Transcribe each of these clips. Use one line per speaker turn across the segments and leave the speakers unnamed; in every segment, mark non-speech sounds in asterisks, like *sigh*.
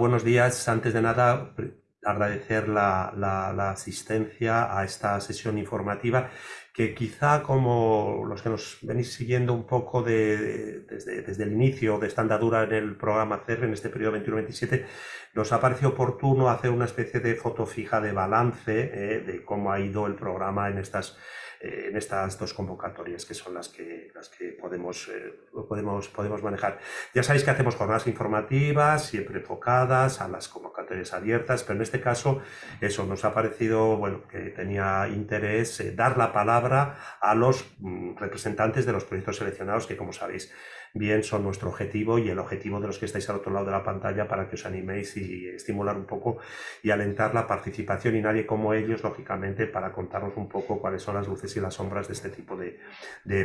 buenos días. Antes de nada, agradecer la, asistencia a esta sesión informativa que quizá como los que nos venís siguiendo un poco desde, el inicio de esta andadura en el programa CER en este periodo 21-27, nos ha parecido oportuno hacer una especie de foto fija de balance eh, de cómo ha ido el programa en estas en estas dos convocatorias que son las que, las que podemos, eh, podemos, podemos manejar. Ya sabéis que hacemos jornadas informativas, siempre enfocadas a las convocatorias abiertas, pero en este caso eso nos ha parecido bueno, que tenía interés eh, dar la palabra a los mm, representantes de los proyectos seleccionados que, como sabéis, bien son nuestro objetivo y el objetivo de los que estáis al otro lado de la pantalla para que os animéis y estimular un poco y alentar la participación y nadie como ellos, lógicamente, para contarnos un poco cuáles son las luces y las sombras de este tipo de,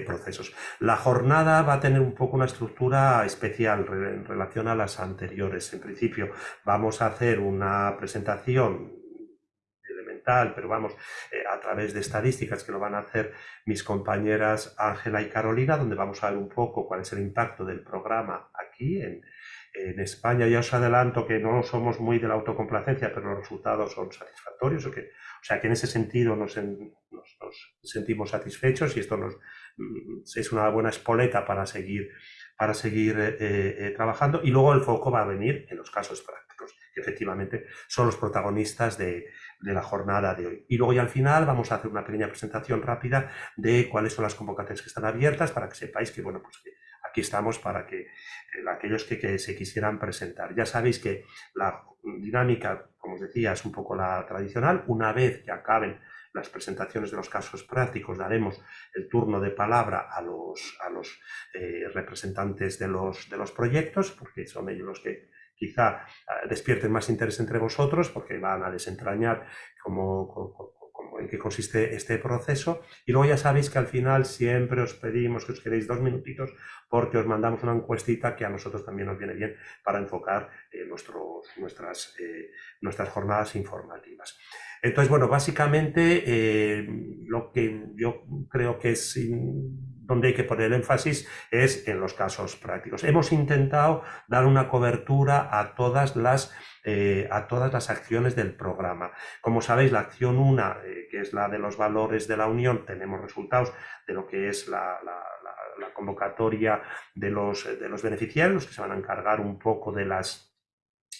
procesos. La jornada va a tener un poco una estructura especial en relación a las anteriores. En principio, vamos a hacer una presentación pero vamos, eh, a través de estadísticas que lo van a hacer mis compañeras Ángela y Carolina, donde vamos a ver un poco cuál es el impacto del programa aquí en, España. Ya os adelanto que no somos muy de la autocomplacencia, pero los resultados son satisfactorios, o, que, o sea que en ese sentido nos, nos, sentimos satisfechos y esto nos, mm, es una buena espoleta para seguir, para seguir eh, eh, trabajando. Y luego el foco va a venir en los casos prácticos, que efectivamente son los protagonistas de, de la jornada de hoy. Y luego ya al final vamos a hacer una pequeña presentación rápida de cuáles son las convocatorias que están abiertas para que sepáis que, bueno, pues aquí estamos para que eh, aquellos que, se quisieran presentar. Ya sabéis que la dinámica, como os decía, es un poco la tradicional. Una vez que acaben las presentaciones de los casos prácticos, daremos el turno de palabra a los, a los eh, representantes de los, de los proyectos, porque son ellos los que quizá eh, despierten más interés entre vosotros porque van a desentrañar cómo, en qué consiste este proceso. Y luego ya sabéis que al final siempre os pedimos que os quedéis dos minutitos porque os mandamos una encuestita que a nosotros también nos viene bien para enfocar eh, nuestros, nuestras, eh, nuestras jornadas informativas. Entonces, bueno, básicamente lo que yo creo que es donde hay que poner énfasis es en los casos prácticos. Hemos intentado dar una cobertura a todas las, eh, a todas las acciones del programa. Como sabéis, la acción 1, eh, que es la de los valores de la Unión, tenemos resultados de lo que es la, convocatoria de los, de los beneficiarios, que se van a encargar un poco de las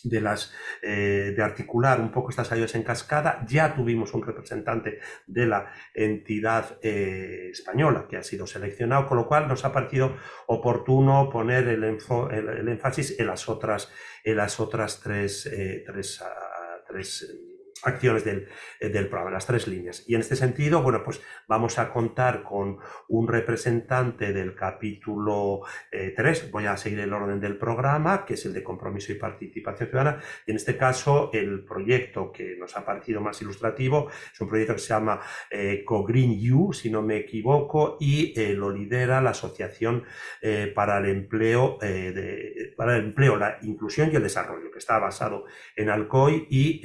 de, las, eh, de articular un poco estas ayudas en cascada. Ya tuvimos un representante de la entidad eh, española que ha sido seleccionado, con lo cual nos ha parecido oportuno poner el, el, énfasis en las otras, en las otras tres, eh, tres, ah, tres acciones del, eh, del, programa, las tres líneas. Y en este sentido, bueno, pues vamos a contar con un representante del capítulo 3, eh, voy a seguir el orden del programa, que es el de compromiso y participación ciudadana, y en este caso el proyecto que nos ha parecido más ilustrativo es un proyecto que se llama eh, CoGreen U, si no me equivoco, y lo lidera la Asociación para el Empleo, para el Empleo, la Inclusión y el Desarrollo, que está basado en Alcoy y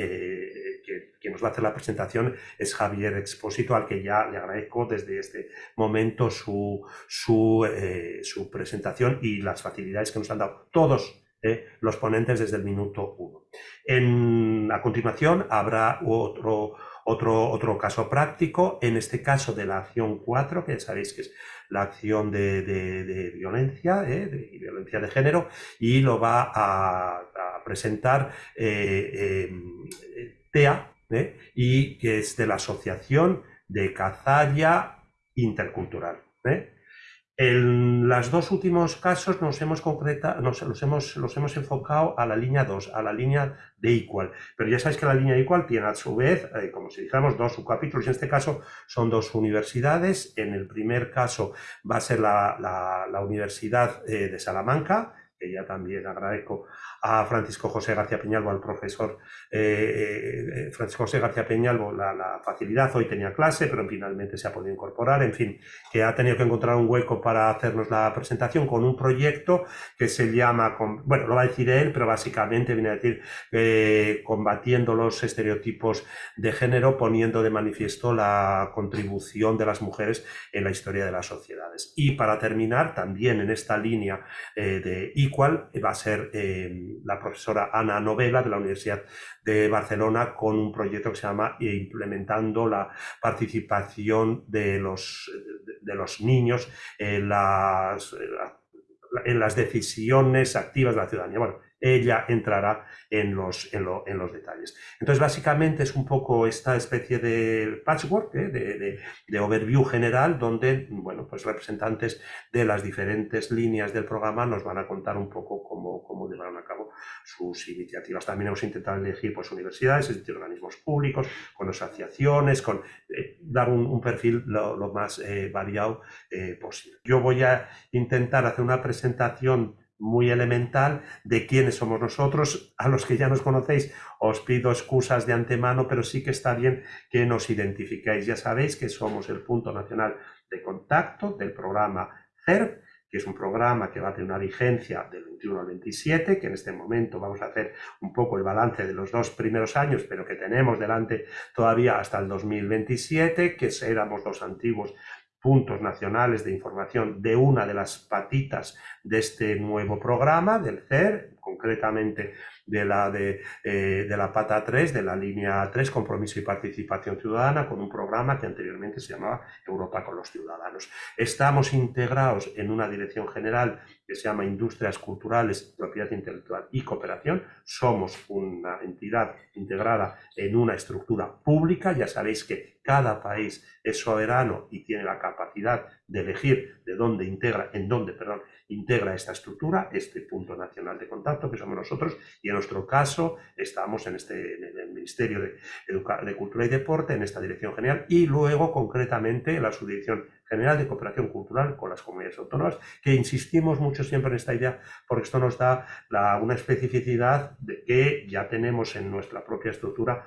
quien nos va a hacer la presentación es Javier Expósito, al que ya le agradezco desde este momento su, su, eh, su presentación y las facilidades que nos han dado todos eh, los ponentes desde el minuto uno. En, a continuación habrá otro, otro, otro caso práctico, en este caso de la acción 4, que sabéis que es la acción de, de, violencia, eh, de violencia de género, y lo va a, presentar TEA, ¿eh? y que es de la Asociación de Cazalla Intercultural. ¿eh? En los dos últimos casos nos hemos concreta, nos, los, hemos, los hemos enfocado a la línea 2, a la línea de Equal. Pero ya sabéis que la línea Equal tiene a su vez, eh, como si dijéramos, dos subcapítulos. En este caso son dos universidades. En el primer caso va a ser la, la, Universidad de Salamanca, que ya también agradezco a Francisco José García Peñalvo, al profesor eh, eh, Francisco José García Peñalvo, la, facilidad, hoy tenía clase, pero finalmente se ha podido incorporar, en fin, que ha tenido que encontrar un hueco para hacernos la presentación con un proyecto que se llama, bueno, lo va a decir él, pero básicamente viene a decir eh, combatiendo los estereotipos de género, poniendo de manifiesto la contribución de las mujeres en la historia de las sociedades. Y para terminar, también en esta línea de Equal, va a ser la profesora Ana Novela de la Universidad de Barcelona con un proyecto que se llama Implementando la participación de los, de los niños en las, en las decisiones activas de la ciudadanía. Ella entrará en los, en, los detalles. Entonces, básicamente es un poco esta especie de patchwork, ¿eh? de, de, overview general, donde, bueno, pues representantes de las diferentes líneas del programa nos van a contar un poco cómo, cómo llevaron a cabo sus iniciativas. También hemos intentado elegir pues, universidades, organismos públicos, con asociaciones, con eh, dar un, perfil lo, más eh, variado posible. Yo voy a intentar hacer una presentación muy elemental de quiénes somos nosotros. A los que ya nos conocéis os pido excusas de antemano, pero sí que está bien que nos identifiquéis. Ya sabéis que somos el punto nacional de contacto del programa CERP, que es un programa que va a tener una vigencia del 21 al 27, que en este momento vamos a hacer un poco el balance de los dos primeros años, pero que tenemos delante todavía hasta el 2027, que éramos los antiguos puntos nacionales de información de una de las patitas de este nuevo programa del CER, concretamente de la, de, eh, de, la pata 3, de la línea 3, compromiso y participación ciudadana, con un programa que anteriormente se llamaba Europa con los ciudadanos. Estamos integrados en una dirección general que se llama Industrias Culturales, Propiedad Intelectual y Cooperación. Somos una entidad integrada en una estructura pública. Ya sabéis que cada país es soberano y tiene la capacidad de elegir de dónde integra, en dónde, perdón, integra esta estructura, este punto nacional de contacto que somos nosotros, y en nuestro caso estamos en, este, el Ministerio de, de Cultura y Deporte, en esta dirección general, y luego concretamente la Subdirección General de Cooperación Cultural con las comunidades autónomas, que insistimos mucho siempre en esta idea, porque esto nos da una especificidad de que ya tenemos en nuestra propia estructura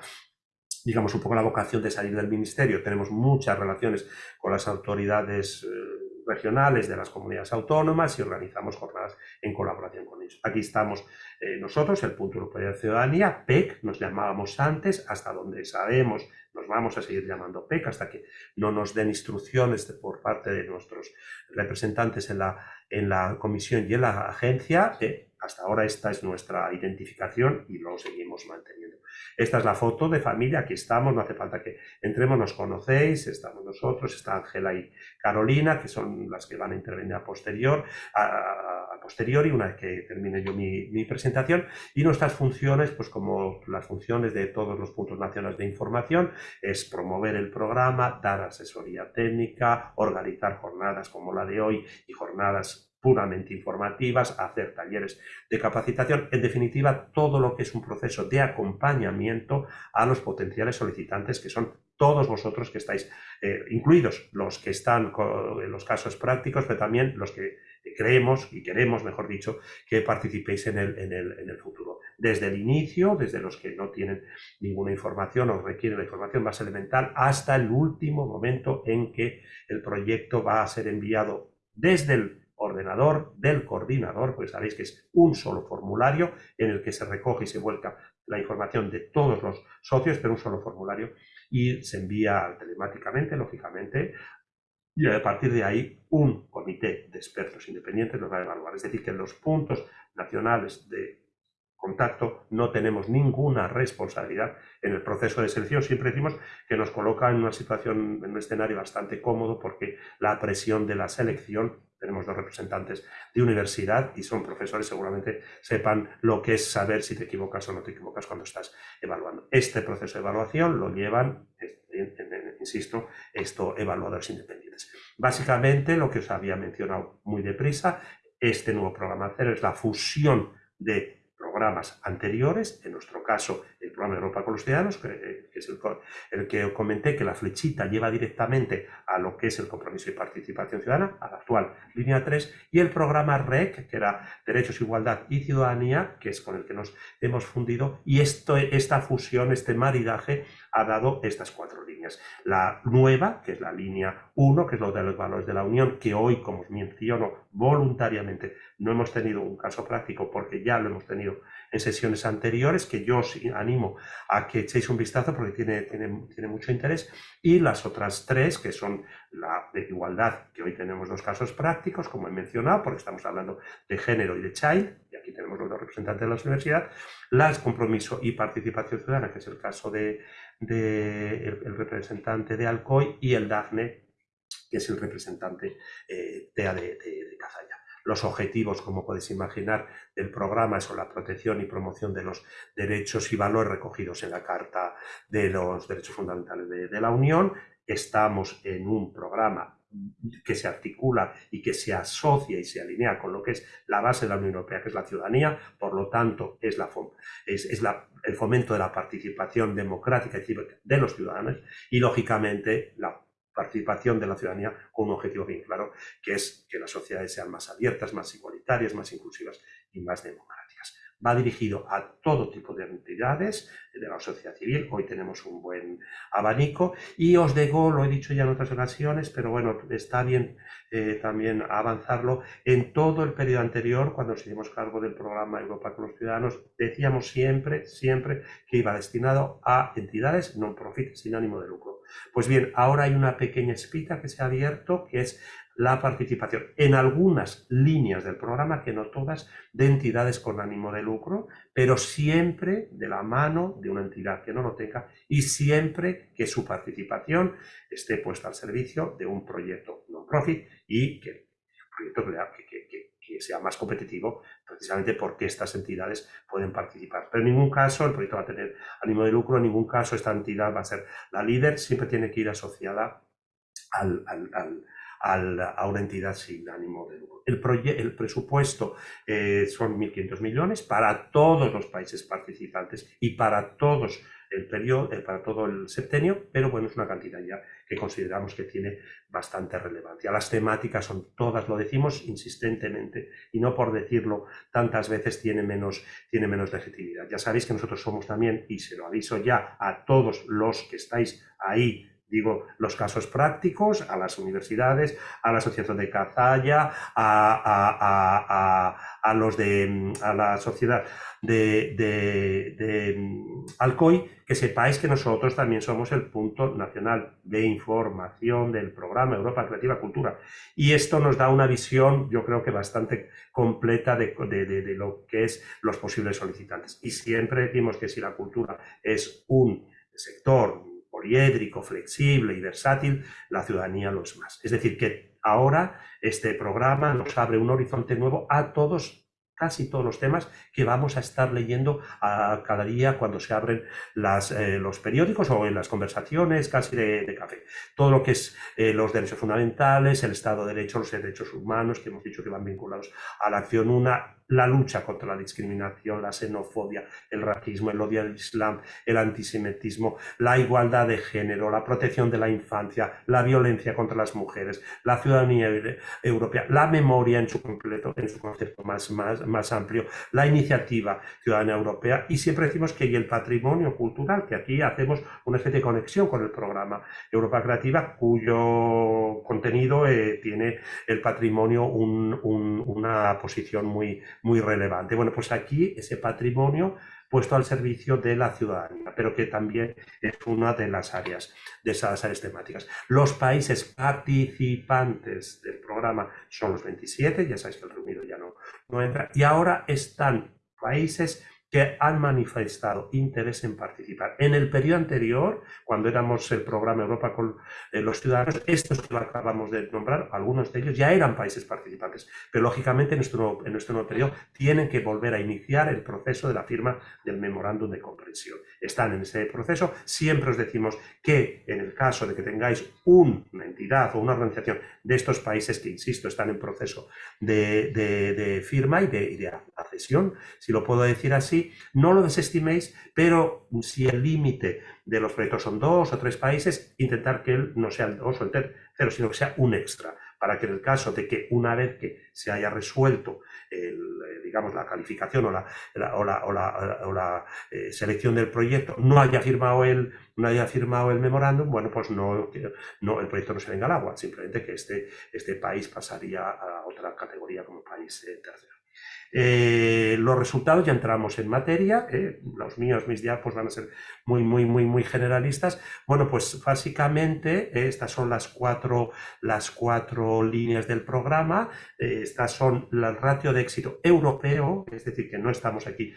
digamos, un poco la vocación de salir del ministerio. Tenemos muchas relaciones con las autoridades eh, regionales de las comunidades autónomas y organizamos jornadas en colaboración con ellos. Aquí estamos eh, nosotros, el Punto Europeo de Ciudadanía, PEC, nos llamábamos antes, hasta donde sabemos, nos vamos a seguir llamando PEC hasta que no nos den instrucciones por parte de nuestros representantes en la, en la comisión y en la agencia. Eh, hasta ahora esta es nuestra identificación y lo seguimos manteniendo. Esta es la foto de familia, aquí estamos, no hace falta que entremos, nos conocéis, estamos nosotros, está Ángela y Carolina, que son las que van a intervenir a posterior, a, posteriori, una vez que termine yo mi, presentación, y nuestras funciones, pues como las funciones de todos los puntos nacionales de información, es promover el programa, dar asesoría técnica, organizar jornadas como la de hoy y jornadas puramente informativas, hacer talleres de capacitación, en definitiva, todo lo que es un proceso de acompañamiento a los potenciales solicitantes, que son todos vosotros que estáis eh, incluidos, los que están en los casos prácticos, pero también los que creemos y queremos, mejor dicho, que participéis en el, en el, en el futuro. Desde el inicio, desde los que no tienen ninguna información o requieren la información más elemental, hasta el último momento en que el proyecto va a ser enviado desde el ordenador del coordinador, pues sabéis que es un solo formulario en el que se recoge y se vuelca la información de todos los socios, pero un solo formulario, y se envía telemáticamente, lógicamente, y a partir de ahí un comité de expertos independientes lo va a evaluar. Es decir, que los puntos nacionales de contacto, no tenemos ninguna responsabilidad en el proceso de selección. Siempre decimos que nos coloca en una situación, en un escenario bastante cómodo porque la presión de la selección, tenemos dos representantes de universidad y son profesores, seguramente sepan lo que es saber si te equivocas o no te equivocas cuando estás evaluando. Este proceso de evaluación lo llevan insisto, esto evaluadores independientes. Básicamente, lo que os había mencionado muy deprisa, este nuevo programa cero es la fusión de programas anteriores, en nuestro caso el programa Europa con los Ciudadanos, que, eh, es el, el, que comenté que la flechita lleva directamente a lo que es el compromiso y participación ciudadana, a la actual línea 3, y el programa REC, que era Derechos, Igualdad y Ciudadanía, que es con el que nos hemos fundido, y esto, esta fusión, este maridaje, ha dado estas cuatro líneas. La nueva, que es la línea 1, que es lo de los valores de la Unión, que hoy, como os menciono, voluntariamente no hemos tenido un caso práctico porque ya lo hemos tenido en sesiones anteriores, que yo os animo a que echéis un vistazo porque tiene, tiene, tiene mucho interés, y las otras tres, que son la de igualdad, que hoy tenemos dos casos prácticos, como he mencionado, porque estamos hablando de género y de child, y aquí tenemos los dos representantes de la universidad, las compromiso y participación ciudadana, que es el caso de, de el, representante de Alcoy, y el DAFNE, que es el representante eh, de, de, de Cazalla. Los objetivos, como podéis imaginar, del programa son la protección y promoción de los derechos y valores recogidos en la Carta de los Derechos Fundamentales de, la Unión. Estamos en un programa que se articula y que se asocia y se alinea con lo que es la base de la Unión Europea, que es la ciudadanía, por lo tanto es, la, es, es la, el fomento de la participación democrática de los ciudadanos y, lógicamente, la participación de la ciudadanía con un objetivo bien claro, que es que las sociedades sean más abiertas, más igualitarias, más inclusivas y más democráticas. Va dirigido a todo tipo de entidades de la sociedad civil. Hoy tenemos un buen abanico y os digo, lo he dicho ya en otras ocasiones, pero bueno, está bien eh, también avanzarlo. En todo el periodo anterior, cuando nos hicimos cargo del programa Europa con los Ciudadanos, decíamos siempre, siempre que iba destinado a entidades non-profit, sin ánimo de lucro pues bien, ahora hay una pequeña espita que se ha abierto, que es la participación en algunas líneas del programa, que no todas, de entidades con ánimo de lucro, pero siempre de la mano de una entidad que no lo tenga y siempre que su participación esté puesta al servicio de un proyecto non-profit y que proyecto sea más competitivo, precisamente porque estas entidades pueden participar. Pero en ningún caso el proyecto va a tener ánimo de lucro, en ningún caso esta entidad va a ser la líder, siempre tiene que ir asociada al, a una entidad sin ánimo de lucro. El, el presupuesto eh, son 1.500 millones para todos los países participantes y para todos el periodo, eh, para todo el septenio, pero bueno, es una cantidad ya que consideramos que tiene bastante relevancia. Las temáticas son todas, lo decimos insistentemente y no por decirlo tantas veces tiene menos, tiene menos legitimidad. Ya sabéis que nosotros somos también, y se lo aviso ya a todos los que estáis ahí digo, los casos prácticos a las universidades, a la Asociación de Cazalla, a, a, los de a la sociedad de, de, Alcoy, que sepáis que nosotros también somos el punto nacional de información del programa Europa Creativa Cultura. Y esto nos da una visión, yo creo que bastante completa de, de lo que es los posibles solicitantes. Y siempre decimos que si la cultura es un sector poliédrico, flexible y versátil, la ciudadanía lo es más. Es decir, que ahora este programa nos abre un horizonte nuevo a todos casi todos los temas que vamos a estar leyendo a cada día cuando se abren eh, los periódicos o en las conversaciones casi de, café. Todo lo que es eh, los derechos fundamentales, el Estado de Derecho, los derechos humanos, que hemos dicho que van vinculados a la acción una, la lucha contra la discriminación, la xenofobia, el racismo, el odio al Islam, el antisemitismo, la igualdad de género, la protección de la infancia, la violencia contra las mujeres, la ciudadanía europea, la memoria en su completo, en su concepto más, más, más amplio, la iniciativa ciudadana europea. Y siempre decimos que y el patrimonio cultural, que aquí hacemos una especie de conexión con el programa Europa Creativa, cuyo contenido eh, tiene el patrimonio un, un, una posición muy, muy relevante. Bueno, pues aquí ese patrimonio puesto al servicio de la ciudadanía, pero que también es una de las áreas, de esas áreas temáticas. Los países participantes del programa son los 27, ya sabéis que el reunido ya no, no entra, y ahora están países que han manifestado interés en participar. En el periodo anterior, cuando éramos el programa Europa con eh, los ciudadanos, estos que acabamos de nombrar, algunos de ellos ya eran países participantes, pero lógicamente en nuestro, nuevo, en nuestro nuevo periodo tienen que volver a iniciar el proceso de la firma del memorándum de comprensión. Están en ese proceso. Siempre os decimos que en el caso de que tengáis una entidad o una organización de estos países que, insisto, están en proceso de, de, firma y de, y de accesión, si lo puedo decir así, no lo desestiméis, pero si el límite de los proyectos son dos o tres países, intentar que él no sea el dos o el tercero, sino que sea un extra, para que en el caso de que una vez que se haya resuelto el, eh, digamos, la calificación o la, o la, o la, eh, selección del proyecto no haya firmado el, no haya firmado el memorándum, bueno, pues no, no, el proyecto no se venga al agua, simplemente que este, este país pasaría a otra categoría como país eh, tercero. Eh, los resultados, ya entramos en materia, eh, los míos, mis diapos van a ser muy, muy, muy, muy generalistas. Bueno, pues básicamente eh, estas son las cuatro, las cuatro líneas del programa, estas son el ratio de éxito europeo, es decir, que no estamos aquí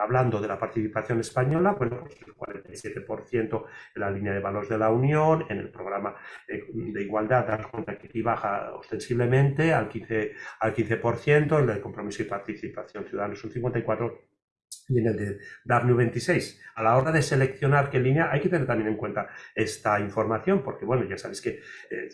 hablando de la participación española, bueno, pues el 47% en la línea de valores de la Unión, en el programa de igualdad, dar cuenta que aquí baja ostensiblemente al 15%, al 15% el de compromiso y participación ciudadana es un 54%, y en el de W 26. A la hora de seleccionar qué línea, hay que tener también en cuenta esta información, porque bueno, ya sabéis que eh,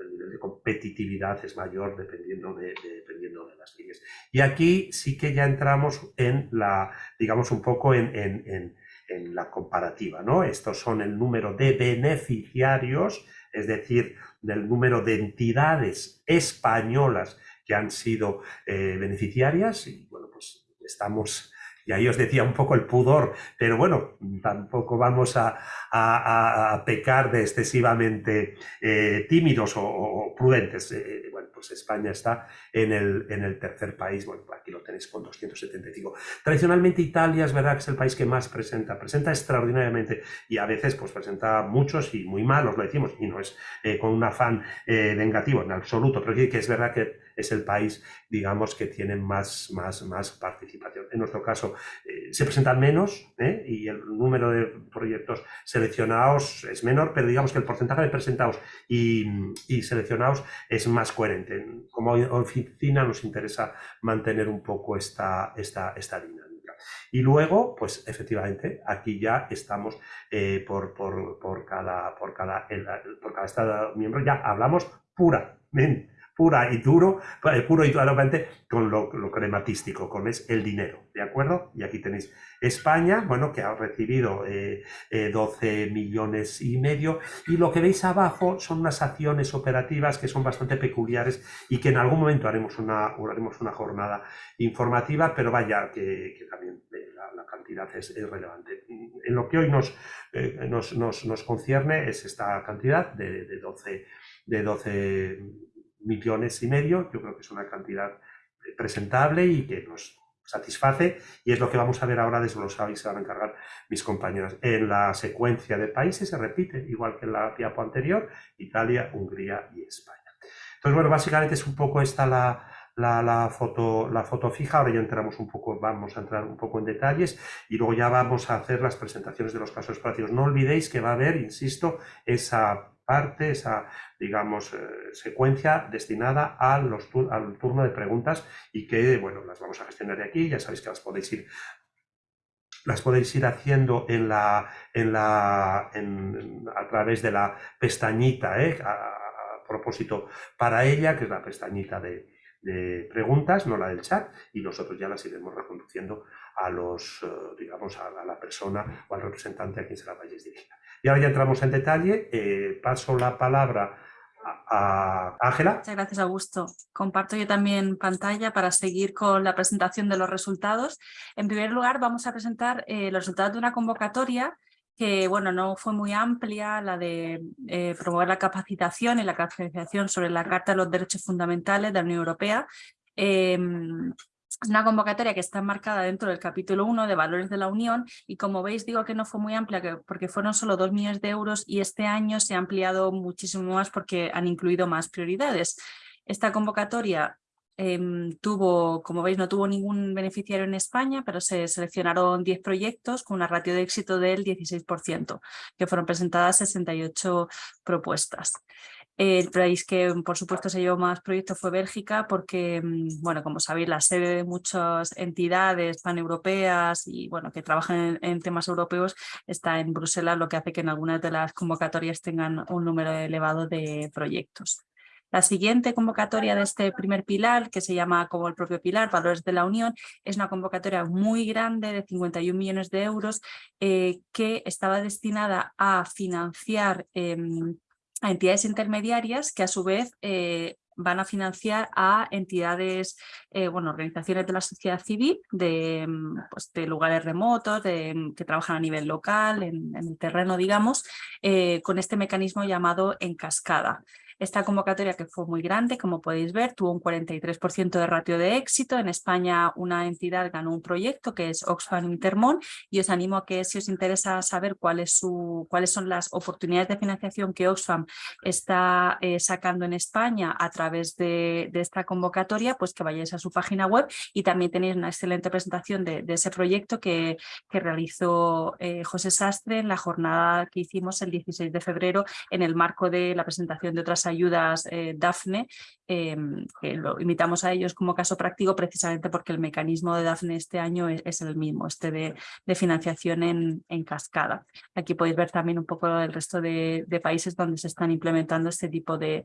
el nivel de competitividad es mayor dependiendo de, dependiendo de las líneas. Y aquí sí que ya entramos en la, digamos, un poco en, en, en la comparativa, ¿no? Estos son el número de beneficiarios, es decir, del número de entidades españolas que han sido eh, beneficiarias y bueno, pues estamos, y ahí os decía un poco el pudor, pero bueno, tampoco vamos a, pecar de excesivamente eh, tímidos o, prudentes. Eh, bueno, pues España está en el, en el tercer país, bueno, aquí lo tenéis con 275. Tradicionalmente Italia es verdad que es el país que más presenta, presenta extraordinariamente y a veces pues presenta muchos y muy malos, lo decimos, y no es con un afán negativo en absoluto, pero que es verdad que es el país, digamos, que tiene más, más, más participación. En nuestro caso, eh, se presentan menos ¿eh? y el número de proyectos seleccionados es menor, pero digamos que el porcentaje de presentados y, seleccionados es más coherente. Como oficina nos interesa mantener un poco esta, esta, esta dinámica. Y luego, pues efectivamente, aquí ya estamos eh, por, por, por, cada, por, cada, por cada Estado miembro, ya hablamos puramente pura y duro, eh, puro y duramente con lo, crematístico, con es el dinero, ¿de acuerdo? Y aquí tenéis España, bueno, que ha recibido 12 eh, eh, millones y medio, y lo que veis abajo son unas acciones operativas que son bastante peculiares y que en algún momento haremos una, haremos una jornada informativa, pero vaya, que, también la, cantidad es, relevante. En lo que hoy nos, nos, nos, concierne es esta cantidad de, de 12, de 12 millones y medio, yo creo que es una cantidad eh, presentable y que nos satisface y es lo que vamos a ver ahora desglosado y se van a encargar mis compañeros. En la secuencia de países se repite, igual que en la diapo anterior, Italia, Hungría y España. Entonces, bueno, básicamente es un poco esta la, la, foto, la foto fija, ahora ya entramos un poco, vamos a entrar un poco en detalles y luego ya vamos a hacer las presentaciones de los casos prácticos. No olvidéis que va a haber, insisto, esa parte, esa, digamos, eh, secuencia destinada a los al turno de preguntas y que, bueno, las vamos a gestionar de aquí, ya sabéis que las podéis ir las podéis ir haciendo en la, en la, a través de la pestañita, ¿eh? a, propósito para ella, que es la pestañita de, preguntas, no la del chat, y nosotros ya las iremos reconduciendo a los, eh, digamos, a, la persona o al representante a quien se la vayáis dirigida. Y ahora ya entramos en detalle. Eh, paso la palabra a Ángela.
Muchas gracias, Augusto. Comparto yo también pantalla para seguir con la presentación de los resultados. En primer lugar, vamos a presentar eh, los resultados de una convocatoria que bueno, no fue muy amplia, la de eh, promover la capacitación y la capacitación sobre la Carta de los Derechos Fundamentales de la Unión Europea. Es una convocatoria que está marcada dentro del capítulo 1 de Valores de la Unión y como veis digo que no fue muy amplia porque fueron solo 2 millones de euros y este año se ha ampliado muchísimo más porque han incluido más prioridades. Esta convocatoria em, tuvo, como veis, no tuvo ningún beneficiario en España, pero se seleccionaron 10 proyectos con una ratio de éxito del 16%, que fueron presentadas 68 propuestas. El país que, por supuesto, se llevó más proyectos fue Bélgica porque, mm, bueno, como sabéis, la sede de muchas entidades paneuropeas y, bueno, que trabajan en, temas europeos está en Bruselas, lo que hace que en algunas de las convocatorias tengan un número elevado de proyectos. La siguiente convocatoria de este primer pilar, que se llama como el propio pilar, Valores de la Unión, es una convocatoria muy grande de 51 millones de euros eh, que estaba destinada a financiar em, a entidades intermediarias que a su vez eh, van a financiar a entidades, eh, bueno, organizaciones de la sociedad civil, de, mm, pues, lugares remotos, de, mm, que trabajan a nivel local, en, el terreno, digamos, con este mecanismo llamado en cascada. Esta convocatoria que fue muy grande, como podéis ver, tuvo un 43% de ratio de éxito. En España una entidad ganó un proyecto que es Oxfam Intermon y os animo a que si os interesa saber cuál es su, cuáles son las oportunidades de financiación que Oxfam está eh, sacando en España a través de, esta convocatoria, pues que vayáis a su página web y también tenéis una excelente presentación de, ese proyecto que, que realizó eh, José Sastre en la jornada que hicimos el 16 de febrero en el marco de la presentación de otras ayudas eh, DAFNE, em, que lo invitamos a ellos como caso práctico precisamente porque el mecanismo de DAFNE este año es, el mismo, este de, financiación en, cascada. Aquí podéis ver también un poco el resto de, países donde se están implementando este tipo de,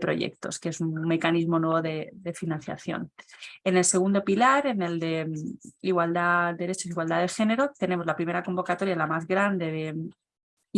proyectos, que es un mecanismo nuevo de, financiación. En el segundo pilar, en el de mm, igualdad, derechos e igualdad de género, tenemos la primera convocatoria, la más grande de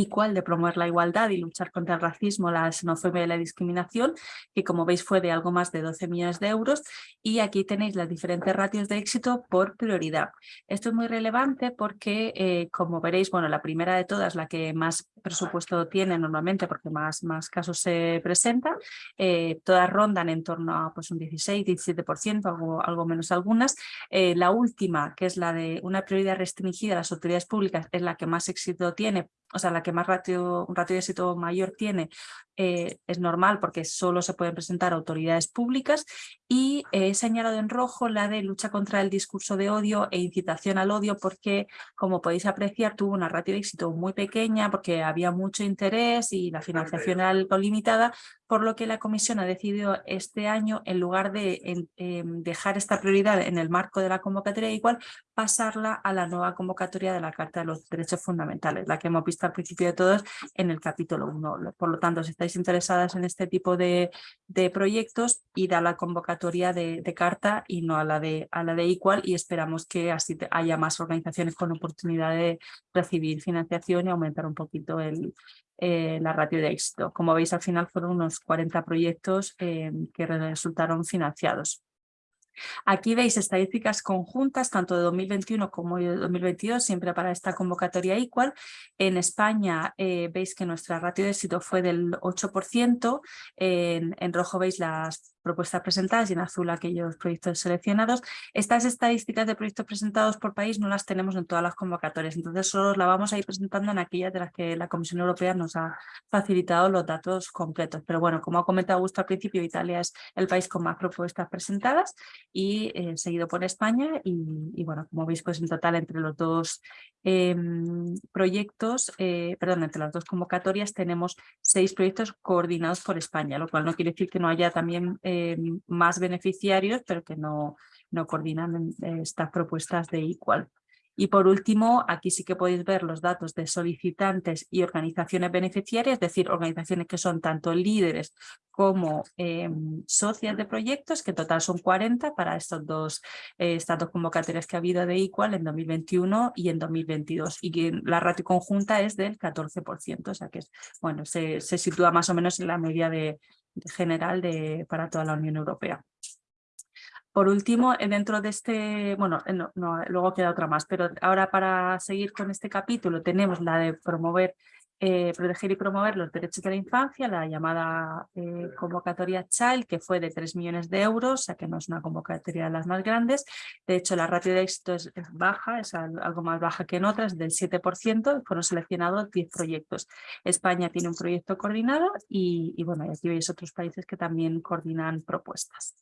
cuál de promover la igualdad y luchar contra el racismo, la xenofobia y la discriminación, que como veis fue de algo más de 12 millones de euros y aquí tenéis las diferentes ratios de éxito por prioridad. Esto es muy relevante porque, eh, como veréis, bueno, la primera de todas, la que más presupuesto tiene normalmente porque más, más casos se presentan, eh, todas rondan en torno a pues, un 16, 17%, algo, algo menos algunas. Eh, la última, que es la de una prioridad restringida a las autoridades públicas, es la que más éxito tiene o sea, la que más ratio, un ratio de éxito mayor tiene, eh, es normal porque solo se pueden presentar autoridades públicas y he señalado en rojo la de lucha contra el discurso de odio e incitación al odio porque, como podéis apreciar, tuvo una ratio de éxito muy pequeña porque había mucho interés y la financiación era algo limitada, por lo que la comisión ha decidido este año, en lugar de em, dejar esta prioridad en el marco de la convocatoria igual, pasarla a la nueva convocatoria de la Carta de los Derechos Fundamentales, la que hemos visto al principio de todos en el capítulo 1. Por lo tanto, si estáis interesadas en este tipo de, proyectos, ir a la convocatoria de, carta y no a la, de, a la de Equal y esperamos que así haya más organizaciones con oportunidad de recibir financiación y aumentar un poquito el, eh, la ratio de éxito. Como veis, al final fueron unos 40 proyectos eh, que resultaron financiados. Aquí veis estadísticas conjuntas, tanto de 2021 como de 2022, siempre para esta convocatoria igual. En España eh, veis que nuestra ratio de éxito fue del 8%, en, en rojo veis las propuestas presentadas y en azul aquellos proyectos seleccionados. Estas estadísticas de proyectos presentados por país no las tenemos en todas las convocatorias, entonces solo las vamos a ir presentando en aquellas de las que la Comisión Europea nos ha facilitado los datos completos. Pero bueno, como ha comentado Augusto al principio, Italia es el país con más propuestas presentadas y eh, seguido por España y, bueno, como veis pues en total entre los dos em, proyectos, eh, perdón, entre las dos convocatorias tenemos seis proyectos coordinados por España, lo cual no quiere decir que no haya también eh, más beneficiarios, pero que no, no coordinan eh, estas propuestas de igual. Y por último, aquí sí que podéis ver los datos de solicitantes y organizaciones beneficiarias, es decir, organizaciones que son tanto líderes como eh, socias de proyectos, que en total son 40 para estos dos, eh, estas dos convocatorias que ha habido de Equal en 2021 y en 2022. Y que la ratio conjunta es del 14%, o sea que bueno, se, se sitúa más o menos en la media de, general de, para toda la Unión Europea. Por último, eh, dentro de este, bueno, eh, luego queda otra más, pero ahora para seguir con este capítulo tenemos la de promover, eh, proteger y promover los derechos de la infancia, la llamada convocatoria Child, que fue de 3 millones de euros, o sea que no es una convocatoria de las más grandes. De hecho, la ratio de éxito es, baja, es algo más baja que en otras, del 7%, fueron seleccionados 10 proyectos. España tiene un proyecto coordinado y bueno, aquí veis otros países que también coordinan propuestas.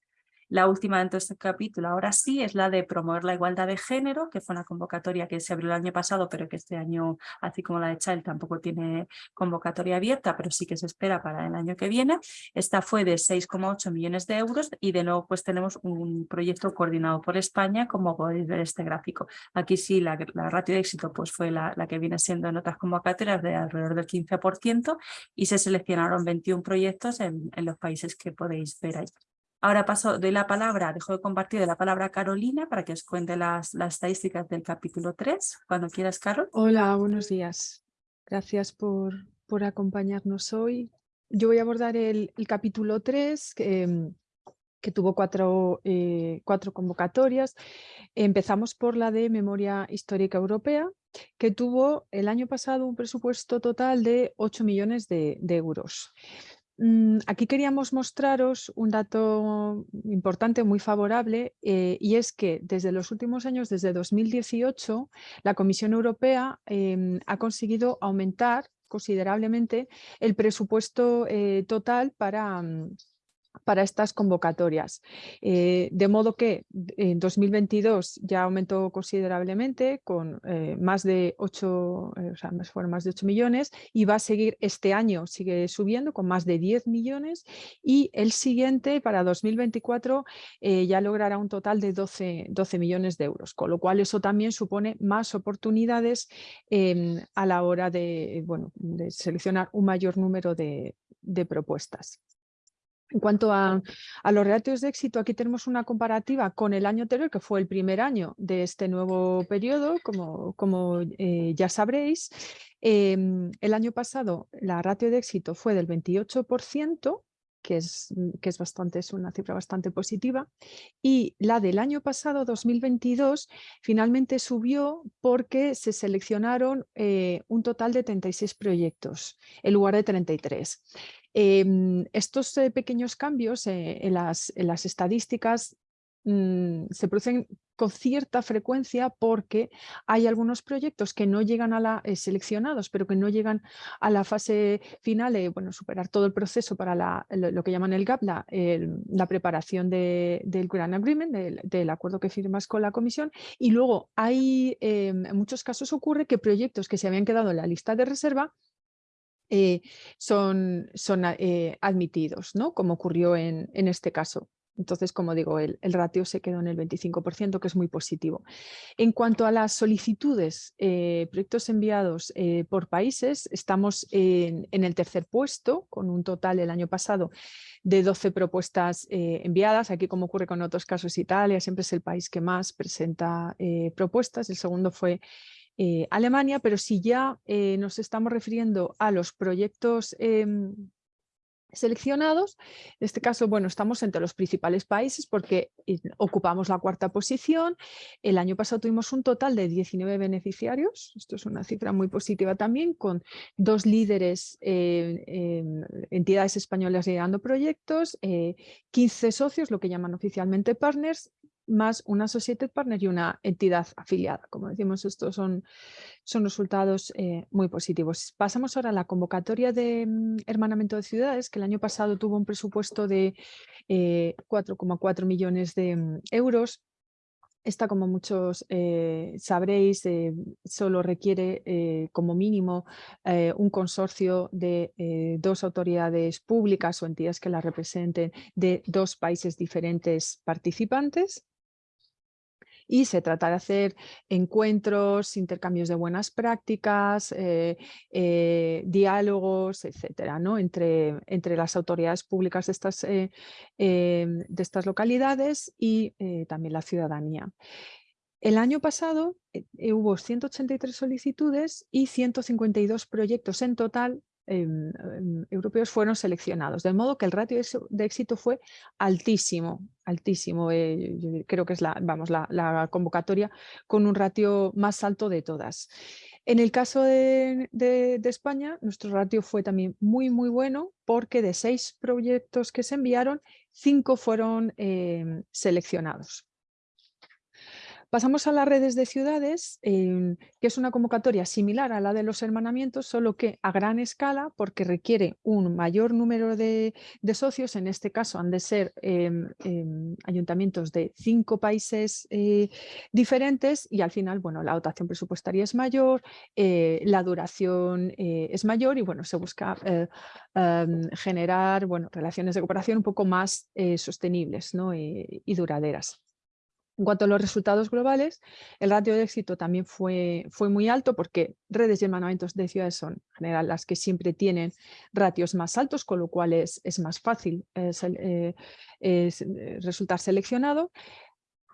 La última dentro de este capítulo, ahora sí, es la de promover la igualdad de género, que fue una convocatoria que se abrió el año pasado, pero que este año, así como la de Child, tampoco tiene convocatoria abierta, pero sí que se espera para el año que viene. Esta fue de 6,8 millones de euros y de nuevo pues tenemos un proyecto coordinado por España, como podéis ver este gráfico. Aquí sí, la, ratio de éxito pues fue la, la, que viene siendo en otras convocatorias de alrededor del 15% y se seleccionaron 21 proyectos en, en los países que podéis ver ahí. Ahora paso de la palabra, dejo de compartir de la palabra a Carolina para que os cuente las, las estadísticas del capítulo 3. Cuando quieras, Carol.
Hola, buenos días. Gracias por, por acompañarnos hoy. Yo voy a abordar el, el capítulo 3, que, que tuvo cuatro, eh, cuatro convocatorias. Empezamos por la de Memoria Histórica Europea, que tuvo el año pasado un presupuesto total de 8 millones de euros. Mm, aquí queríamos mostraros un dato importante, muy favorable, eh, y es que desde los últimos años, desde 2018, la Comisión Europea em, ha conseguido aumentar considerablemente el presupuesto eh, total para, mm, para estas convocatorias. Eh, de modo que en 2022 ya aumentó considerablemente con eh, más de 8, eh, o sea, fueron más de 8 millones y va a seguir este año, sigue subiendo con más de 10 millones y el siguiente para 2024 ya logrará un total de 12, 12, millones de euros, con lo cual eso también supone más oportunidades em, a la hora de, bueno, de seleccionar un mayor número de propuestas. En cuanto a, los ratios de éxito, aquí tenemos una comparativa con el año anterior, que fue el primer año de este nuevo periodo, como, eh, ya sabréis. Em, el año pasado la ratio de éxito fue del 28%, que es, que es, bastante, es una cifra bastante positiva, y la del año pasado, 2022, finalmente subió porque se seleccionaron eh, un total de 36 proyectos en lugar de 33. Em, estos eh, pequeños cambios eh, en, las, estadísticas mm, se producen con cierta frecuencia porque hay algunos proyectos que no llegan a la eh, seleccionados, pero que no llegan a la fase final de bueno, superar todo el proceso para lo, que llaman el GAP, la, preparación de, del Grant Agreement, del, acuerdo que firmas con la comisión. Y luego hay, em, en muchos casos ocurre que proyectos que se habían quedado en la lista de reserva eh, son, son eh, admitidos, ¿no? como ocurrió en, en, este caso. Entonces, como digo, el, el, ratio se quedó en el 25%, que es muy positivo. En cuanto a las solicitudes, eh, proyectos enviados por países, estamos en, en, el tercer puesto, con un total el año pasado de 12 propuestas enviadas. Aquí, como ocurre con otros casos, Italia siempre es el país que más presenta propuestas. El segundo fue eh, Alemania, pero si ya eh, nos estamos refiriendo a los proyectos em, seleccionados, en este caso, bueno, estamos entre los principales países porque eh, ocupamos la cuarta posición. El año pasado tuvimos un total de 19 beneficiarios, esto es una cifra muy positiva también, con dos líderes, entidades españolas llegando proyectos, 15 socios, lo que llaman oficialmente partners, más una Associated Partner y una entidad afiliada. Como decimos, estos son, son resultados eh, muy positivos. Pasamos ahora a la convocatoria de mm, hermanamiento de ciudades, que el año pasado tuvo un presupuesto de 4,4 eh, millones de mm, euros. Esta, como muchos eh, sabréis, solo requiere como mínimo un consorcio de dos autoridades públicas o entidades que la representen de dos países diferentes participantes y se trata de hacer encuentros, intercambios de buenas prácticas, eh, eh, diálogos, etcétera, ¿no? entre, entre las autoridades públicas de estas, eh, de estas localidades y también la ciudadanía. El año pasado hubo 183 solicitudes y 152 proyectos en total Em, em, europeos fueron seleccionados, de modo que el ratio de éxito fue altísimo, altísimo. Eh, creo que es la, vamos, la, convocatoria con un ratio más alto de todas. En el caso de, España, nuestro ratio fue también muy, muy bueno porque de seis proyectos que se enviaron, cinco fueron em, seleccionados. Pasamos a las redes de ciudades, em, que es una convocatoria similar a la de los hermanamientos, solo que a gran escala porque requiere un mayor número de, socios, en este caso han de ser em, em, ayuntamientos de cinco países eh, diferentes y al final bueno, la dotación presupuestaria es mayor, eh, la duración eh, es mayor y bueno, se busca generar bueno, relaciones de cooperación un poco más sostenibles y duraderas. En cuanto a los resultados globales, el ratio de éxito también fue, fue muy alto porque redes y hermanamientos de ciudades son en general las que siempre tienen ratios más altos, con lo cual es, más fácil eh, eh, resultar seleccionado.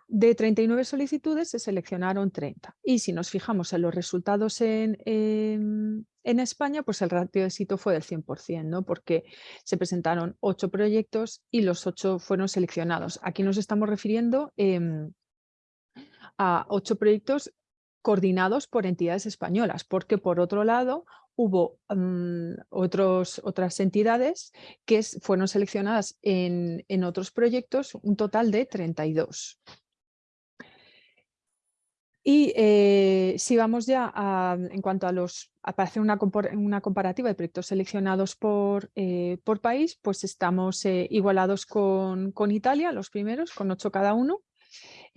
De 39 solicitudes se seleccionaron 30. Y si nos fijamos en los resultados en, España, pues el ratio de éxito fue del 100%, ¿no? porque se presentaron 8 proyectos y los 8 fueron seleccionados. Aquí nos estamos refiriendo em, a 8 proyectos coordinados por entidades españolas, porque por otro lado hubo mm, otros, otras entidades que fueron seleccionadas en, en otros proyectos, un total de 32. Y eh, si vamos ya en cuanto a los, para hacer una, comparativa de proyectos seleccionados por, eh, por país, pues estamos eh, igualados con, con, Italia, los primeros, con ocho cada uno,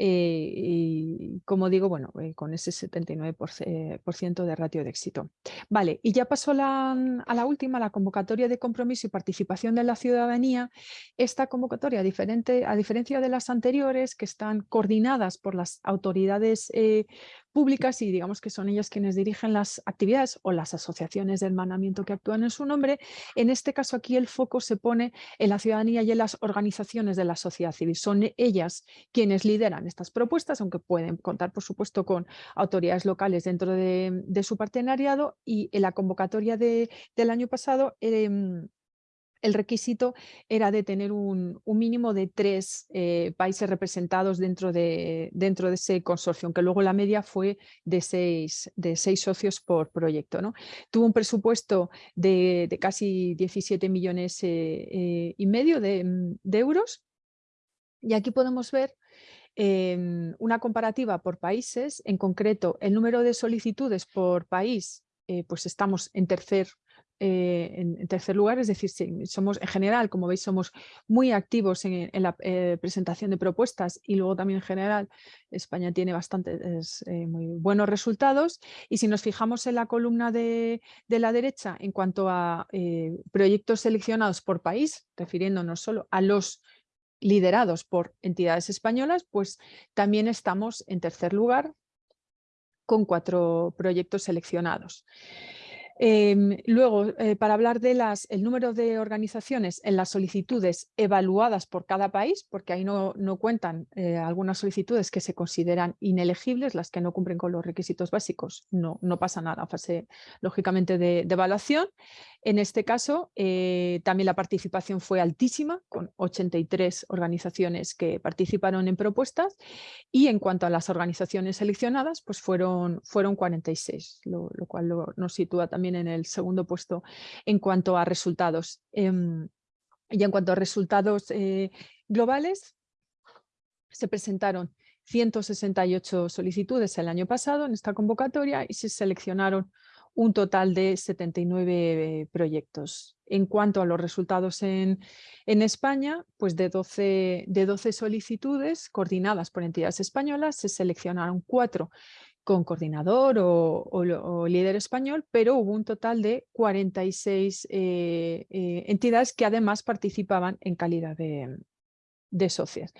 eh, y como digo, bueno, eh, con ese 79% de ratio de éxito. Vale, y ya pasó la, a la última, la convocatoria de compromiso y participación de la ciudadanía. Esta convocatoria, a diferencia de las anteriores, que están coordinadas por las autoridades eh, públicas y digamos que son ellas quienes dirigen las actividades o las asociaciones de hermanamiento que actúan en su nombre. En este caso aquí el foco se pone en la ciudadanía y en las organizaciones de la sociedad civil. Son ellas quienes lideran estas propuestas, aunque pueden contar por supuesto con autoridades locales dentro de, su partenariado y en la convocatoria del año pasado em, el requisito era de tener un, mínimo de tres eh, países representados dentro de, dentro de ese consorcio, aunque luego la media fue de seis, de seis socios por proyecto. ¿no? Tuvo un presupuesto de, casi 17 millones eh, eh, y medio de, euros y aquí podemos ver una comparativa por países, en concreto el número de solicitudes por país, pues estamos en tercer eh, en, tercer lugar, es decir, somos en general, como veis, somos muy activos en, la eh, presentación de propuestas y luego también en general España tiene bastantes eh, muy buenos resultados. Y si nos fijamos en la columna de, la derecha en cuanto a proyectos seleccionados por país, refiriéndonos solo a los liderados por entidades españolas, pues también estamos en tercer lugar con cuatro proyectos seleccionados. Em, luego, eh, para hablar del número de organizaciones en las solicitudes evaluadas por cada país, porque ahí no, no cuentan eh, algunas solicitudes que se consideran inelegibles, las que no cumplen con los requisitos básicos, no, no pasa nada, fase lógicamente de, de evaluación. En este caso, eh, también la participación fue altísima, con 83 organizaciones que participaron en propuestas y en cuanto a las organizaciones seleccionadas, pues fueron, fueron 46, lo, cual nos sitúa también en el segundo puesto en cuanto a resultados. Em, y en cuanto a resultados eh, globales, se presentaron 168 solicitudes el año pasado en esta convocatoria y se seleccionaron un total de 79 proyectos. En cuanto a los resultados en, España, pues de 12, de 12 solicitudes coordinadas por entidades españolas, se seleccionaron cuatro con coordinador o, líder español, pero hubo un total de 46 eh, eh, entidades que además participaban en calidad de, de socias.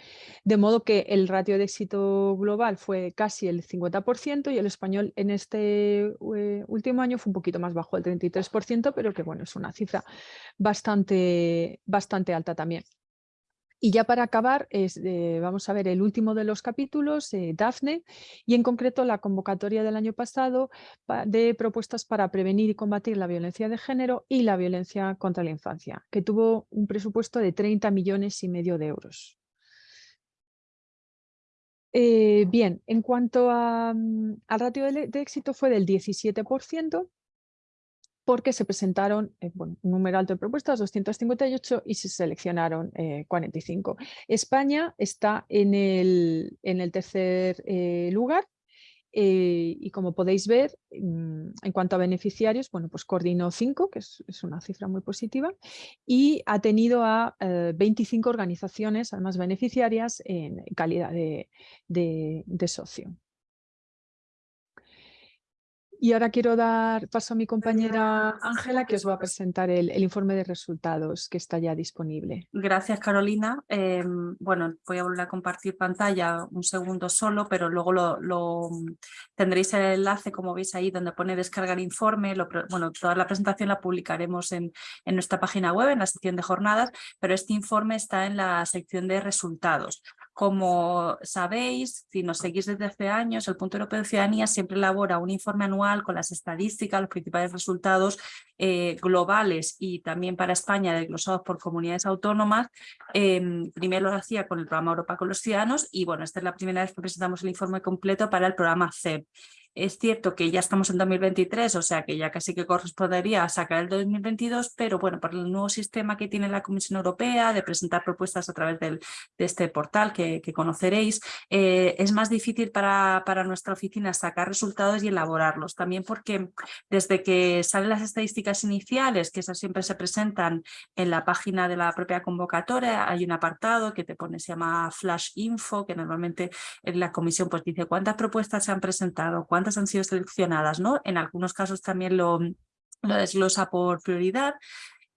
De modo que el ratio de éxito global fue casi el 50% y el español en este eh, último año fue un poquito más bajo, el 33%, pero que bueno, es una cifra bastante, bastante alta también. Y ya para acabar, eh, vamos a ver el último de los capítulos, eh, Dafne, y en concreto la convocatoria del año pasado de propuestas para prevenir y combatir la violencia de género y la violencia contra la infancia, que tuvo un presupuesto de 30 millones y medio de euros. Eh, bien, en cuanto mm, al ratio de, de éxito fue del 17%, porque se presentaron eh, un número alto de propuestas, 258, y se seleccionaron 45. España está en el, tercer lugar eh, y como podéis ver, mm, en cuanto a beneficiarios, bueno, pues coordinó 5, que es, una cifra muy positiva, y ha tenido a 25 eh, organizaciones, además beneficiarias, en calidad de socio. Y ahora quiero dar paso a mi compañera Ángela, que os va a presentar el, informe de resultados que está ya disponible.
Gracias, Carolina. Em, bueno, voy a volver a compartir pantalla un segundo solo, pero luego lo, tendréis el enlace, como veis ahí, donde pone descargar informe. bueno, toda la presentación la publicaremos en, en nuestra página web, en la sección de jornadas, pero este informe está en la sección de resultados. Como sabéis, si nos seguís desde hace años, el Punto Europeo de Ciudadanía siempre elabora un informe anual con las estadísticas, los principales resultados eh, globales y también para España desglosados por comunidades autónomas. Em, primero lo hacía con el programa Europa con los Ciudadanos y bueno, esta es la primera vez que presentamos el informe completo para el programa CEP. Es cierto que ya estamos en 2023, o sea que ya casi que correspondería a sacar el 2022, pero bueno, por el nuevo sistema que tiene la Comisión Europea de presentar propuestas a través de este portal que, conoceréis, eh, es más difícil para nuestra oficina sacar resultados y elaborarlos. También porque desde que salen las estadísticas iniciales, que esas siempre se presentan en la página de la propia convocatoria, hay un apartado que te pone, se llama Flash Info, que normalmente en la comisión pues dice cuántas propuestas se han presentado, cuántas han sido seleccionadas, ¿no? En algunos casos también lo, lo desglosa por prioridad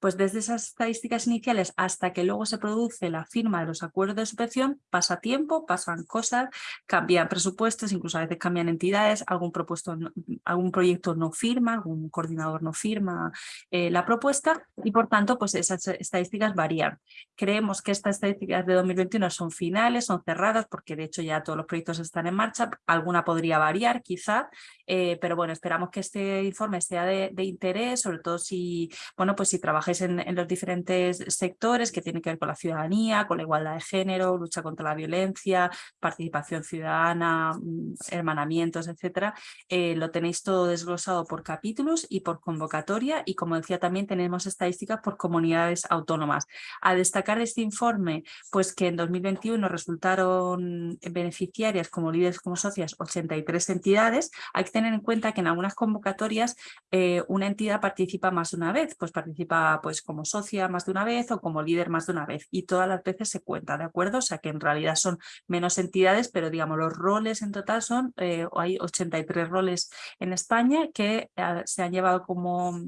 pues desde esas estadísticas iniciales hasta que luego se produce la firma de los acuerdos de subvención, pasa tiempo, pasan cosas, cambian presupuestos, incluso a veces cambian entidades, algún, propuesto, algún proyecto no firma, algún coordinador no firma eh, la propuesta y por tanto pues esas estadísticas varían. Creemos que estas estadísticas de 2021 son finales, son cerradas porque de hecho ya todos los proyectos están en marcha, alguna podría variar quizá, eh, pero bueno, esperamos que este informe sea de, interés, sobre todo si, bueno, pues si trabajáis en, los diferentes sectores que tienen que ver con la ciudadanía, con la igualdad de género, lucha contra la violencia, participación ciudadana, mm, hermanamientos, etcétera. Eh, lo tenéis todo desglosado por capítulos y por convocatoria y como decía también tenemos estadísticas por comunidades autónomas. A destacar de este informe, pues que en 2021 resultaron beneficiarias como líderes como socias 83 entidades. Hay que tener en cuenta que en algunas convocatorias eh, una entidad participa más una vez, pues participa pues como socia más de una vez o como líder más de una vez y todas las veces se cuenta, ¿de acuerdo? O sea que en realidad son menos entidades, pero digamos los roles en total son, eh, hay 83 roles en España que eh, se han llevado como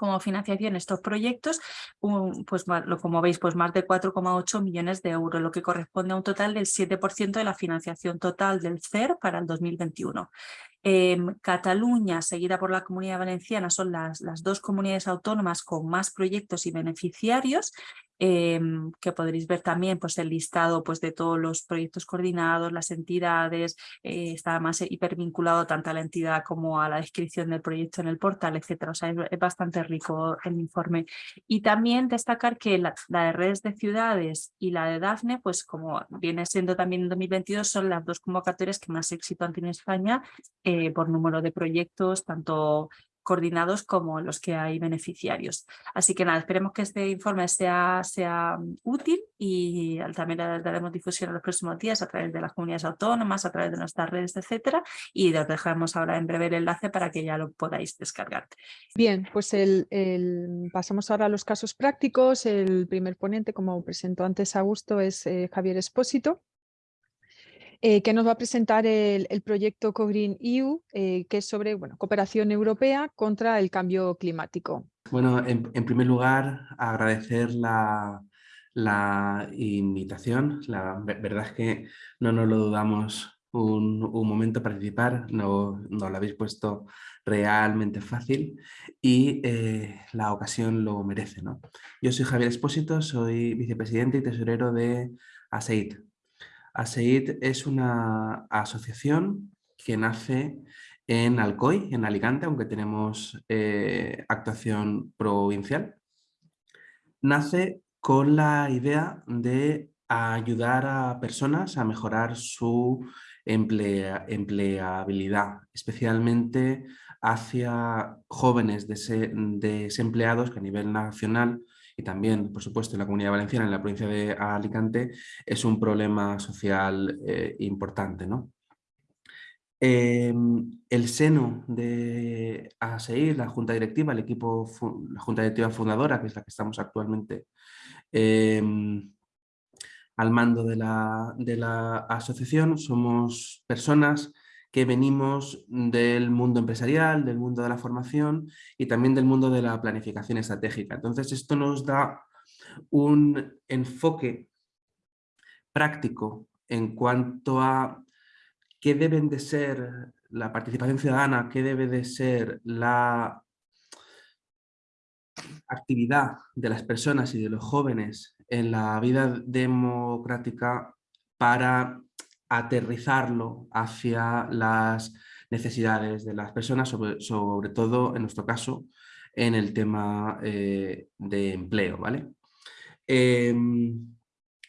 como financiación estos proyectos, pues como veis, pues más de 4,8 millones de euros, lo que corresponde a un total del 7% de la financiación total del CER para el 2021. Em, Cataluña, seguida por la Comunidad Valenciana, son las, las dos comunidades autónomas con más proyectos y beneficiarios Em, que podréis ver también pues, el listado pues, de todos los proyectos coordinados, las entidades, eh, está más hipervinculado tanto a la entidad como a la descripción del proyecto en el portal, etcétera. O sea, es, bastante rico el informe. Y también destacar que la, de redes de ciudades y la de DAFNE, pues como viene siendo también en 2022, son las dos convocatorias que más éxito han tenido en España eh, por número de proyectos, tanto coordinados como los que hay beneficiarios. Así que nada, esperemos que este informe sea, sea mm, útil y también le daremos difusión en los próximos días a través de las comunidades autónomas, a través de nuestras redes, etcétera, y os dejamos ahora en breve el enlace para que ya lo podáis descargar.
Bien, pues pasamos ahora a los casos prácticos. El primer ponente, como presentó antes Augusto, es eh, Javier Espósito. Eh, que nos va a presentar el, proyecto CoGreen EU, eh, que es sobre cooperación europea contra el cambio climático.
Bueno, en, primer lugar, agradecer la, invitación. La verdad es que no nos lo dudamos un, momento participar, no, no, lo habéis puesto realmente fácil y eh, la ocasión lo merece. ¿no? Yo soy Javier Espósito, soy vicepresidente y tesorero de ASEID, ASEID es una asociación que nace en Alcoy, en Alicante, aunque tenemos eh, actuación provincial. Nace con la idea de ayudar a personas a mejorar su empleabilidad, especialmente hacia jóvenes desempleados que a nivel nacional y también, por supuesto, en la Comunidad Valenciana, en la provincia de Alicante, es un problema social eh, importante. ¿no? Em, el seno de ASEIR, la Junta Directiva, el equipo, la Junta Directiva Fundadora, que es la que estamos actualmente em, al mando de la, de la asociación, somos personas que venimos del mundo empresarial, del mundo de la formación y también del mundo de la planificación estratégica. Entonces esto nos da un enfoque práctico en cuanto a qué deben de ser la participación ciudadana, qué debe de ser la actividad de las personas y de los jóvenes en la vida democrática para aterrizarlo hacia las necesidades de las personas, sobre, todo en nuestro caso en el tema eh, de empleo. ¿vale? Em,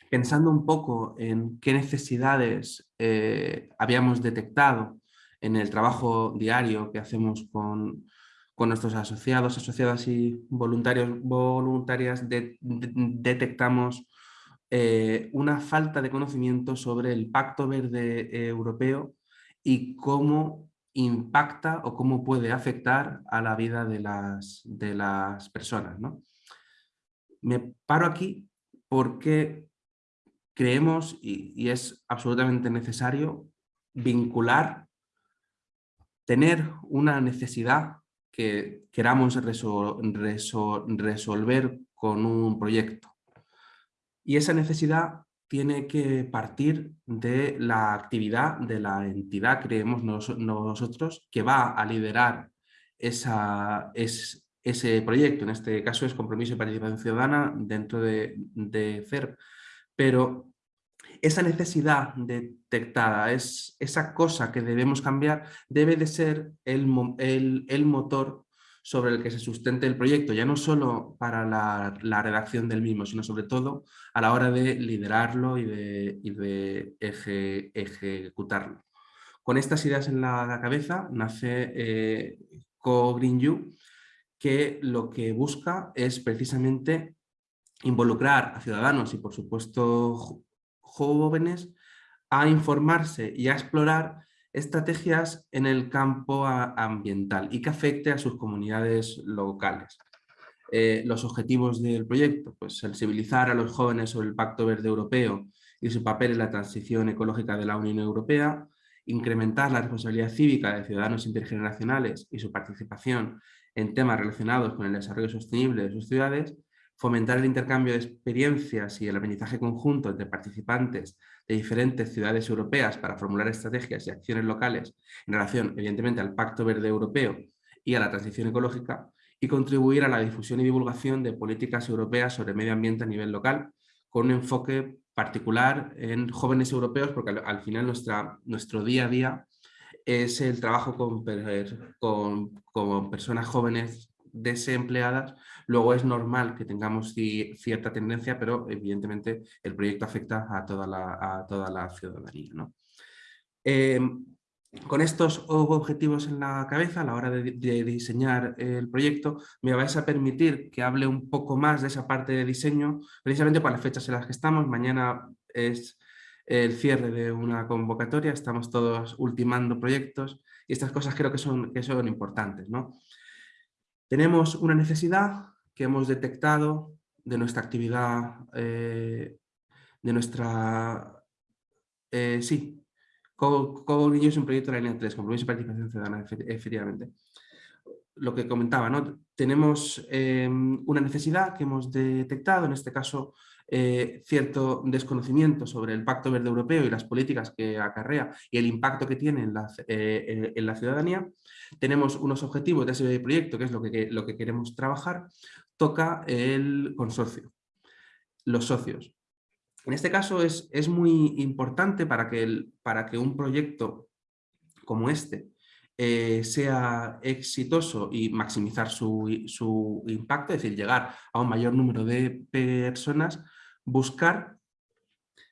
pensando un poco en qué necesidades eh, habíamos detectado en el trabajo diario que hacemos con, nuestros asociados, asociadas y voluntarios, voluntarias, detectamos eh, una falta de conocimiento sobre el Pacto Verde eh, Europeo y cómo impacta o cómo puede afectar a la vida de las, de las personas. ¿no? Me paro aquí porque creemos, y, es absolutamente necesario, vincular, tener una necesidad que queramos resolver con un proyecto. Y esa necesidad tiene que partir de la actividad de la entidad, creemos nosotros, que va a liderar ese proyecto. En este caso es Compromiso y Participación Ciudadana dentro de, de CERP. Pero esa necesidad detectada, es, esa cosa que debemos cambiar, debe de ser el, el motor sobre el que se sustente el proyecto, ya no solo para la, redacción del mismo, sino sobre todo a la hora de liderarlo y de, ejecutarlo. Con estas ideas en la cabeza nace eh, Co Green You, que lo que busca es precisamente involucrar a ciudadanos y por supuesto jóvenes a informarse y a explorar estrategias en el campo ambiental y que afecte a sus comunidades locales. Eh, los objetivos del proyecto, pues sensibilizar a los jóvenes sobre el Pacto Verde Europeo y su papel en la transición ecológica de la Unión Europea, incrementar la responsabilidad cívica de ciudadanos intergeneracionales y su participación en temas relacionados con el desarrollo sostenible de sus ciudades, fomentar el intercambio de experiencias y el aprendizaje conjunto entre participantes de diferentes ciudades europeas para formular estrategias y acciones locales en relación, evidentemente, al Pacto Verde Europeo y a la transición ecológica, y contribuir a la difusión y divulgación de políticas europeas sobre medio ambiente a nivel local, con un enfoque particular en jóvenes europeos, porque al, final nuestra, nuestro día a día es el trabajo con, con, con personas jóvenes desempleadas, luego es normal que tengamos cierta tendencia, pero evidentemente el proyecto afecta a toda la, ciudadanía. Em, con estos objetivos en la cabeza, a la hora de, diseñar el proyecto, me vais a permitir que hable un poco más de esa parte de diseño, precisamente para las fechas en las que estamos. Mañana es el cierre de una convocatoria, estamos todos ultimando proyectos y estas cosas creo que son, que son importantes. ¿no? Tenemos una necesidad que hemos detectado de nuestra actividad, eh, de nuestra... Eh, sí, Cobo es un proyecto de la línea 3, compromiso y participación ciudadana, efectivamente. Lo que comentaba, ¿no? tenemos em, una necesidad que hemos detectado, en este caso eh, cierto desconocimiento sobre el Pacto Verde Europeo y las políticas que acarrea y el impacto que tiene en la, eh, ciudadanía. Tenemos unos objetivos de ese proyecto, que es lo que, lo que queremos trabajar, toca el consorcio, los socios. En este caso es, es muy importante para que, el, para que un proyecto como este eh, sea exitoso y maximizar su, su, impacto, es decir, llegar a un mayor número de personas, buscar,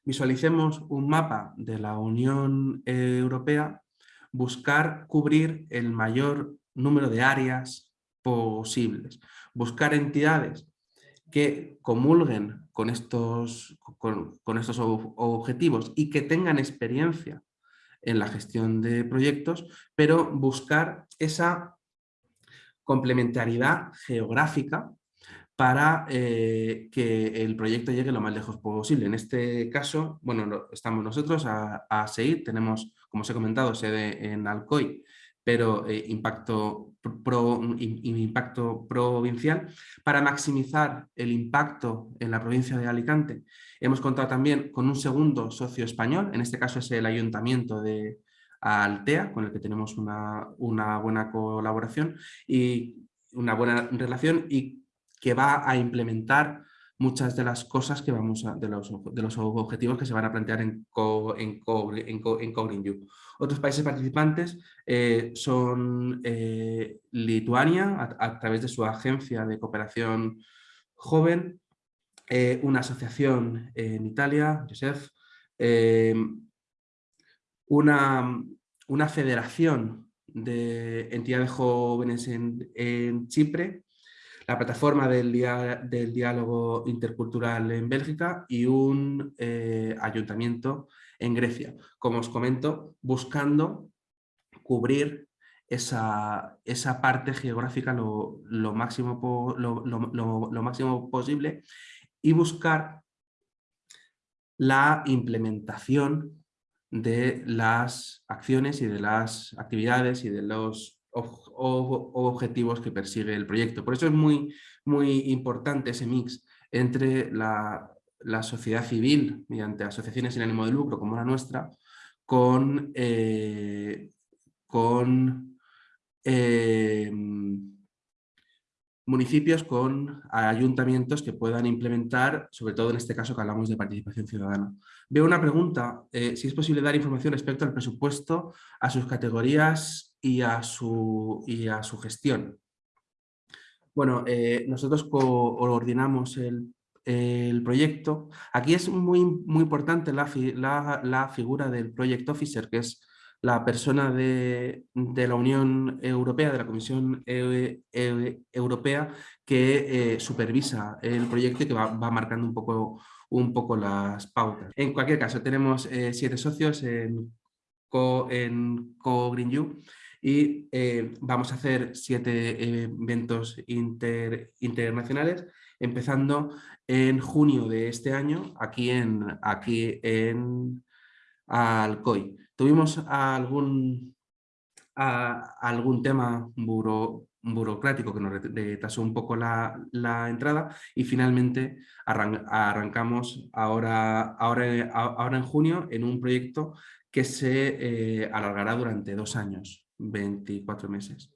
visualicemos un mapa de la Unión Europea, buscar cubrir el mayor número de áreas posibles. Buscar entidades que comulguen con estos, con, estos objetivos y que tengan experiencia en la gestión de proyectos, pero buscar esa complementariedad geográfica para eh, que el proyecto llegue lo más lejos posible. En este caso, bueno, estamos nosotros a, a SEID, tenemos, como os he comentado, sede en Alcoy, pero eh, impacto, pro, impacto provincial. Para maximizar el impacto en la provincia de Alicante, hemos contado también con un segundo socio español, en este caso es el Ayuntamiento de Altea, con el que tenemos una, una buena colaboración y una buena relación y que va a implementar muchas de las cosas que vamos a, de, los, de los objetivos que se van a plantear en, Co, en, Co, en, You. Otros países participantes eh, son eh, Lituania, a, través de su agencia de cooperación joven, eh, una asociación en Italia, Josef, una, una federación de entidades jóvenes en, en Chipre, la plataforma del, diálogo intercultural en Bélgica y un eh, ayuntamiento en Grecia. Como os comento, buscando cubrir esa, esa parte geográfica lo, máximo, lo, máximo posible y buscar la implementación de las acciones y de las actividades y de los objetivos que persigue el proyecto. Por eso es muy, muy importante ese mix entre la, sociedad civil, mediante asociaciones sin ánimo de lucro como la nuestra, con, eh, con eh, municipios, con ayuntamientos que puedan implementar, sobre todo en este caso que hablamos de participación ciudadana. Veo una pregunta, eh, si es posible dar información respecto al presupuesto, a sus categorías y a su, y a su gestión. Bueno, eh, nosotros coordinamos el, el, proyecto. Aquí es muy, muy importante la, la, la, figura del Project Officer, que es la persona de, de la Unión Europea, de la Comisión e, e, Europea, que eh, supervisa el proyecto y que va, va, marcando un poco, un poco las pautas. En cualquier caso, tenemos eh, siete socios en Co, en Co Green You y eh, vamos a hacer siete eventos internacionales, empezando en junio de este año aquí en, aquí en Alcoy. Tuvimos algún, algún tema burocrático que nos retrasó un poco la, entrada y finalmente arrancamos ahora, ahora, ahora en junio en un proyecto que se eh, alargará durante dos años. 24 meses.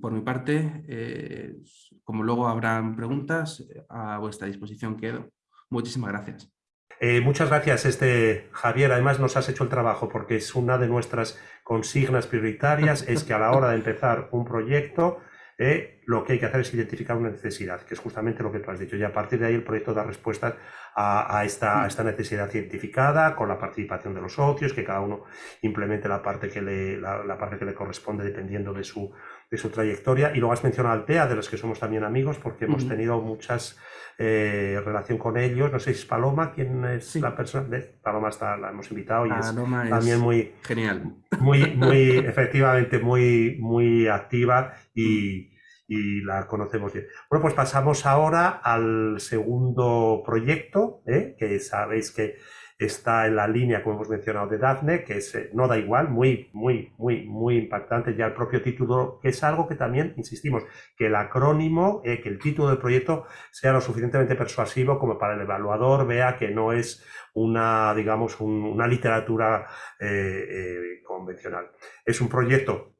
Por mi parte, eh, como luego habrán preguntas, a vuestra disposición quedo. Muchísimas gracias.
Eh, muchas gracias, este, Javier. Además nos has hecho el trabajo porque es una de nuestras consignas prioritarias, es que a la hora de empezar un proyecto eh, lo que hay que hacer es identificar una necesidad, que es justamente lo que tú has dicho, y a partir de ahí el proyecto da respuestas a, esta, esta, necesidad cientificada, con la participación de los socios, que cada uno implemente la parte que le, la, parte que le corresponde dependiendo de su, de su trayectoria. Y luego has mencionado Altea, de los que somos también amigos, porque hemos tenido muchas eh, relación con ellos. No sé si es Paloma, ¿quién es la persona? Paloma está, la hemos invitado y es también muy
genial.
Muy, *laughs* muy, efectivamente, muy, muy activa y, y, la conocemos bien. Bueno, pues pasamos ahora al segundo proyecto, ¿eh? que sabéis que está en la línea, como hemos mencionado, de Daphne, que es, eh, no da igual, muy, muy, muy, muy impactante ya el propio título, que es algo que también, insistimos, que el acrónimo, eh, que el título del proyecto sea lo suficientemente persuasivo como para el evaluador vea que no es una, digamos, una literatura eh, convencional. Es un proyecto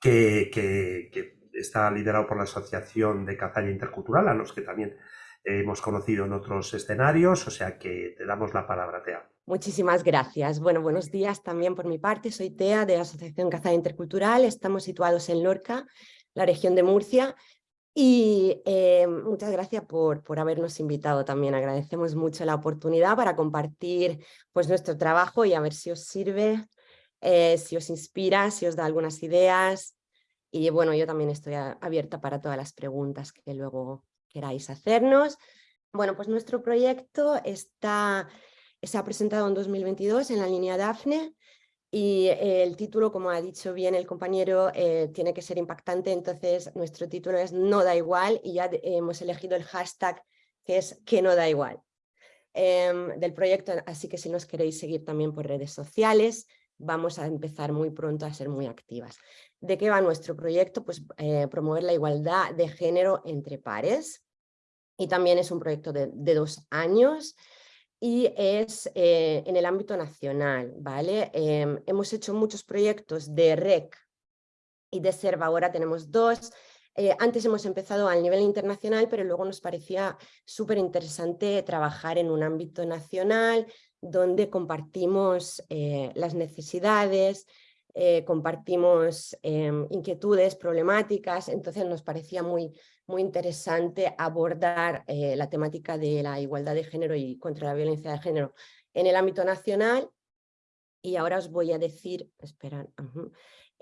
que, que, que está liderado por la Asociación de Cazaña Intercultural, a los que también hemos conocido en otros escenarios, o sea que te damos la palabra, Tea.
Muchísimas gracias. Bueno, buenos días también por mi parte. Soy Tea de la Asociación Cazada Intercultural. Estamos situados en Lorca, la región de Murcia. Y eh, muchas gracias por, por habernos invitado también. Agradecemos mucho la oportunidad para compartir pues, nuestro trabajo y a ver si os sirve, eh, si os inspira, si os da algunas ideas Y bueno, yo también estoy abierta para todas las preguntas que luego queráis hacernos. Bueno, pues nuestro proyecto está, se ha presentado en 2022 en la línea DAFNE y el título, como ha dicho bien el compañero, eh, tiene que ser impactante, entonces nuestro título es No da igual y ya hemos elegido el hashtag que es que no da igual em, del proyecto, así que si nos queréis seguir también por redes sociales, vamos a empezar muy pronto a ser muy activas. ¿De qué va nuestro proyecto? Pues eh, promover la igualdad de género entre pares y también es un proyecto de, dos años y es eh, en el ámbito nacional, ¿vale? Em, hemos hecho muchos proyectos de REC y de SERVA, ahora tenemos dos, eh, antes hemos empezado al nivel internacional, pero luego nos parecía súper interesante trabajar en un ámbito nacional donde compartimos eh, las necesidades, eh, compartimos em, inquietudes, problemáticas, entonces nos parecía muy, muy interesante abordar la temática de la igualdad de género y contra la violencia de género en el ámbito nacional. Y ahora os voy a decir, esperad,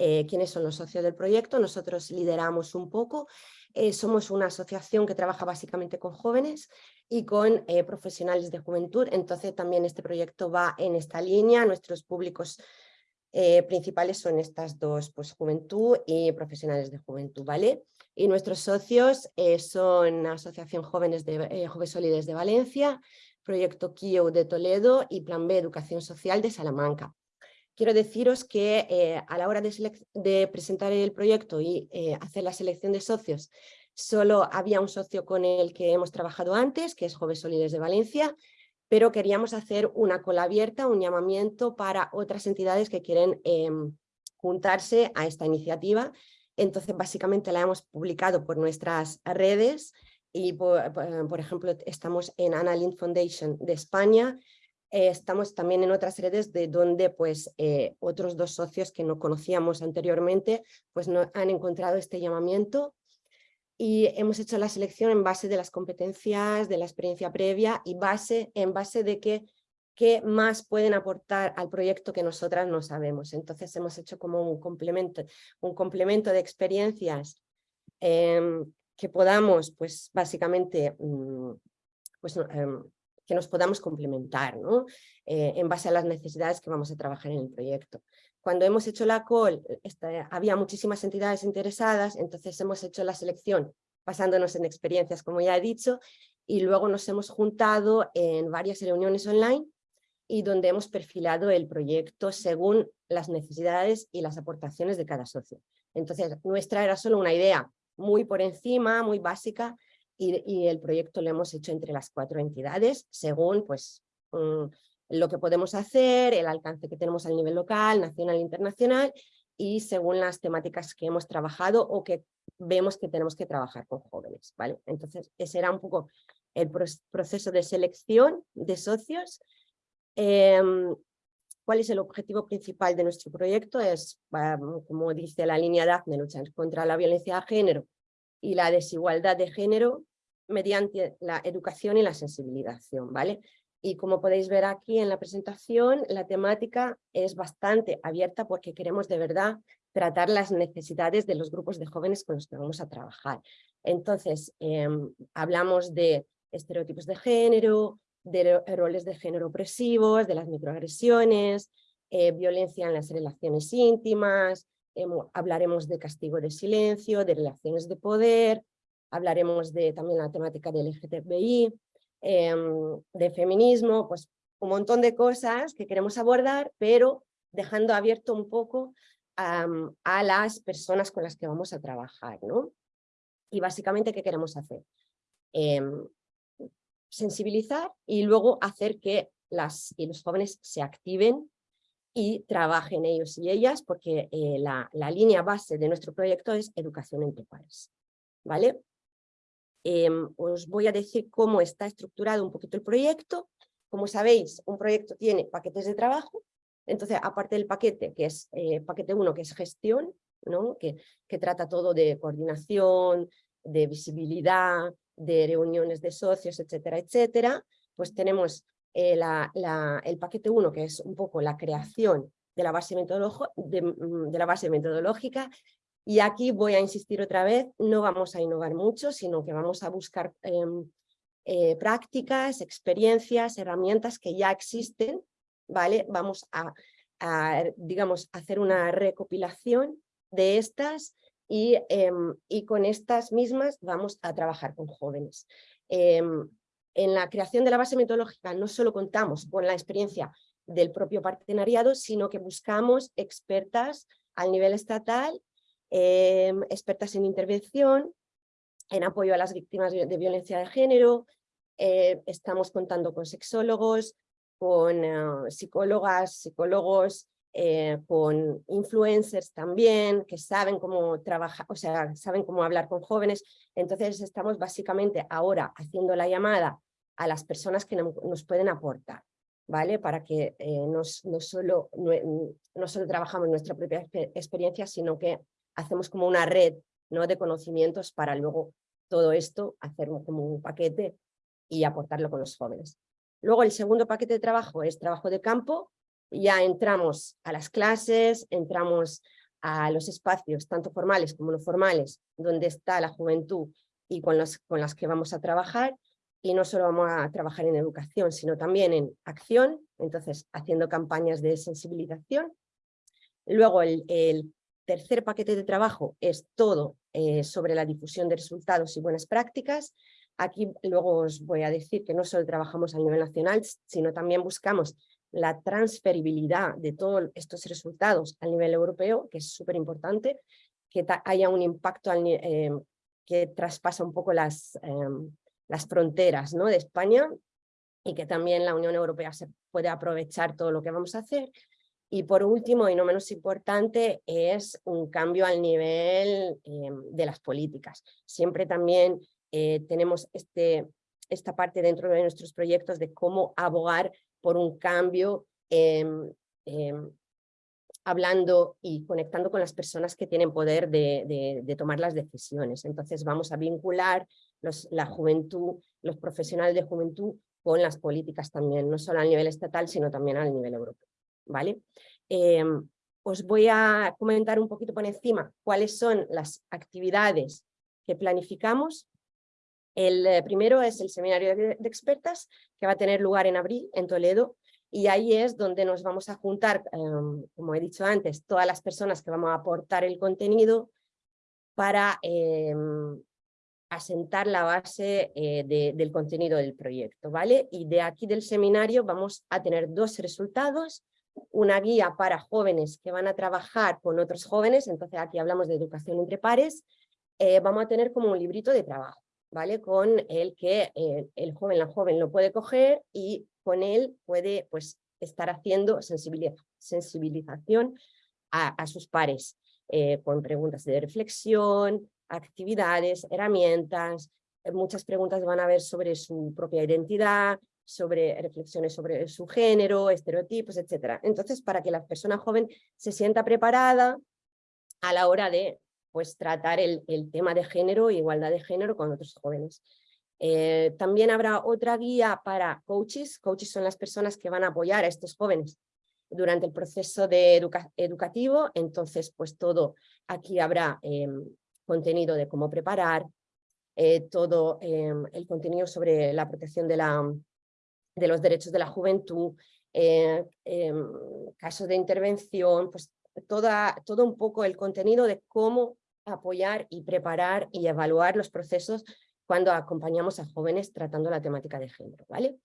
eh, quiénes son los socios del proyecto. Nosotros lideramos un poco. Eh, somos una asociación que trabaja básicamente con jóvenes y con eh, profesionales de juventud. Entonces también este proyecto va en esta línea. Nuestros públicos principales son estas dos, pues juventud y profesionales de juventud, ¿vale? Y nuestros socios son Asociación Jóvenes de, Jóvenes de Valencia, Proyecto KIO de Toledo y Plan B Educación Social de Salamanca quiero deciros que eh, a la hora de, presentar el proyecto y eh, hacer la selección de socios, solo había un socio con el que hemos trabajado antes, que es Jóvenes Solides de Valencia, pero queríamos hacer una cola abierta, un llamamiento para otras entidades que quieren em, juntarse a esta iniciativa. Entonces, básicamente la hemos publicado por nuestras redes y, por, por ejemplo, estamos en Annalyn Foundation de España, eh, estamos también en otras redes de donde pues, eh, otros dos socios que no conocíamos anteriormente pues, no, han encontrado este llamamiento y hemos hecho la selección en base de las competencias, de la experiencia previa y base, en base de qué, qué más pueden aportar al proyecto que nosotras no sabemos. Entonces hemos hecho como un complemento, un complemento de experiencias em, que podamos pues básicamente mm, pues, em, que nos podamos complementar ¿no? Eh, en base a las necesidades que vamos a trabajar en el proyecto. Cuando hemos hecho la call, había muchísimas entidades interesadas, entonces hemos hecho la selección basándonos en experiencias, como ya he dicho, y luego nos hemos juntado en varias reuniones online y donde hemos perfilado el proyecto según las necesidades y las aportaciones de cada socio. Entonces, nuestra era solo una idea muy por encima, muy básica, y, el proyecto lo hemos hecho entre las cuatro entidades según pues, mm, lo que podemos hacer, el alcance que tenemos a nivel local, nacional e internacional y según las temáticas que hemos trabajado o que vemos que tenemos que trabajar con jóvenes. ¿vale? Entonces ese era un poco el proceso de selección de socios. Em, ¿Cuál es el objetivo principal de nuestro proyecto? Es, como dice la línea DAFNE, luchar contra la violencia de género y la desigualdad de género mediante la educación y la sensibilización, ¿vale? Y como podéis ver aquí en la presentación, la temática es bastante abierta porque queremos de verdad tratar las necesidades de los grupos de jóvenes con los que vamos a trabajar. Entonces, em, hablamos de estereotipos de género, de roles de género opresivos, de las microagresiones, eh, violencia en las relaciones íntimas, hablaremos de castigo de silencio, de relaciones de poder, hablaremos de también la temática del LGTBI, em, de feminismo, pues un montón de cosas que queremos abordar, pero dejando abierto un poco a las personas con las que vamos a trabajar. ¿no? Y básicamente, ¿qué queremos hacer? Em, sensibilizar y luego hacer que las y los jóvenes se activen y trabajen ellos y ellas, porque eh, la, la, línea base de nuestro proyecto es educación entre pares. ¿vale? Em, os voy a decir cómo está estructurado un poquito el proyecto. Como sabéis, un proyecto tiene paquetes de trabajo, entonces aparte del paquete, que es eh, paquete 1, que es gestión, ¿no? que, que trata todo de coordinación, de visibilidad, de reuniones de socios, etcétera, etcétera, pues tenemos eh, el paquete 1, que es un poco la creación de la base, mm, de, la base metodológica, Y aquí voy a insistir otra vez, no vamos a innovar mucho, sino que vamos a buscar em, eh, prácticas, experiencias, herramientas que ya existen, ¿vale? Vamos a, digamos, hacer una recopilación de estas y, em, y, con estas mismas vamos a trabajar con jóvenes. Em, en la creación de la base metodológica no solo contamos con la experiencia del propio partenariado, sino que buscamos expertas al nivel estatal Em, expertas en intervención, en apoyo a las víctimas de violencia de género, eh, estamos contando con sexólogos, con eh, psicólogas, psicólogos, eh, con influencers también, que saben cómo trabajar, o sea, saben cómo hablar con jóvenes. Entonces estamos básicamente ahora haciendo la llamada a las personas que nos pueden aportar, ¿vale? Para que no, solo, no, solo trabajamos nuestra propia experiencia, sino que hacemos como una red ¿no? de conocimientos para luego todo esto hacer como un paquete y aportarlo con los jóvenes. Luego el segundo paquete de trabajo es trabajo de campo, ya entramos a las clases, entramos a los espacios tanto formales como no formales, donde está la juventud y con, los, con las que vamos a trabajar, y no solo vamos a trabajar en educación, sino también en acción, entonces haciendo campañas de sensibilización. Luego el tercer paquete de trabajo es todo eh, sobre la difusión de resultados y buenas prácticas. Aquí luego os voy a decir que no solo trabajamos a nivel nacional, sino también buscamos la transferibilidad de todos estos resultados a nivel europeo, que es súper importante, que haya un impacto eh, que traspasa un poco las, em, las fronteras ¿no? de España y que también la Unión Europea se puede aprovechar todo lo que vamos a hacer. Y por último, y no menos importante, es un cambio al nivel em, de las políticas. Siempre también eh, tenemos este, esta parte dentro de nuestros proyectos de cómo abogar por un cambio em, hablando y conectando con las personas que tienen poder de, de, tomar las decisiones. Entonces vamos a vincular la juventud, los profesionales de juventud con las políticas también, no solo a nivel estatal, sino también a nivel europeo. ¿Vale? Em, os voy a comentar un poquito por encima cuáles son las actividades que planificamos. El eh, primero es el seminario de, expertas que va a tener lugar en abril en Toledo y ahí es donde nos vamos a juntar, em, como he dicho antes, todas las personas que vamos a aportar el contenido para em, asentar la base eh, del contenido del proyecto, ¿vale? Y de aquí del seminario vamos a tener dos resultados una guía para jóvenes que van a trabajar con otros jóvenes, entonces aquí hablamos de educación entre pares, eh, vamos a tener como un librito de trabajo, ¿vale? Con el que eh, el joven, la joven lo puede coger y con él puede pues estar haciendo sensibilización a, sus pares, eh, con preguntas de reflexión, actividades, herramientas, muchas preguntas van a ver sobre su propia identidad, sobre reflexiones sobre su género, estereotipos, etc. Entonces, para que la persona joven se sienta preparada a la hora de pues, tratar el, tema de género igualdad de género con otros jóvenes. Eh, también habrá otra guía para coaches. Coaches son las personas que van a apoyar a estos jóvenes durante el proceso de educativo. Entonces, pues todo aquí habrá em, contenido de cómo preparar, eh, todo em, el contenido sobre la protección de la, de los derechos de la juventud, eh, em, casos de intervención, pues toda, todo un poco el contenido de cómo apoyar y preparar y evaluar los procesos cuando acompañamos a jóvenes tratando la temática de género. ¿vale?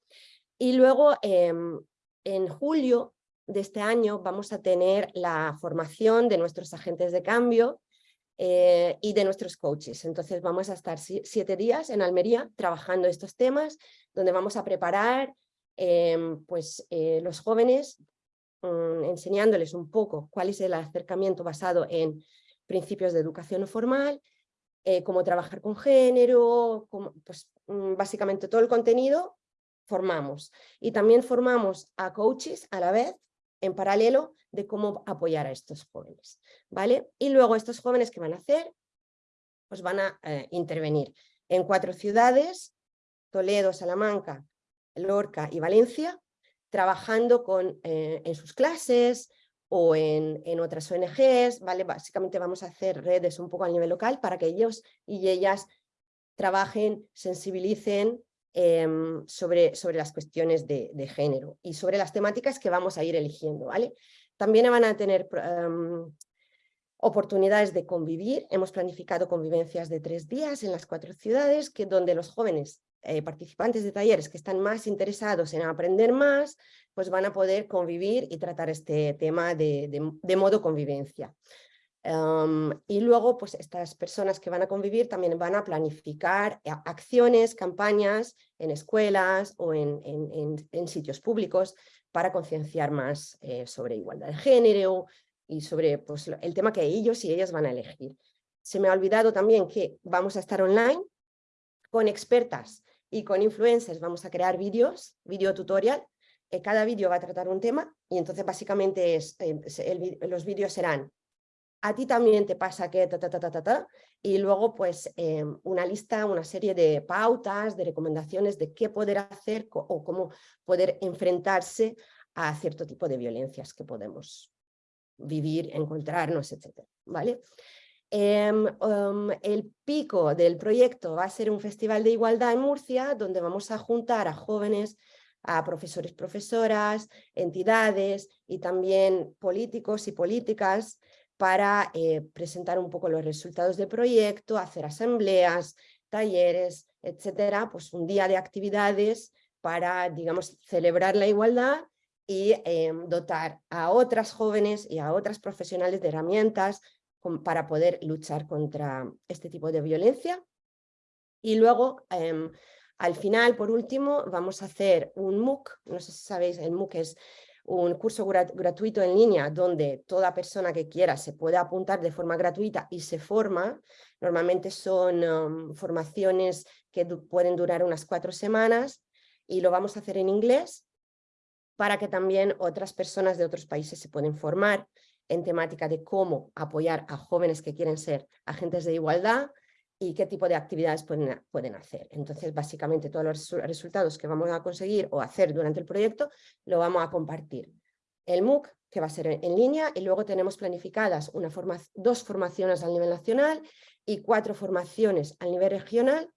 Y luego em, en julio de este año vamos a tener la formación de nuestros agentes de cambio eh, y de nuestros coaches. Entonces vamos a estar siete días en Almería trabajando estos temas, donde vamos a preparar Em, pues eh, los jóvenes mm, enseñándoles un poco cuál es el acercamiento basado en principios de educación formal, eh, cómo trabajar con género, pues mm, básicamente todo el contenido formamos. Y también formamos a coaches a la vez, en paralelo, de cómo apoyar a estos jóvenes. ¿vale? Y luego estos jóvenes que van a hacer, pues van a eh, intervenir en cuatro ciudades, Toledo, Salamanca, Lorca y Valencia, trabajando con, eh, en sus clases o en, en, otras ONGs, ¿vale? Básicamente vamos a hacer redes un poco a nivel local para que ellos y ellas trabajen, sensibilicen Em, sobre, sobre las cuestiones de, género y sobre las temáticas que vamos a ir eligiendo. ¿vale? También van a tener em, oportunidades de convivir. Hemos planificado convivencias de tres días en las cuatro ciudades, que, donde los jóvenes eh, participantes de talleres que están más interesados en aprender más, pues van a poder convivir y tratar este tema de, modo convivencia y luego, pues estas personas que van a convivir también van a planificar eh, acciones, campañas en escuelas o en, en, sitios públicos para concienciar más eh, sobre igualdad de género y sobre pues, el tema que ellos y ellas van a elegir. Se me ha olvidado también que vamos a estar online con expertas y con influencers, vamos a crear vídeos, video tutorial, eh, cada vídeo va a tratar un tema y entonces básicamente es, los vídeos serán a ti también te pasa que ta, ta, ta, ta, ta, y luego pues em, una lista, una serie de pautas, de recomendaciones de qué poder hacer o cómo poder enfrentarse a cierto tipo de violencias que podemos vivir, encontrarnos, etc. ¿vale? Em, em, el pico del proyecto va a ser un festival de igualdad en Murcia, donde vamos a juntar a jóvenes, a profesores, profesoras, entidades y también políticos y políticas para eh, presentar un poco los resultados del proyecto, hacer asambleas, talleres, etcétera, pues un día de actividades para, digamos, celebrar la igualdad y em, dotar a otras jóvenes y a otras profesionales de herramientas para poder luchar contra este tipo de violencia. Y luego, em, al final, por último, vamos a hacer un MOOC, no sé si sabéis, el MOOC es un curso gratuito en línea donde toda persona que quiera se puede apuntar de forma gratuita y se forma. Normalmente son um, formaciones que pueden durar unas cuatro semanas y lo vamos a hacer en inglés para que también otras personas de otros países se pueden formar en temática de cómo apoyar a jóvenes que quieren ser agentes de igualdad y qué tipo de actividades pueden, pueden hacer. Entonces, básicamente todos los resultados que vamos a conseguir o hacer durante el proyecto lo vamos a compartir. El MOOC, que va a ser en línea, y luego tenemos planificadas una forma, dos formaciones a nivel nacional y cuatro formaciones a nivel regional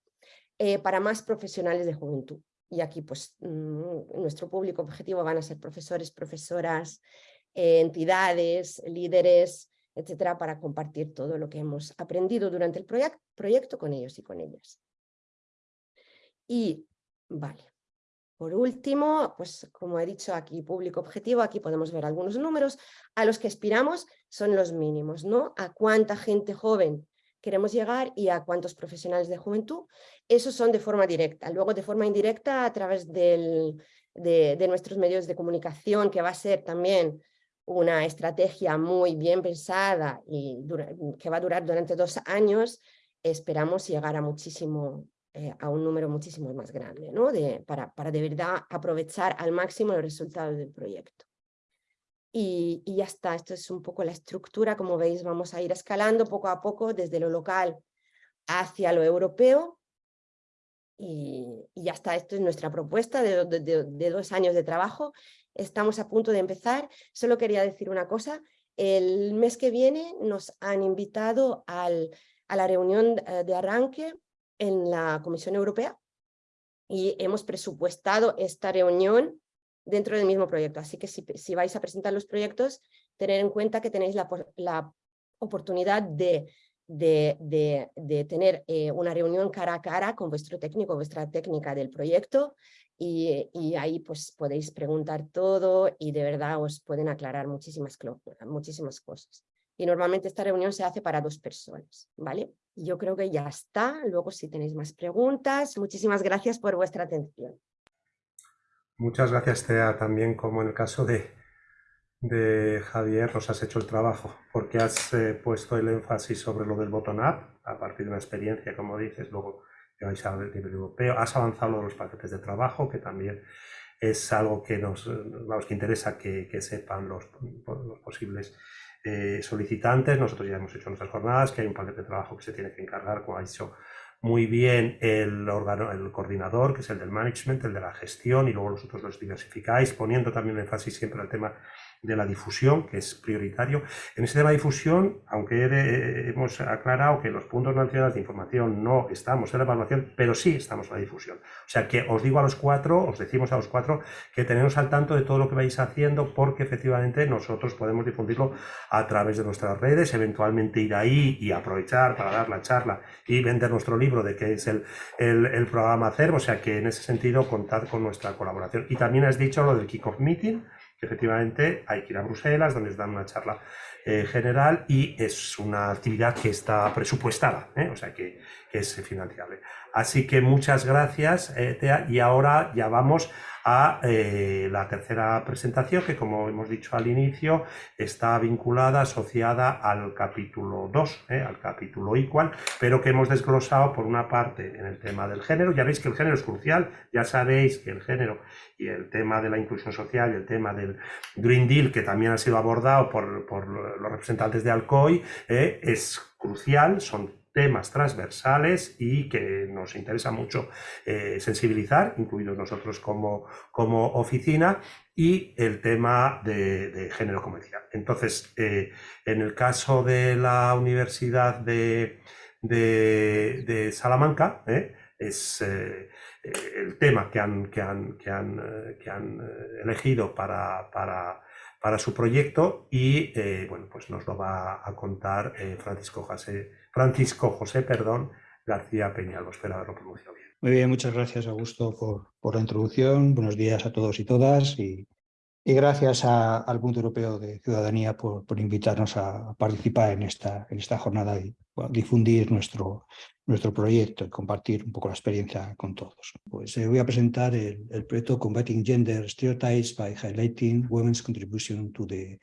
eh, para más profesionales de juventud. Y aquí, pues, mm, nuestro público objetivo van a ser profesores, profesoras, eh, entidades, líderes, etcétera, para compartir todo lo que hemos aprendido durante el proyecto con ellos y con ellas. Y, vale, por último, pues como he dicho aquí, público objetivo, aquí podemos ver algunos números, a los que aspiramos son los mínimos, ¿no? A cuánta gente joven queremos llegar y a cuántos profesionales de juventud, esos son de forma directa. Luego de forma indirecta a través de nuestros medios de comunicación, que va a ser también una estrategia muy bien pensada y que va a durar durante dos años, esperamos llegar a muchísimo, eh, a un número muchísimo más grande, ¿no? para, para de verdad aprovechar al máximo los resultados del proyecto. Y, y, ya está, esto es un poco la estructura, como veis vamos a ir escalando poco a poco desde lo local hacia lo europeo y, y ya está, esto es nuestra propuesta de, de dos años de trabajo estamos a punto de empezar. Solo quería decir una cosa, el mes que viene nos han invitado a la reunión eh, de arranque en la Comisión Europea y hemos presupuestado esta reunión dentro del mismo proyecto. Así que si, vais a presentar los proyectos, tener en cuenta que tenéis la, oportunidad de tener eh, una reunión cara a cara con vuestro técnico, vuestra técnica del proyecto, y, ahí pues podéis preguntar todo y de verdad os pueden aclarar muchísimas, muchísimas cosas. Y normalmente esta reunión se hace para dos personas, ¿vale? Yo creo que ya está. Luego si tenéis más preguntas, muchísimas gracias por vuestra atención.
Muchas gracias, Tea. También como en el caso de, de Javier, nos has hecho el trabajo, porque has eh, puesto el énfasis sobre lo del bottom-up, a partir de una experiencia, como dices, luego que vais a nivel europeo. Has avanzado los paquetes de trabajo, que también es algo que nos, que interesa que, que sepan los, los posibles eh, solicitantes. Nosotros ya hemos hecho nuestras jornadas, que hay un paquete de trabajo que se tiene que encargar, como ha dicho muy bien el, órgano, el coordinador, que es el del management, el de la gestión, y luego vosotros los diversificáis, poniendo también énfasis siempre al tema de la difusión, que es prioritario. En ese tema de difusión, aunque hemos aclarado que los puntos nacionales de información no estamos en la evaluación, pero sí estamos en la difusión. O sea que os digo a los cuatro, os decimos a los cuatro que tenemos al tanto de todo lo que vais haciendo porque efectivamente nosotros podemos difundirlo a través de nuestras redes, eventualmente ir ahí y aprovechar para dar la charla y vender nuestro libro de qué es el, el, programa CERV, o sea que en ese sentido contad con nuestra colaboración. Y también has dicho lo del Kickoff Meeting, que efectivamente hay que ir a Bruselas, donde os dan una charla eh, general y es una actividad que está presupuestada, ¿eh? o sea que, que, es financiable. Así que muchas gracias, eh, Tea, y ahora ya vamos a eh, la tercera presentación que, como hemos dicho al inicio, está vinculada, asociada al capítulo 2, eh, al capítulo igual, pero que hemos desglosado por una parte en el tema del género. Ya veis que el género es crucial, ya sabéis que el género y el tema de la inclusión social y el tema del Green Deal, que también ha sido abordado por, por los representantes de Alcoy, es crucial, son temas transversales y que nos interesa mucho eh, sensibilizar, incluidos nosotros como, como oficina, y el tema de, género comercial. Entonces, eh, en el caso de la Universidad de, Salamanca, eh, es el tema que han, que han, que han, que han elegido para, para, para, su proyecto y bueno, pues nos lo va a contar Francisco José Francisco José, perdón, García Peñalvo. Espero haberlo pronunciado bien.
Muy bien, muchas gracias Augusto por, por la introducción. Buenos días a todos y todas y, y gracias al Punto Europeo de Ciudadanía por, por, invitarnos a participar en esta, en esta jornada y difundir nuestro, nuestro proyecto y compartir un poco la experiencia con todos. Pues eh, voy a presentar el, el proyecto Combating Gender Stereotypes by Highlighting Women's Contribution to the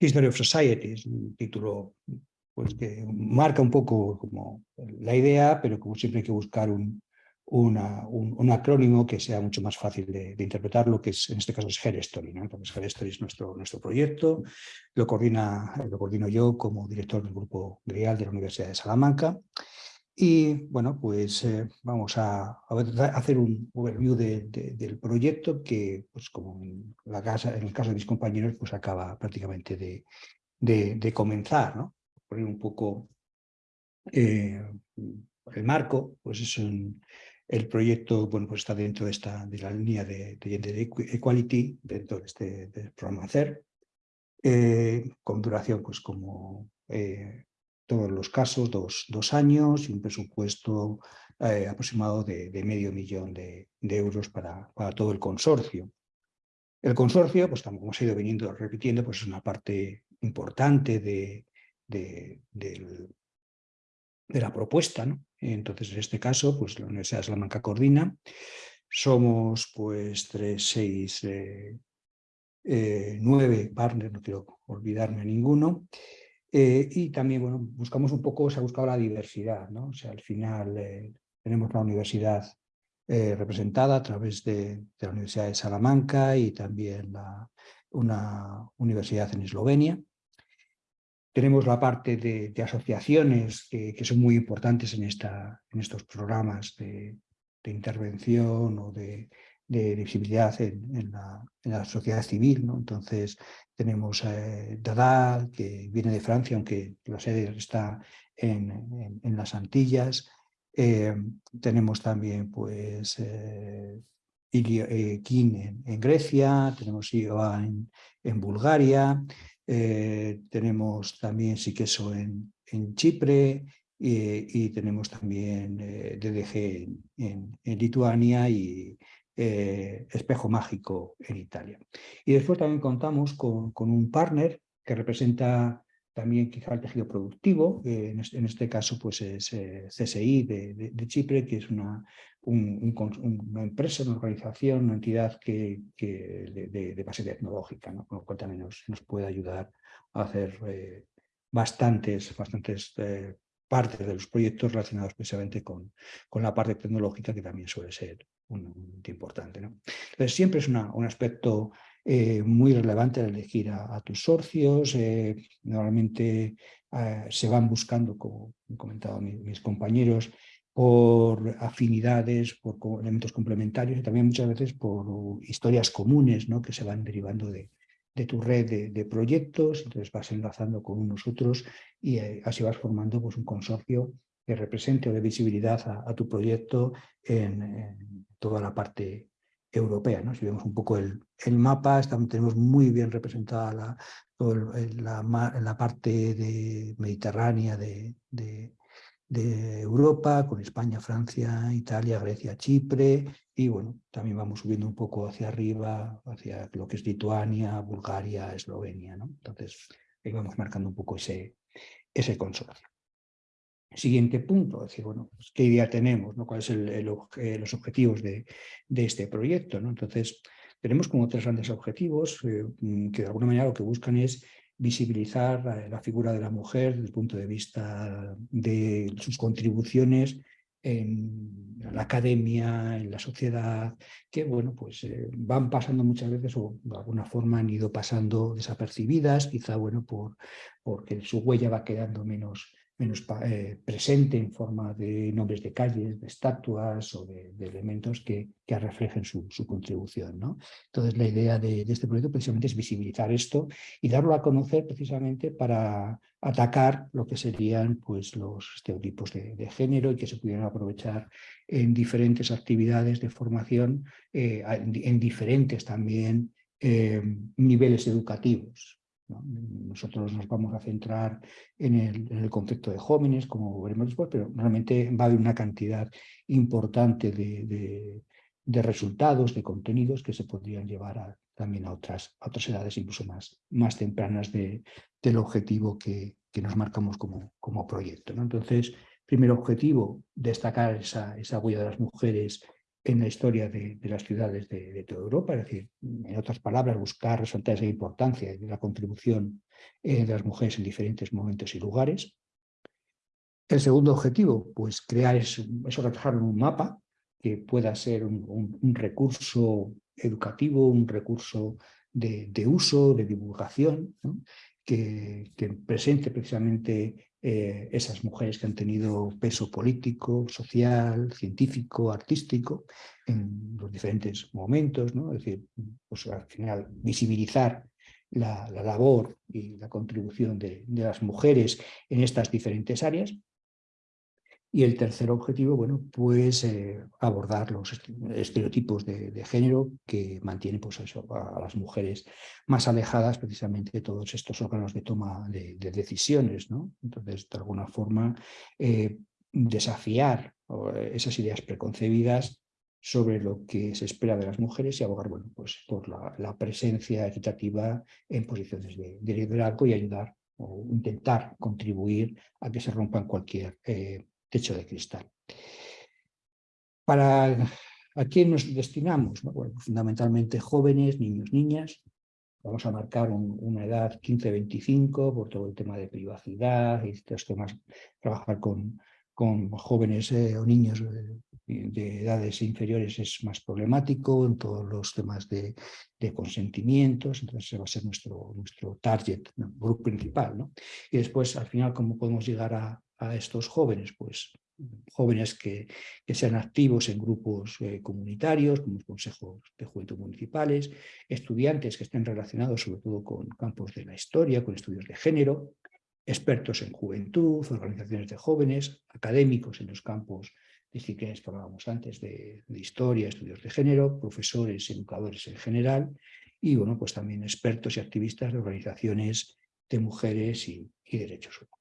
History of Society. Es un título pues que marca un poco como la idea, pero como siempre hay que buscar un, un, acrónimo que sea mucho más fácil de, interpretar, lo que es, en este caso es Story. ¿no? Entonces es nuestro, nuestro proyecto, lo, coordina, lo coordino yo como director del grupo GRIAL de la Universidad de Salamanca. Y bueno, pues eh, vamos a, hacer un overview del proyecto que, pues como en, la casa, en el caso de mis compañeros, pues acaba prácticamente de, de comenzar. ¿no? poner un poco eh, el marco, pues es el proyecto bueno, pues está dentro de, esta, de la línea de, Gender Equality, dentro de este programa CER, eh, con duración pues como eh, todos los casos, dos, dos, años y un presupuesto aproximado de, medio millón de, euros para, para, todo el consorcio. El consorcio, pues como hemos ido viniendo repitiendo, pues es una parte importante de, de, la propuesta. ¿no? Entonces, en este caso, pues la Universidad de Salamanca coordina. Somos pues tres, seis, eh, eh, nueve partners, no quiero olvidarme ninguno. Eh, y también, bueno, buscamos un poco, se ha buscado la diversidad, ¿no? O sea, al final tenemos la universidad representada a través de, la Universidad de Salamanca y también una universidad en Eslovenia. Tenemos la parte de, asociaciones que, son muy importantes en, esta, en estos programas de, intervención o de, visibilidad en, la, sociedad civil. ¿no? Entonces tenemos eh, Dada, que viene de Francia, aunque la sede está en, las Antillas. Eh, tenemos también pues, eh, eh en, Grecia, tenemos IOA en Bulgaria, eh, tenemos también Siqueso en, en Chipre y, tenemos también eh, DDG en, Lituania y eh, Espejo Mágico en Italia. Y después también contamos con, con un partner que representa también quizá el tejido productivo, en, este, caso pues es CSI de, Chipre, que es una, una empresa, una organización, una entidad que, de, base tecnológica, ¿no? con lo cual también nos, puede ayudar a hacer eh, bastantes, bastantes eh, partes de los proyectos relacionados precisamente con, con la parte tecnológica, que también suele ser un, importante. ¿no? Entonces siempre es un aspecto eh, muy relevante elegir a, tus socios. normalmente se van buscando, como han comentado mis compañeros, por afinidades, por elementos complementarios y también muchas veces por historias comunes ¿no? que se van derivando de, de tu red de, proyectos, entonces vas enlazando con unos otros y eh, así vas formando pues, un consorcio que represente o de visibilidad a, tu proyecto en, toda la parte europea. ¿no? Si vemos un poco el, el mapa, estamos, tenemos muy bien representada la, la, parte de mediterránea de, de, de Europa, con España, Francia, Italia, Grecia, Chipre, y bueno, también vamos subiendo un poco hacia arriba, hacia lo que es Lituania, Bulgaria, Eslovenia, ¿no? Entonces, ahí vamos marcando un poco ese, ese consorcio. Siguiente punto, decir, bueno, pues, ¿qué idea tenemos? ¿Cuáles son los objetivos de, este proyecto? Entonces, tenemos como tres grandes objetivos eh, que de alguna manera lo que buscan es visibilizar la, figura de la mujer desde el punto de vista de sus contribuciones en la academia, en la sociedad, que bueno, pues eh, van pasando muchas veces o de alguna forma han ido pasando desapercibidas, quizá bueno, por, porque su huella va quedando menos, menos eh, presente en forma de nombres de calles, de estatuas o de, elementos que, reflejen su, contribución. Entonces la idea de, este proyecto precisamente es visibilizar esto y darlo a conocer precisamente para atacar lo que serían pues, los estereotipos de, género y que se pudieran aprovechar en diferentes actividades de formación, eh, en, diferentes también eh, niveles educativos. Nosotros nos vamos a centrar en el, concepto de jóvenes, como veremos después, pero realmente va a haber una cantidad importante de, resultados, de contenidos que se podrían llevar también a otras, otras edades incluso más, más tempranas del objetivo que, nos marcamos como, como proyecto. Entonces, primer objetivo, destacar esa, esa huella de las mujeres en la historia de, las ciudades de, toda Europa, es decir, en otras palabras, buscar resaltar esa importancia de la contribución eh, de las mujeres en diferentes momentos y lugares. El segundo objetivo, pues crear eso, eso reflejarlo en un mapa que pueda ser un, recurso educativo, un recurso de, uso, de divulgación, que, presente precisamente eh, esas mujeres que han tenido peso político, social, científico, artístico, en los diferentes momentos, ¿no? es decir, pues al final visibilizar la, labor y la contribución de, las mujeres en estas diferentes áreas, y el tercer objetivo, bueno, pues eh, abordar los estereotipos de, género que mantienen pues a las mujeres más alejadas precisamente de todos estos órganos de toma de, decisiones, ¿no? Entonces, de alguna forma, eh, desafiar esas ideas preconcebidas sobre lo que se espera de las mujeres y abogar bueno, pues, por la, presencia equitativa en posiciones de, liderazgo y ayudar o intentar contribuir a que se rompan cualquier eh, techo de cristal. ¿Para a quién nos destinamos? fundamentalmente jóvenes, niños, niñas. Vamos a marcar una edad 15-25 por todo el tema de privacidad y estos temas, trabajar con, con jóvenes eh, o niños eh, de edades inferiores es más problemático en todos los temas de, consentimientos, entonces ese va a ser nuestro, nuestro target, grupo principal. ¿no? Y después, al final, ¿cómo podemos llegar a, a estos jóvenes? Pues jóvenes que, sean activos en grupos eh, comunitarios, como consejos de juventud municipales, estudiantes que estén relacionados sobre todo con campos de la historia, con estudios de género, expertos en juventud, organizaciones de jóvenes, académicos en los campos disciplinas que hablábamos antes de, historia, estudios de género, profesores, educadores en general y bueno, pues también expertos y activistas de organizaciones de mujeres y derechos humanos.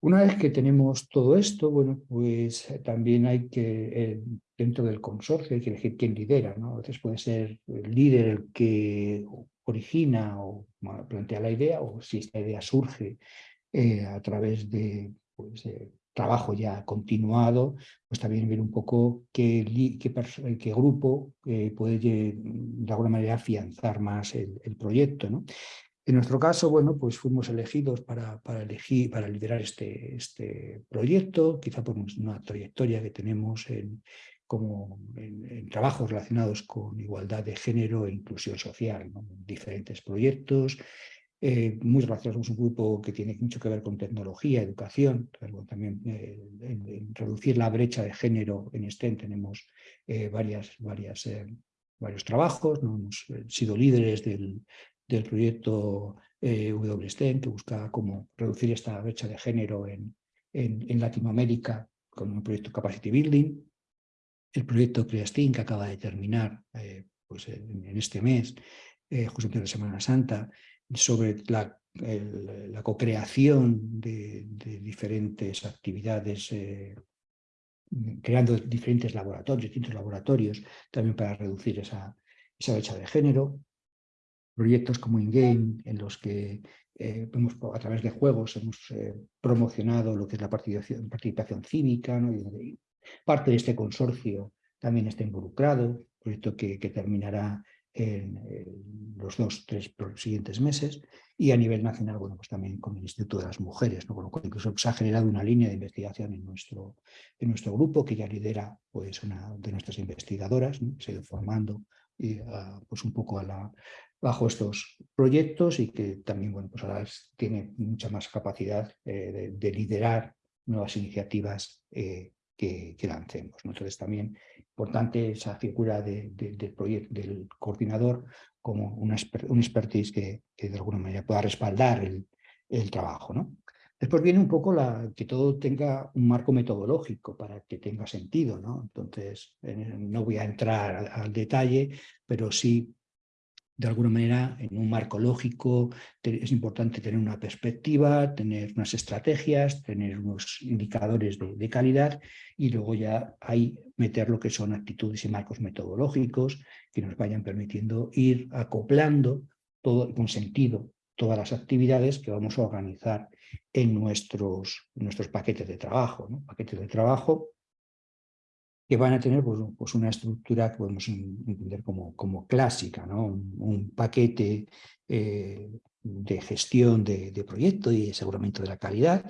Una vez que tenemos todo esto, bueno, pues eh, también hay que, eh, dentro del consorcio, hay que elegir quién lidera, ¿no? A veces puede ser el líder el que origina o plantea la idea, o si esta idea surge eh, a través de pues, trabajo ya continuado, pues también ver un poco qué, qué, grupo puede de alguna manera afianzar más el, el proyecto. ¿no? En nuestro caso, bueno, pues fuimos elegidos para, para, elegir, para liderar este, este proyecto, quizá por una trayectoria que tenemos en, como en, trabajos relacionados con igualdad de género e inclusión social, diferentes proyectos, eh, muy relacionados con un grupo que tiene mucho que ver con tecnología, educación, también eh, en, reducir la brecha de género en STEM tenemos eh, varias, varias varios trabajos, ¿no? hemos sido líderes del, del proyecto eh, WSTEM, que busca cómo reducir esta brecha de género en, en, Latinoamérica con un proyecto Capacity Building, el proyecto CreaSTEAM que acaba de terminar eh, pues en, este mes, eh, justo antes de Semana Santa, sobre la, la co-creación de, diferentes actividades, eh, creando diferentes laboratorios, distintos laboratorios, también para reducir esa, esa brecha de género. Proyectos como InGame, en los que eh, a través de juegos hemos eh, promocionado lo que es la participación, participación cívica, ¿no? y, parte de este consorcio también está involucrado, proyecto que, que terminará en, los dos, tres siguientes meses, y a nivel nacional, bueno, pues también con el Instituto de las Mujeres, ¿no? con lo cual incluso se ha generado una línea de investigación en nuestro, en nuestro grupo, que ya lidera pues, una de nuestras investigadoras, se ha ido formando y, pues un poco a la, bajo estos proyectos y que también bueno, pues ahora tiene mucha más capacidad eh, de, liderar nuevas iniciativas eh, que, lancemos. Entonces también importante esa figura del, proyecto, del coordinador como un expertise que, que, de alguna manera pueda respaldar el, el trabajo. ¿no? Después viene un poco que todo tenga un marco metodológico para que tenga sentido. ¿no? Entonces, no voy a entrar al, al detalle, pero sí de alguna manera, en un marco lógico, es importante tener una perspectiva, tener unas estrategias, tener unos indicadores de, calidad y luego ya ahí meter lo que son actitudes y marcos metodológicos que nos vayan permitiendo ir acoplando todo, con sentido todas las actividades que vamos a organizar en nuestros, nuestros paquetes de trabajo. Paquetes de trabajo que van a tener pues, pues, una estructura que podemos entender como, como clásica, un, paquete eh, de gestión de, proyecto y aseguramiento de la calidad,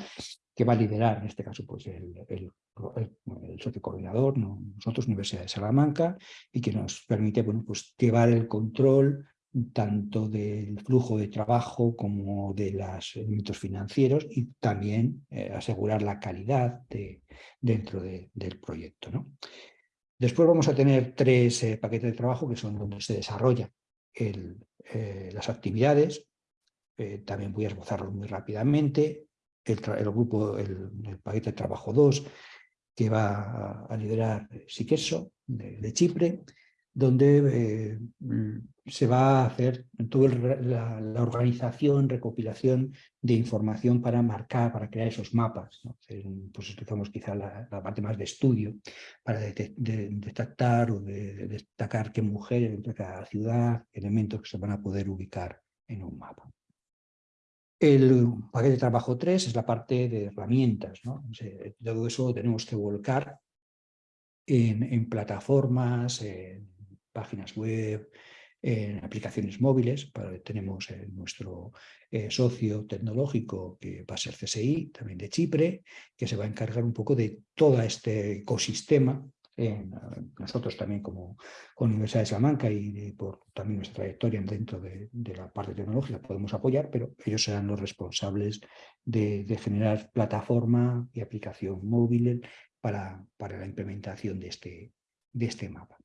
que va a liderar en este caso pues, el, el, el, socio coordinador, nosotros, Universidad de Salamanca, y que nos permite bueno, pues, llevar el control tanto del flujo de trabajo como de los elementos financieros y también eh, asegurar la calidad de, dentro del proyecto. Después vamos a tener tres eh, paquetes de trabajo que son donde se desarrollan eh, las actividades, también voy a esbozarlos muy rápidamente, el, grupo, el, paquete de trabajo 2 que va a, liderar Siqueso de Chipre, donde eh, se va a hacer toda la, organización, recopilación de información para marcar, para crear esos mapas. Pues utilizamos quizá la, parte más de estudio para detectar o de, destacar qué mujeres dentro de cada ciudad, elementos que se van a poder ubicar en un mapa. El paquete de trabajo 3 es la parte de herramientas. todo eso tenemos que volcar en, en plataformas, en páginas web, en aplicaciones móviles. tenemos nuestro eh, socio tecnológico, que va a ser CSI, también de Chipre, que se va a encargar un poco de todo este ecosistema. nosotros también como, Universidad de Salamanca y por también nuestra trayectoria dentro de, la parte tecnológica podemos apoyar, pero ellos serán los responsables de, generar plataforma y aplicación móvil para, para la implementación de este, de este mapa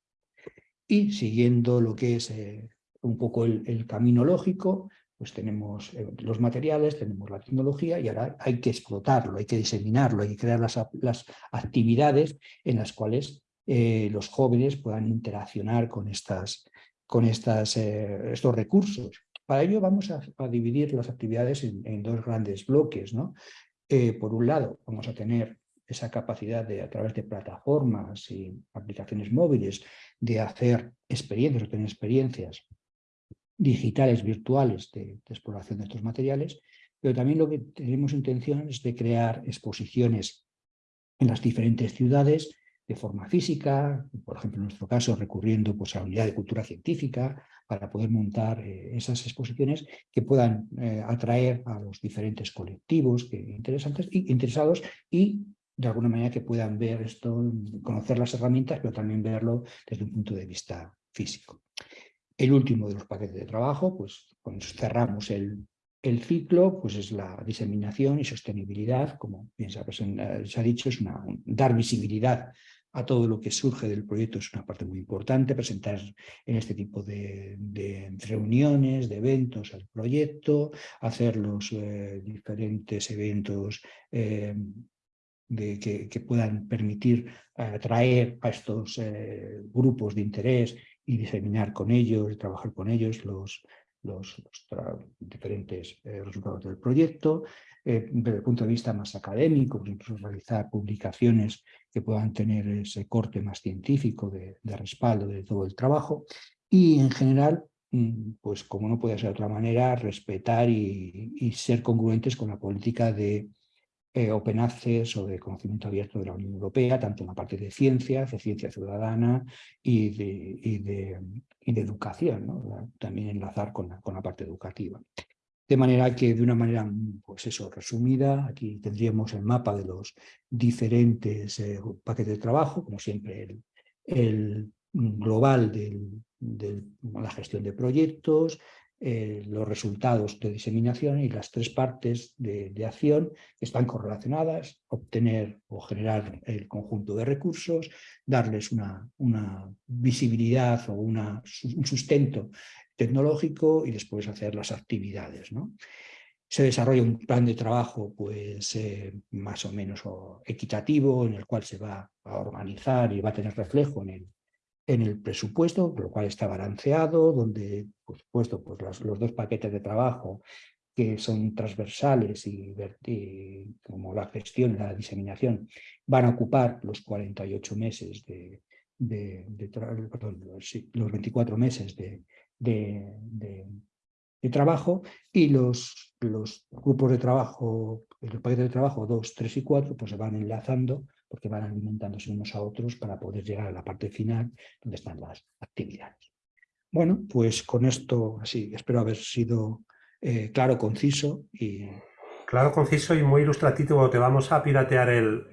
y siguiendo lo que es eh, un poco el, camino lógico, pues tenemos eh, los materiales, tenemos la tecnología y ahora hay que explotarlo, hay que diseminarlo, hay que crear las, actividades en las cuales eh, los jóvenes puedan interaccionar con, estas, con estas, estos recursos. Para ello vamos a, dividir las actividades en, en, dos grandes bloques. ¿no? por un lado, vamos a tener esa capacidad de, a través de plataformas y aplicaciones móviles, de hacer experiencias, o tener experiencias digitales, virtuales de, exploración de estos materiales, pero también lo que tenemos intención es de crear exposiciones en las diferentes ciudades de forma física, por ejemplo en nuestro caso recurriendo pues, a la unidad de cultura científica para poder montar eh, esas exposiciones que puedan eh, atraer a los diferentes colectivos que, interesantes, interesados y de alguna manera que puedan ver esto, conocer las herramientas, pero también verlo desde un punto de vista físico. El último de los paquetes de trabajo, pues cuando cerramos el, ciclo, pues es la diseminación y sostenibilidad, como bien se ha, dicho, es una, dar visibilidad a todo lo que surge del proyecto es una parte muy importante, presentar en este tipo de, reuniones, de eventos al proyecto, hacer los eh, diferentes eventos eh, de, que, puedan permitir atraer a estos eh, grupos de interés y diseminar con ellos, trabajar con ellos los, los, diferentes resultados del proyecto, desde el punto de vista más académico, por ejemplo, realizar publicaciones que puedan tener ese corte más científico de, respaldo de todo el trabajo y en general, mm, pues como no puede ser de otra manera, respetar y, ser congruentes con la política de eh, Open Access o de conocimiento abierto de la Unión Europea, tanto en la parte de ciencia, de ciencia ciudadana y de, educación, también enlazar con con la parte educativa. De manera que de una manera, pues eso, resumida, aquí tendríamos el mapa de los diferentes eh, paquetes de trabajo, como siempre el, global de la gestión de proyectos, eh, los resultados de diseminación y las tres partes de, acción están correlacionadas, obtener o generar el conjunto de recursos, darles una, visibilidad o un sustento tecnológico y después hacer las actividades. ¿no? Se desarrolla un plan de trabajo pues, eh, más o menos equitativo en el cual se va a organizar y va a tener reflejo en el, en el presupuesto, lo cual está balanceado, donde por supuesto pues, los, los dos paquetes de trabajo que son transversales y, como la gestión y la diseminación van a ocupar los 48 meses de, de, perdón, los 24 meses de, de, trabajo y los, los, grupos de trabajo, los paquetes de trabajo 2, 3 y 4 pues se van enlazando porque van alimentándose unos a otros para poder llegar a la parte final donde están las actividades. Bueno, pues con esto así espero haber sido eh, claro, conciso y...
Claro, conciso y muy ilustrativo. Te vamos a piratear el,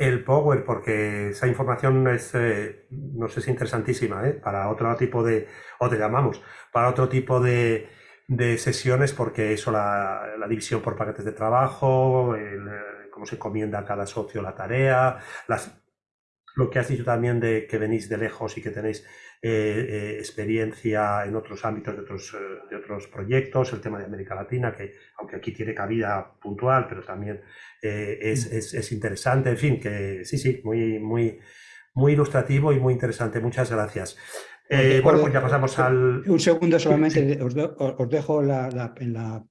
el Power, porque esa información es, eh, no sé si interesantísima, ¿eh? para otro tipo de, o te llamamos, para otro tipo de, de sesiones, porque eso, la, la, división por paquetes de trabajo, el, cómo se encomienda a cada socio la tarea, las, lo que has dicho también de que venís de lejos y que tenéis eh, experiencia en otros ámbitos de otros, de otros proyectos, el tema de América Latina, que aunque aquí tiene cabida puntual, pero también eh, es, es, es, interesante, en fin, que sí, sí, muy, muy, muy ilustrativo y muy interesante. Muchas gracias. Eh, bueno, pues ya pasamos al...
Un segundo solamente, os, os, dejo la, la, en la,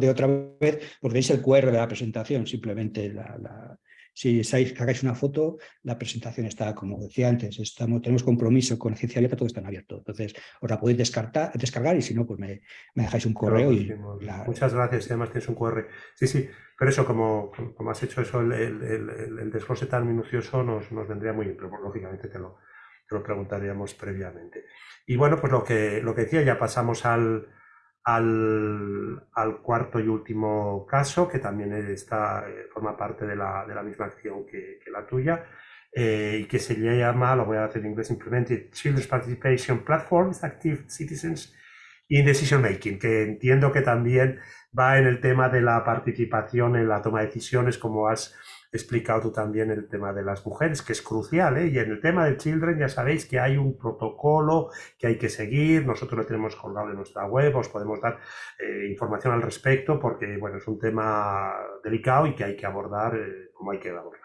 de otra vez, porque veis el QR de la presentación, simplemente la, si sacáis una foto, la presentación está, como decía antes, estamos, tenemos compromiso con Ciencia Abierta, todo está en abierto. Entonces, os la podéis descartar, descargar y si no, pues me, me dejáis un correo. y
Muchas gracias, además tienes un QR. Sí, sí, pero eso, como, como has hecho eso, el, el, el, desglose tan minucioso nos, nos, vendría muy bien, pero lógicamente te lo, te lo preguntaríamos previamente. Y bueno, pues lo que, lo que decía, ya pasamos al al, cuarto y último caso, que también está, eh, forma parte de la, de la misma acción que, la tuya, eh, y que se llama, lo voy a hacer en inglés, Implemented Children's Participation Platforms, Active Citizens in Decision Making, que entiendo que también va en el tema de la participación en la toma de decisiones, como has explicado tú también el tema de las mujeres, que es crucial, ¿eh? y en el tema de Children ya sabéis que hay un protocolo que hay que seguir, nosotros lo tenemos colgado en nuestra web, os podemos dar eh, información al respecto, porque bueno, es un tema delicado y que hay que abordar eh, como hay que abordar.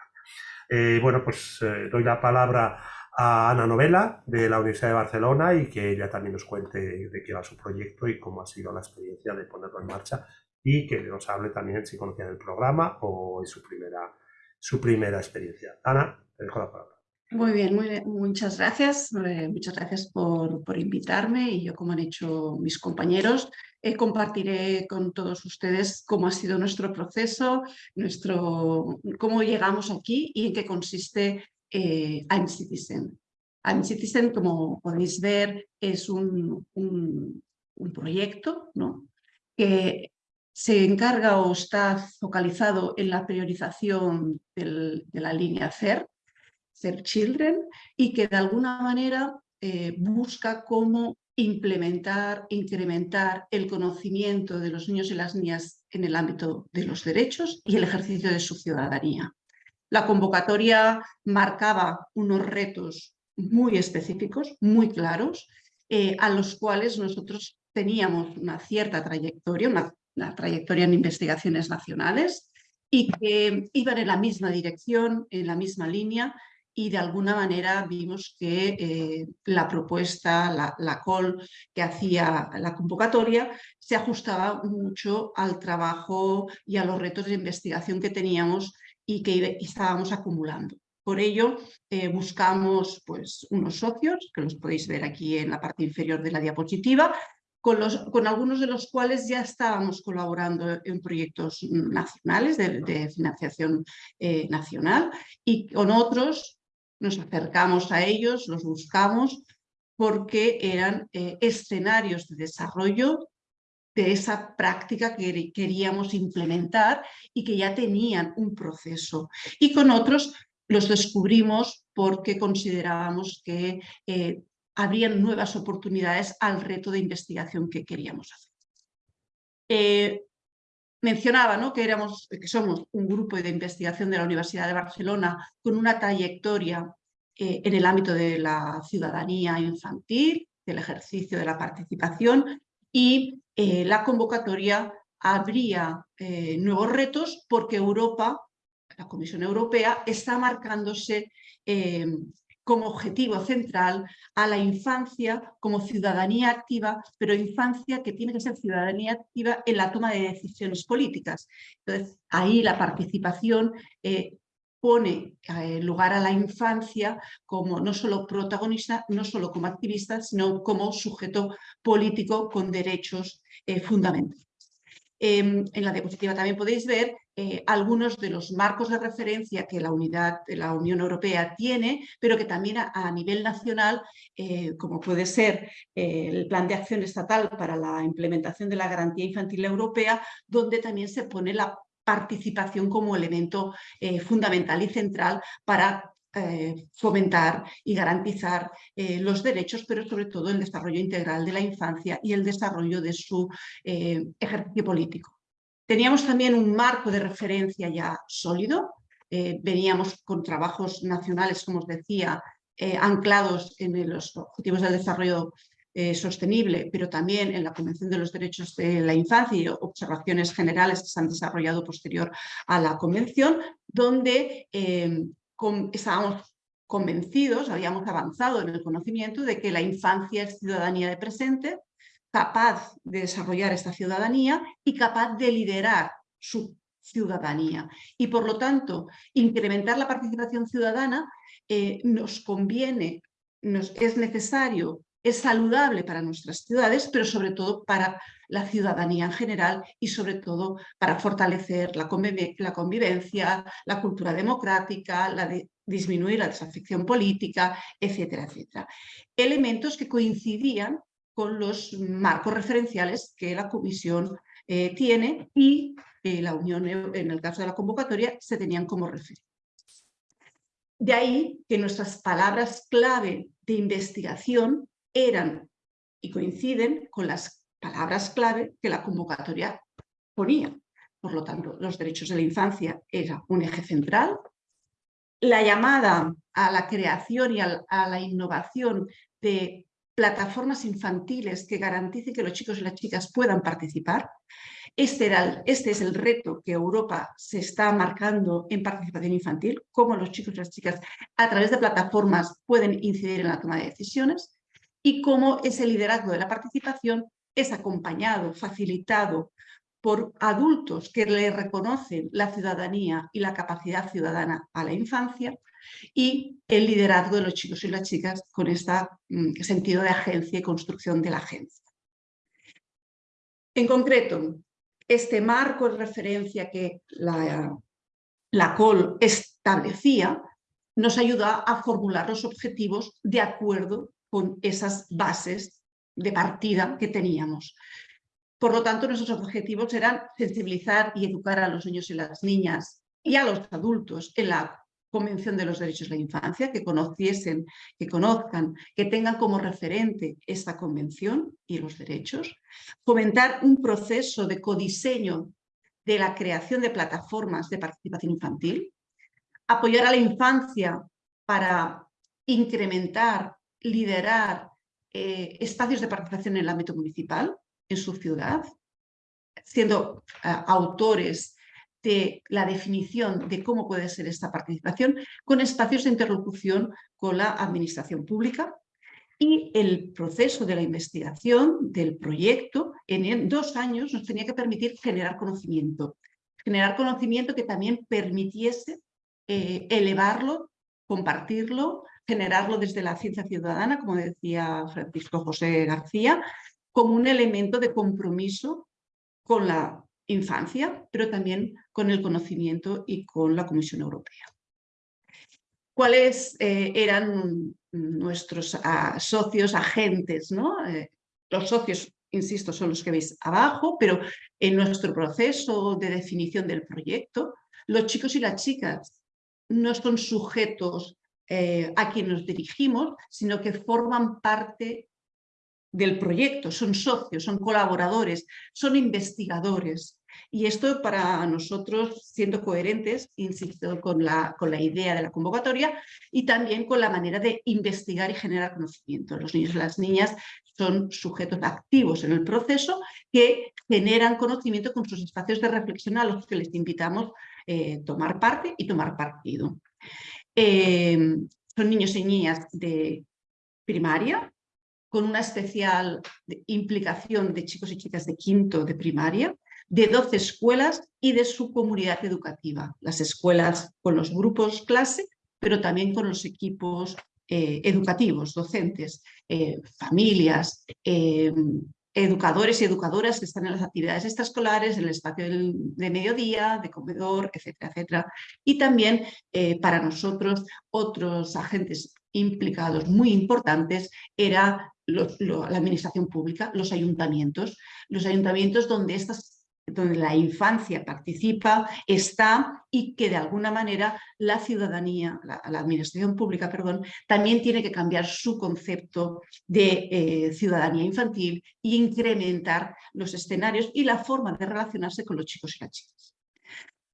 Eh, bueno, pues doy la palabra a Ana Novela de la Universidad de Barcelona y que ella también nos cuente de qué va su proyecto y cómo ha sido la experiencia de ponerlo en marcha y que nos hable también si conocían el programa o es su primera su primera experiencia. Ana, te dejo la palabra.
Muy bien, muchas gracias. Eh, muchas gracias por, por, invitarme y yo, como han hecho mis compañeros, eh, compartiré con todos ustedes cómo ha sido nuestro proceso, nuestro, cómo llegamos aquí y en qué consiste eh, I'm Citizen. I'm Citizen, como podéis ver, es un, un, un proyecto ¿no? que se encarga o está focalizado en la priorización de la línea CER, CER Children, y que de alguna manera eh, busca cómo implementar, incrementar el conocimiento de los niños y las niñas en el ámbito de los derechos y el ejercicio de su ciudadanía. La convocatoria marcaba unos retos muy específicos, muy claros, eh, a los cuales nosotros teníamos una cierta trayectoria, una, trayectoria en investigaciones nacionales y que iban en la misma dirección, en la misma línea y de alguna manera vimos que eh, la propuesta, la, la, call que hacía la convocatoria se ajustaba mucho al trabajo y a los retos de investigación que teníamos y que estábamos acumulando. Por ello, eh, buscamos pues, unos socios, que los podéis ver aquí en la parte inferior de la diapositiva, con, algunos de los cuales ya estábamos colaborando en proyectos nacionales de, financiación eh, nacional y con otros nos acercamos a ellos, los buscamos porque eran eh, escenarios de desarrollo de esa práctica que queríamos implementar y que ya tenían un proceso. Y con otros los descubrimos porque considerábamos que eh, habrían nuevas oportunidades al reto de investigación que queríamos hacer. Eh, mencionaba ¿no? que, éramos, que somos un grupo de investigación de la Universidad de Barcelona con una trayectoria eh, en el ámbito de la ciudadanía infantil, del ejercicio de la participación y eh, la convocatoria habría nuevos retos porque Europa, la Comisión Europea, está marcándose como objetivo central a la infancia como ciudadanía activa, pero infancia que tiene que ser ciudadanía activa en la toma de decisiones políticas. Entonces, ahí la participación pone eh, lugar a la infancia como no solo protagonista, no solo como activista, sino como sujeto político con derechos eh, fundamentales. Em, en la diapositiva también podéis ver eh, algunos de los marcos de referencia que la unidad de la Unión Europea tiene, pero que también a, nivel nacional, como puede ser el Plan de Acción Estatal para la implementación de la Garantía Infantil Europea, donde también se pone la participación como elemento eh, fundamental y central para eh, fomentar y garantizar eh, los derechos, pero sobre todo el desarrollo integral de la infancia y el desarrollo de su ejercicio político. Teníamos también un marco de referencia ya sólido, veníamos con trabajos nacionales, como os decía, anclados en los objetivos del desarrollo eh, sostenible, pero también en la Convención de los Derechos de la Infancia y observaciones generales que se han desarrollado posterior a la Convención, donde eh, estábamos convencidos, habíamos avanzado en el conocimiento de que la infancia es ciudadanía de presente, capaz de desarrollar esta ciudadanía y capaz de liderar su ciudadanía. Y por lo tanto, incrementar la participación ciudadana eh, nos conviene, nos, es necesario es saludable para nuestras ciudades, pero sobre todo para la ciudadanía en general y sobre todo para fortalecer la, convivencia, la cultura democrática, la disminuir la desafección política, etcétera, etcétera. Elementos que coincidían con los marcos referenciales que la Comisión eh, tiene y eh, la Unión, en el caso de la convocatoria, se tenían como referencia. De ahí que nuestras palabras clave de investigación eran y coinciden con las palabras clave que la convocatoria ponía. Por lo tanto, los derechos de la infancia era un eje central. La llamada a la creación y a la innovación de plataformas infantiles que garanticen que los chicos y las chicas puedan participar. Este, este es el reto que Europa se está marcando en participación infantil, cómo los chicos y las chicas a través de plataformas pueden incidir en la toma de decisiones y cómo ese liderazgo de la participación es acompañado, facilitado por adultos que le reconocen la ciudadanía y la capacidad ciudadana a la infancia y el liderazgo de los chicos y las chicas con este sentido de agencia y construcción de la agencia. En concreto, este marco de referencia que la, la COL establecía nos ayuda a formular los objetivos de acuerdo con esas bases de partida que teníamos. Por lo tanto, nuestros objetivos eran sensibilizar y educar a los niños y las niñas y a los adultos en la Convención de los Derechos de la Infancia, que conociesen, que conozcan, que tengan como referente esta convención y los derechos, fomentar un proceso de codiseño de la creación de plataformas de participación infantil, apoyar a la infancia para incrementar, liderar eh, espacios de participación en el ámbito municipal, en su ciudad, siendo eh, autores de la definición de cómo puede ser esta participación, con espacios de interlocución con la administración pública y el proceso de la investigación del proyecto en dos años nos tenía que permitir generar conocimiento, generar conocimiento que también permitiese eh, elevarlo, compartirlo, generarlo desde la ciencia ciudadana, como decía Francisco José García, como un elemento de compromiso con la infancia, pero también con el conocimiento y con la Comisión Europea. ¿Cuáles eh, eran nuestros ah, socios, agentes? ¿no? Eh, los socios, insisto, son los que veis abajo, pero en nuestro proceso de definición del proyecto, los chicos y las chicas no son sujetos eh, a quien nos dirigimos, sino que forman parte del proyecto, son socios, son colaboradores, son investigadores. Y esto para nosotros, siendo coherentes, insisto, con la, con la idea de la convocatoria y también con la manera de investigar y generar conocimiento. Los niños y las niñas son sujetos activos en el proceso que generan conocimiento con sus espacios de reflexión a los que les invitamos eh, tomar parte y tomar partido. Eh, son niños y niñas de primaria, con una especial implicación de chicos y chicas de quinto de primaria, de 12 escuelas y de su comunidad educativa. Las escuelas con los grupos clase, pero también con los equipos eh, educativos, docentes, eh, familias, eh, educadores y educadoras que están en las actividades extraescolares, en el espacio de mediodía, de comedor, etcétera, etcétera. Y también para nosotros otros agentes implicados muy importantes era la administración pública, los ayuntamientos, los ayuntamientos donde estas donde la infancia participa, está y que de alguna manera la ciudadanía, la, administración pública, perdón, también tiene que cambiar su concepto de eh, ciudadanía infantil e incrementar los escenarios y la forma de relacionarse con los chicos y las chicas.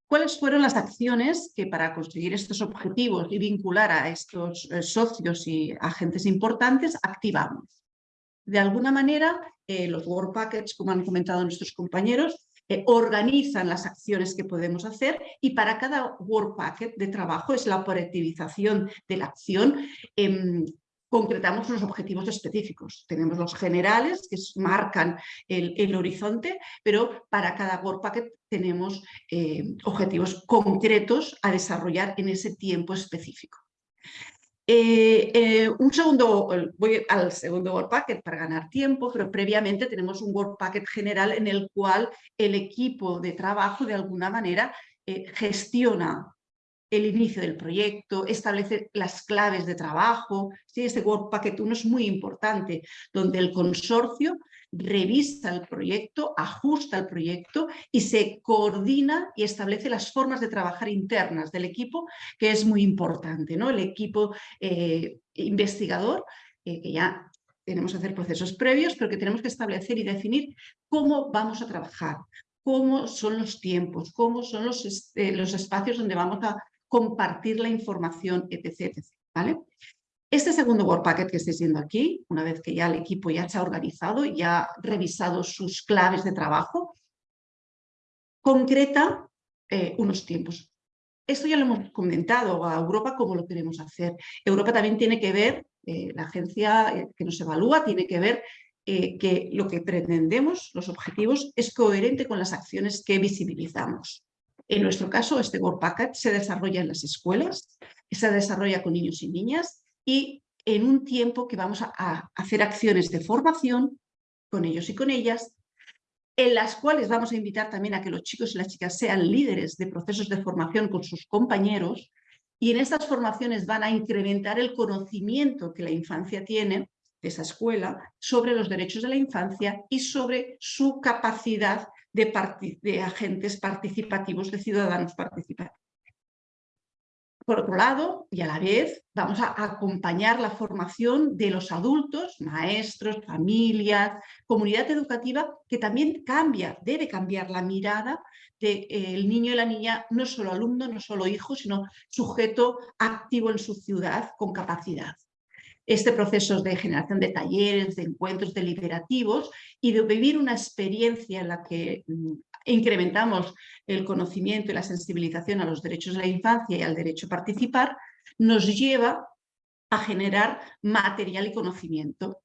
¿Cuáles fueron las acciones que para conseguir estos objetivos y vincular a estos eh, socios y agentes importantes activamos? De alguna manera, eh, los Work Packets, como han comentado nuestros compañeros, eh, organizan las acciones que podemos hacer y para cada work packet de trabajo es la operativización de la acción. Em, concretamos los objetivos específicos. Tenemos los generales que marcan el, horizonte, pero para cada work packet tenemos eh, objetivos concretos a desarrollar en ese tiempo específico. Eh, eh, un segundo, voy al segundo Word Packet para ganar tiempo, pero previamente tenemos un Word Packet general en el cual el equipo de trabajo de alguna manera eh, gestiona el inicio del proyecto, establece las claves de trabajo. ¿sí? Este Word Packet 1 es muy importante, donde el consorcio revisa el proyecto, ajusta el proyecto y se coordina y establece las formas de trabajar internas del equipo, que es muy importante. ¿no? El equipo eh, investigador, eh, que ya tenemos que hacer procesos previos, pero que tenemos que establecer y definir cómo vamos a trabajar, cómo son los tiempos, cómo son los, eh, los espacios donde vamos a compartir la información, etc. ¿vale? Este segundo Word Packet que estáis viendo aquí, una vez que ya el equipo ya se ha organizado y ha revisado sus claves de trabajo, concreta eh, unos tiempos. Esto ya lo hemos comentado a Europa cómo lo queremos hacer. Europa también tiene que ver, eh, la agencia eh, que nos evalúa, tiene que ver que lo que pretendemos, los objetivos, es coherente con las acciones que visibilizamos. En nuestro caso, este Word Packet se desarrolla en las escuelas, se desarrolla con niños y niñas y en un tiempo que vamos a, hacer acciones de formación con ellos y con ellas, en las cuales vamos a invitar también a que los chicos y las chicas sean líderes de procesos de formación con sus compañeros y en estas formaciones van a incrementar el conocimiento que la infancia tiene de esa escuela sobre los derechos de la infancia y sobre su capacidad de, de agentes participativos, de ciudadanos participativos. Por otro lado, y a la vez, vamos a acompañar la formación de los adultos, maestros, familias, comunidad educativa, que también cambia, debe cambiar la mirada del el niño y la niña, no solo alumno, no solo hijo, sino sujeto activo en su ciudad con capacidad. Este proceso de generación de talleres, de encuentros deliberativos y de vivir una experiencia en la que mm, incrementamos el conocimiento y la sensibilización a los derechos de la infancia y al derecho a participar, nos lleva a generar material y conocimiento.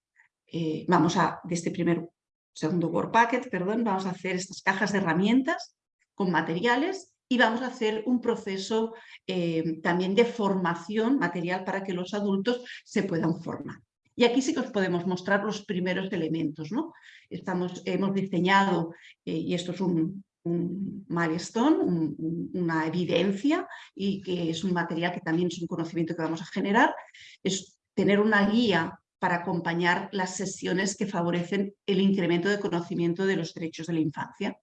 Eh, vamos a, de este primer, segundo Word Packet, perdón, vamos a hacer estas cajas de herramientas con materiales y vamos a hacer un proceso eh, también de formación material para que los adultos se puedan formar. Y aquí sí que os podemos mostrar los primeros elementos. ¿no? Estamos, hemos diseñado, eh, y esto es un, un milestone, una evidencia y que es un material que también es un conocimiento que vamos a generar, es tener una guía para acompañar las sesiones que favorecen el incremento de conocimiento de los derechos de la infancia.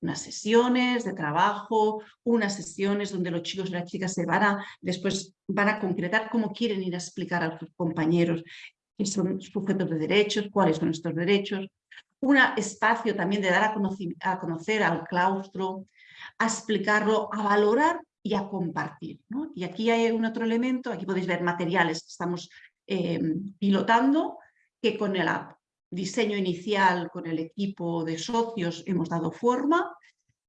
Unas sesiones de trabajo, unas sesiones donde los chicos y las chicas se van a, después van a concretar cómo quieren ir a explicar a sus compañeros qué son sujetos de derechos, cuáles son estos derechos, un espacio también de dar a conocer, al claustro, a explicarlo, a valorar y a compartir. Y aquí hay un otro elemento, aquí podéis ver materiales que estamos em, pilotando, que con el diseño inicial, con el equipo de socios hemos dado forma,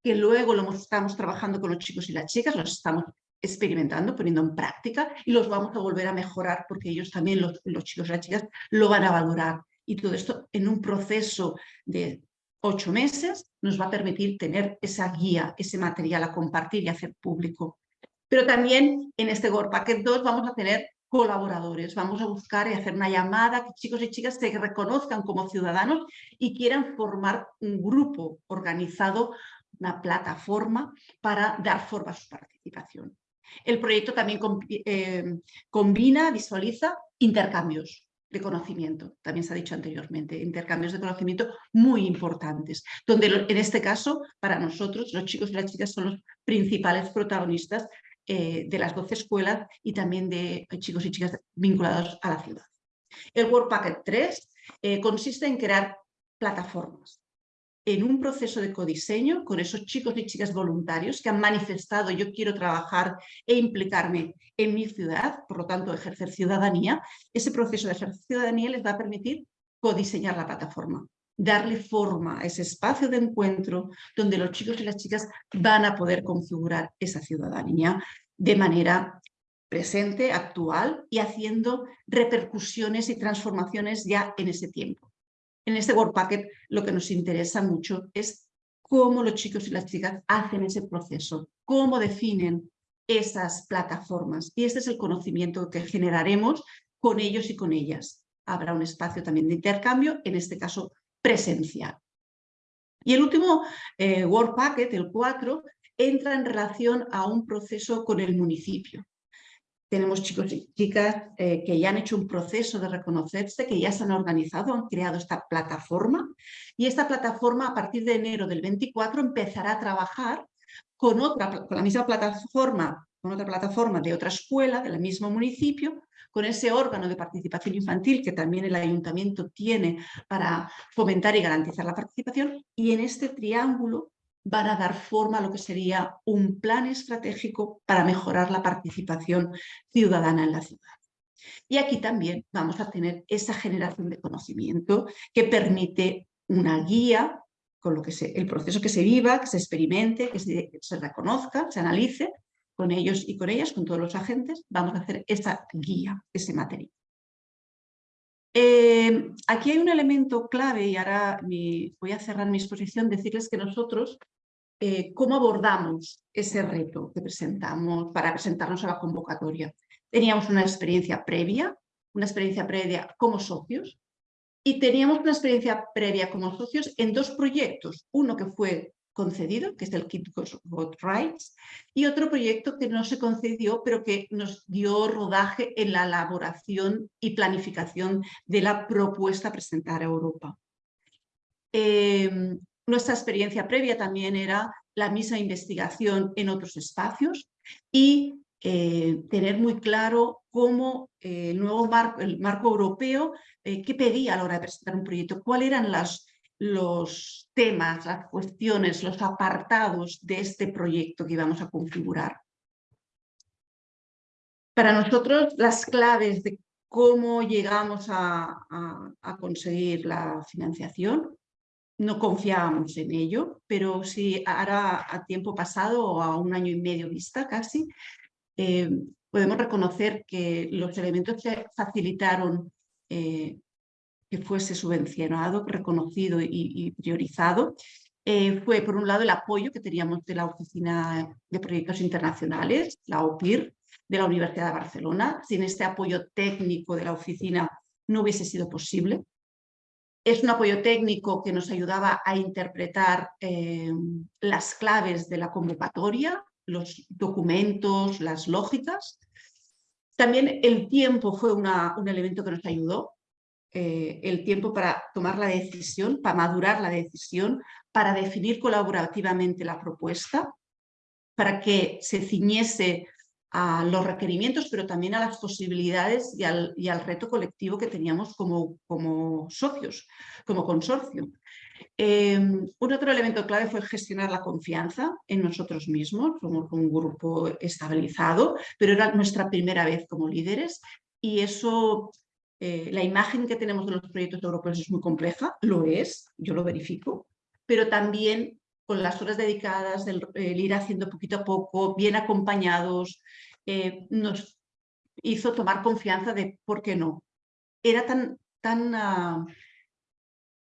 que luego lo estamos trabajando con los chicos y las chicas, los estamos experimentando, poniendo en práctica y los vamos a volver a mejorar porque ellos también, los, chicos y las chicas, lo van a valorar. Y todo esto en un proceso de ocho meses nos va a permitir tener esa guía, ese material a compartir y hacer público. Pero también en este Work Packet 2 vamos a tener colaboradores, vamos a buscar y hacer una llamada que chicos y chicas se reconozcan como ciudadanos y quieran formar un grupo organizado, una plataforma para dar forma a su participación. El proyecto también eh, combina, visualiza intercambios de conocimiento, también se ha dicho anteriormente, intercambios de conocimiento muy importantes, donde en este caso, para nosotros, los chicos y las chicas son los principales protagonistas eh, de las 12 escuelas y también de chicos y chicas vinculados a la ciudad. El Work Packet 3 eh, consiste en crear plataformas en un proceso de codiseño con esos chicos y chicas voluntarios que han manifestado yo quiero trabajar e implicarme en mi ciudad, por lo tanto ejercer ciudadanía, ese proceso de ejercer ciudadanía les va a permitir codiseñar la plataforma, darle forma a ese espacio de encuentro donde los chicos y las chicas van a poder configurar esa ciudadanía de manera presente, actual y haciendo repercusiones y transformaciones ya en ese tiempo. En este Work Packet lo que nos interesa mucho es cómo los chicos y las chicas hacen ese proceso, cómo definen esas plataformas. Y este es el conocimiento que generaremos con ellos y con ellas. Habrá un espacio también de intercambio, en este caso presencial. Y el último eh, Work Packet, el 4, entra en relación a un proceso con el municipio tenemos chicos y chicas eh, que ya han hecho un proceso de reconocerse, que ya se han organizado, han creado esta plataforma y esta plataforma a partir de enero del 24 empezará a trabajar con, otra, con la misma plataforma, con otra plataforma de otra escuela del mismo municipio, con ese órgano de participación infantil que también el ayuntamiento tiene para fomentar y garantizar la participación y en este triángulo van a dar forma a lo que sería un plan estratégico para mejorar la participación ciudadana en la ciudad. Y aquí también vamos a tener esa generación de conocimiento que permite una guía con lo que se, el proceso que se viva, que se experimente, que se, reconozca, se analice con ellos y con ellas, con todos los agentes, vamos a hacer esa guía, ese material. Eh, aquí hay un elemento clave y ahora voy a cerrar mi exposición, decirles que nosotros eh, cómo abordamos ese reto que presentamos para presentarnos a la convocatoria. Teníamos una experiencia previa, una experiencia previa como socios y teníamos una experiencia previa como socios en dos proyectos, uno que fue concedido, que es el Kit Vote Rights, y otro proyecto que no se concedió, pero que nos dio rodaje en la elaboración y planificación de la propuesta a presentar a Europa. Em, nuestra experiencia previa también era la misma investigación en otros espacios y eh, tener muy claro cómo el nuevo marco, el marco europeo, qué pedía a la hora de presentar un proyecto, cuáles eran las, los temas, las cuestiones, los apartados de este proyecto que íbamos a configurar. Para nosotros, las claves de cómo llegamos a, conseguir la financiación, no confiábamos en ello, pero sí ahora a tiempo pasado o a un año y medio vista casi, eh, podemos reconocer que los elementos que facilitaron eh, que fuese subvencionado, reconocido y, priorizado, eh, fue por un lado el apoyo que teníamos de la Oficina de Proyectos Internacionales, la OPIR, de la Universidad de Barcelona. Sin este apoyo técnico de la oficina no hubiese sido posible. Es un apoyo técnico que nos ayudaba a interpretar eh, las claves de la convocatoria, los documentos, las lógicas. También el tiempo fue un elemento que nos ayudó. Eh, el tiempo para tomar la decisión, para madurar la decisión, para definir colaborativamente la propuesta, para que se ciñese a los requerimientos, pero también a las posibilidades y al, reto colectivo que teníamos como, socios, como consorcio. Em, un otro elemento clave fue gestionar la confianza en nosotros mismos, somos un grupo estabilizado, pero era nuestra primera vez como líderes y eso eh, la imagen que tenemos de los proyectos europeos es muy compleja, lo es, yo lo verifico, pero también con las horas dedicadas, del, el ir haciendo poquito a poco, bien acompañados, eh, nos hizo tomar confianza de por qué no. Era tan, tan ah,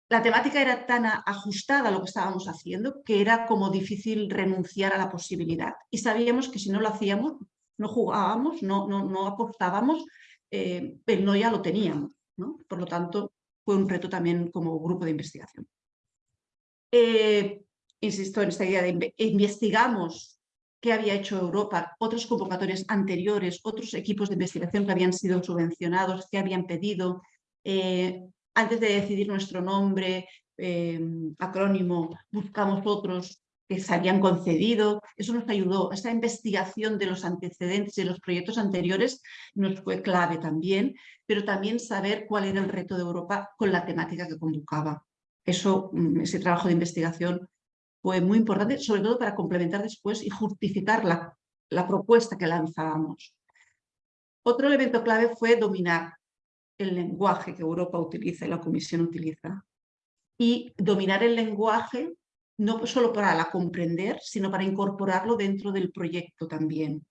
la temática era tan ajustada a lo que estábamos haciendo que era como difícil renunciar a la posibilidad. Y sabíamos que si no lo hacíamos, no jugábamos, no, no, no apostábamos, eh, no ya lo teníamos. Por lo tanto, fue un reto también como grupo de investigación. Eh, insisto en esta idea de investigamos qué había hecho Europa, otras convocatorias anteriores, otros equipos de investigación que habían sido subvencionados, que habían pedido. Eh, antes de decidir nuestro nombre, acrónimo, buscamos otros que se habían concedido. Eso nos ayudó. Esta investigación de los antecedentes de los proyectos anteriores nos fue clave también, pero también saber cuál era el reto de Europa con la temática que convocaba. Eso, mm, ese trabajo de investigación fue muy importante, sobre todo para complementar después y justificar la, la propuesta que lanzábamos. Otro elemento clave fue dominar el lenguaje que Europa utiliza y la Comisión utiliza. Y dominar el lenguaje no solo para la comprender, sino para incorporarlo dentro del proyecto también.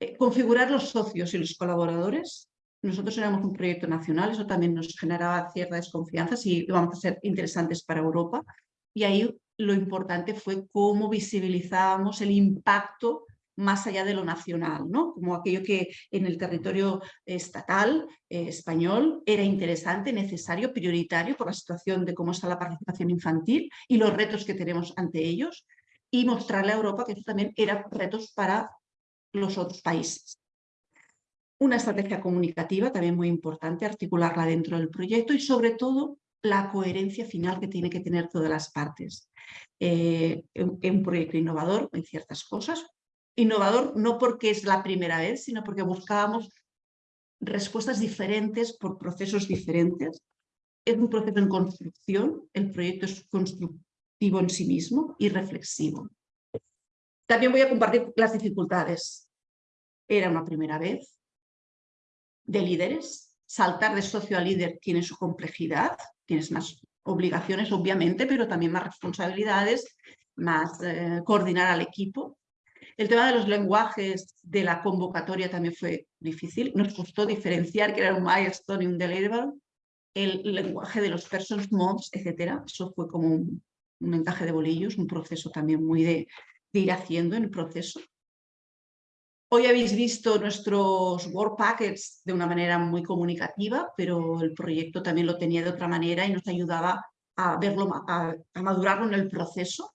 Eh, configurar los socios y los colaboradores. Nosotros éramos un proyecto nacional, eso también nos generaba cierta desconfianza si vamos a ser interesantes para Europa. Y ahí lo importante fue cómo visibilizábamos el impacto más allá de lo nacional, ¿no? como aquello que en el territorio estatal eh, español era interesante, necesario, prioritario por la situación de cómo está la participación infantil y los retos que tenemos ante ellos y mostrarle a Europa que eso también eran retos para los otros países. Una estrategia comunicativa también muy importante, articularla dentro del proyecto y sobre todo la coherencia final que tiene que tener todas las partes. Eh, un proyecto innovador en ciertas cosas, Innovador no porque es la primera vez, sino porque buscábamos respuestas diferentes por procesos diferentes. Es un proceso en construcción, el proyecto es constructivo en sí mismo y reflexivo. También voy a compartir las dificultades. Era una primera vez de líderes. Saltar de socio a líder tiene su complejidad, tienes más obligaciones obviamente, pero también más responsabilidades, más eh, coordinar al equipo. El tema de los lenguajes de la convocatoria también fue difícil. Nos costó diferenciar que era un milestone y un deliverable. El lenguaje de los persons, mods, etc. Eso fue como un, encaje de bolillos, un proceso también muy de, ir haciendo en el proceso. Hoy habéis visto nuestros Word Packets de una manera muy comunicativa, pero el proyecto también lo tenía de otra manera y nos ayudaba a verlo, a madurarlo en el proceso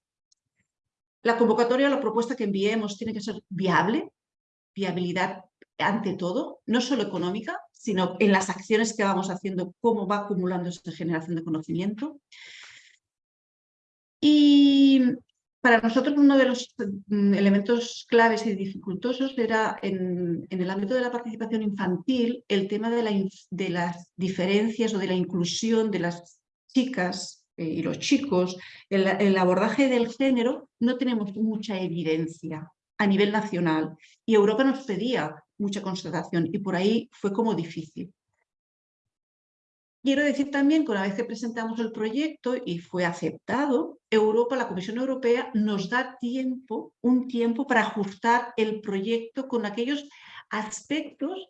la convocatoria, la propuesta que enviemos tiene que ser viable, viabilidad ante todo, no solo económica, sino en las acciones que vamos haciendo, cómo va acumulando esa generación de conocimiento. Y para nosotros uno de los mm, elementos claves y dificultosos era en, el ámbito de la participación infantil el tema de, las diferencias o de la inclusión de las chicas y los chicos. El abordaje del género no tenemos mucha evidencia a nivel nacional y Europa nos pedía mucha constatación y por ahí fue como difícil. Quiero decir también que una vez que presentamos el proyecto y fue aceptado, Europa, la Comisión Europea nos da tiempo, un tiempo para ajustar el proyecto con aquellos aspectos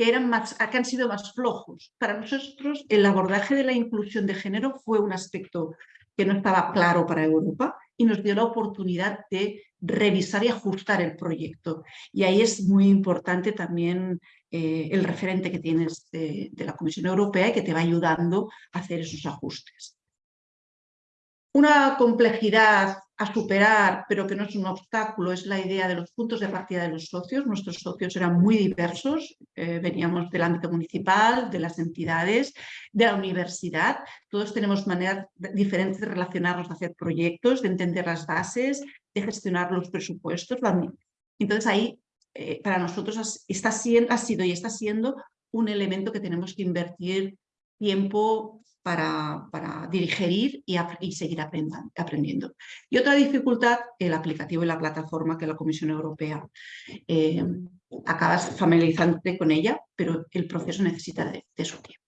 que, eran más, que han sido más flojos. Para nosotros el abordaje de la inclusión de género fue un aspecto que no estaba claro para Europa y nos dio la oportunidad de revisar y ajustar el proyecto. Y ahí es muy importante también eh, el referente que tienes de, la Comisión Europea y que te va ayudando a hacer esos ajustes. Una complejidad a superar, pero que no es un obstáculo, es la idea de los puntos de partida de los socios. Nuestros socios eran muy diversos, eh, veníamos del ámbito municipal, de las entidades, de la universidad. Todos tenemos maneras diferentes de relacionarnos, de hacer proyectos, de entender las bases, de gestionar los presupuestos. Entonces ahí eh, para nosotros está siendo, ha sido y está siendo un elemento que tenemos que invertir tiempo para, para digerir y, y seguir aprendiendo. Y otra dificultad, el aplicativo y la plataforma que la Comisión Europea eh, acabas familiarizándote con ella, pero el proceso necesita de, su tiempo.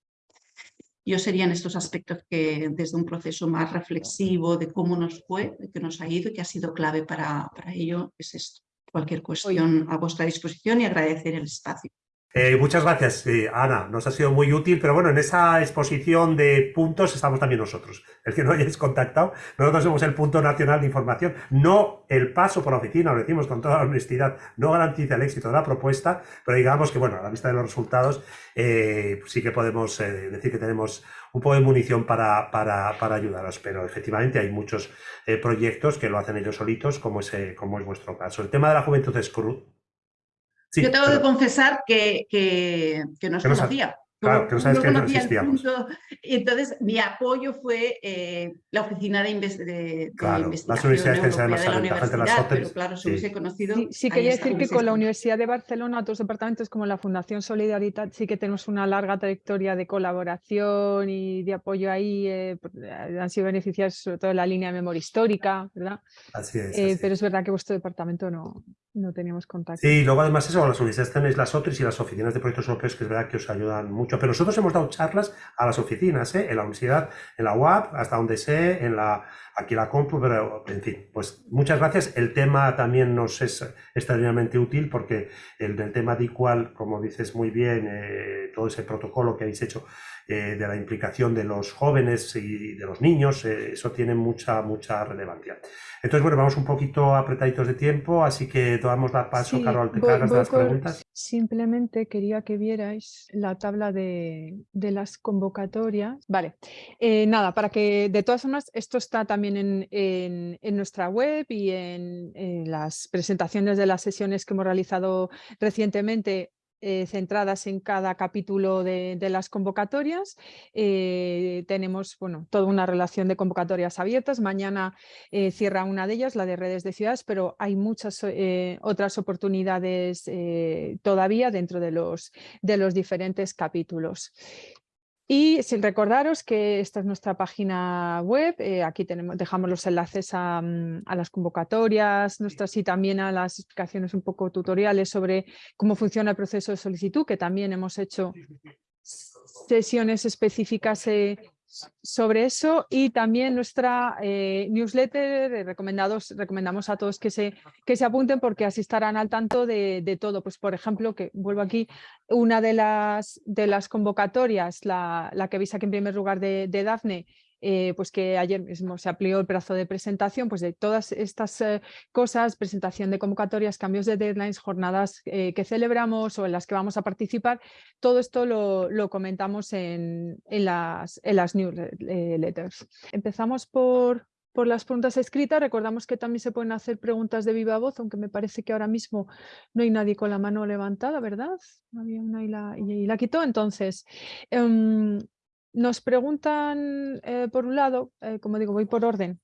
Yo serían estos aspectos que desde un proceso más reflexivo de cómo nos fue, de que nos ha ido y que ha sido clave para, para ello, es esto cualquier cuestión a vuestra disposición y agradecer el espacio.
Eh, muchas gracias, eh, Ana. Nos ha sido muy útil, pero bueno, en esa exposición de puntos estamos también nosotros. El que no hayáis contactado, nosotros somos el punto nacional de información. No el paso por la oficina, lo decimos con toda honestidad, no garantiza el éxito de la propuesta, pero digamos que, bueno, a la vista de los resultados, eh, sí que podemos decir que tenemos un poco de munición para, para, para ayudaros, pero efectivamente hay muchos proyectos que lo hacen ellos solitos, como es, como es vuestro caso. El tema de la juventud es
yo tengo que confesar que, que, que no os conocía.
Claro, que no sabes que no existíamos.
entonces, mi apoyo fue eh, la oficina de, de,
claro,
investigación
las universidades
europea
de la universidad,
pero claro, si hubiese conocido...
Sí, sí quería decir que con la Universidad de Barcelona, otros departamentos como la Fundación Solidaridad, sí que tenemos una larga trayectoria de colaboración y de apoyo ahí. Eh, han sido beneficiados sobre todo en la línea de memoria histórica, ¿verdad?
Así es.
Eh, pero es verdad que vuestro departamento no, no teníamos contacto.
Sí, y luego además eso, las universidades tenéis las otras y las oficinas de proyectos europeos que es verdad que os ayudan mucho. Pero nosotros hemos dado charlas a las oficinas, ¿eh? en la universidad, en la UAP, hasta donde sé, en la, aquí la Compu, pero en fin, pues muchas gracias. El tema también nos es extraordinariamente útil porque el del tema de igual, como dices muy bien, eh, todo ese protocolo que habéis hecho eh, de la implicación de los jóvenes y de los niños, eh, eso tiene mucha, mucha relevancia. Entonces, bueno, vamos un poquito apretaditos de tiempo, así que damos la paso, Carol, te cargas de las preguntas.
Simplemente quería que vierais la tabla de, las convocatorias. Vale, eh, nada, para que de todas formas, esto está también en, nuestra web y en, en las presentaciones de las sesiones que hemos realizado recientemente eh, centradas en cada capítulo de, las convocatorias. Eh, tenemos bueno, toda una relación de convocatorias abiertas. Mañana eh, cierra una de ellas, la de redes de ciudades, pero hay muchas otras oportunidades todavía dentro de los, de los diferentes capítulos. Y sin recordaros que esta es nuestra página web, eh, aquí tenemos, dejamos los enlaces mm, a, las convocatorias nuestras y también a las explicaciones un poco tutoriales sobre cómo funciona el proceso de solicitud, que también hemos hecho sesiones específicas eh, sobre eso y también nuestra eh, newsletter, recomendados, recomendamos a todos que se, que se apunten porque así estarán al tanto de, todo. Pues por ejemplo, que vuelvo aquí, una de las, de las convocatorias, la, la que veis aquí en primer lugar de, de Dafne, eh, pues que ayer mismo se amplió el plazo de presentación, pues de todas estas eh, cosas, presentación de convocatorias, cambios de deadlines, jornadas eh, que celebramos o en las que vamos a participar, todo esto lo, comentamos en, las, en las newsletters. Empezamos por, por las preguntas escritas. Recordamos que también se pueden hacer preguntas de viva voz, aunque me parece que ahora mismo no hay nadie con la mano levantada, ¿verdad? Había una y la, y la quitó. Entonces, em, nos preguntan, eh, por un lado, eh, como digo, voy por orden,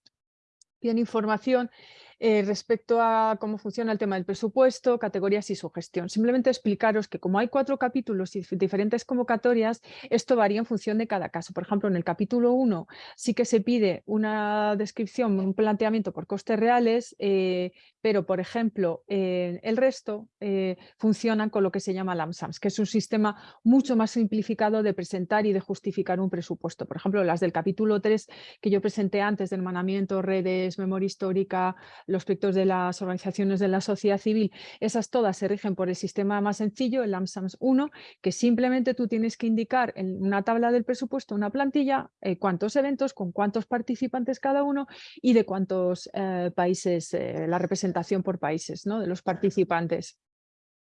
piden información eh, respecto a cómo funciona el tema del presupuesto, categorías y su gestión. Simplemente explicaros que como hay cuatro capítulos y diferentes convocatorias, esto varía en función de cada caso. Por ejemplo, en el capítulo 1 sí que se pide una descripción, un planteamiento por costes reales, eh, pero por ejemplo, el resto eh, funcionan con lo que se llama LAMSAMS, que es un sistema mucho más simplificado de presentar y de justificar un presupuesto. Por ejemplo, las del capítulo 3 que yo presenté antes de hermanamiento, redes, memoria histórica, los proyectos de las organizaciones de la sociedad civil, esas todas se rigen por el sistema más sencillo, el AMSAMS 1, que simplemente tú tienes que indicar en una tabla del presupuesto, una plantilla, eh, cuántos eventos, con cuántos participantes cada uno y de cuántos eh, países, eh, la representación por países ¿no? de los participantes.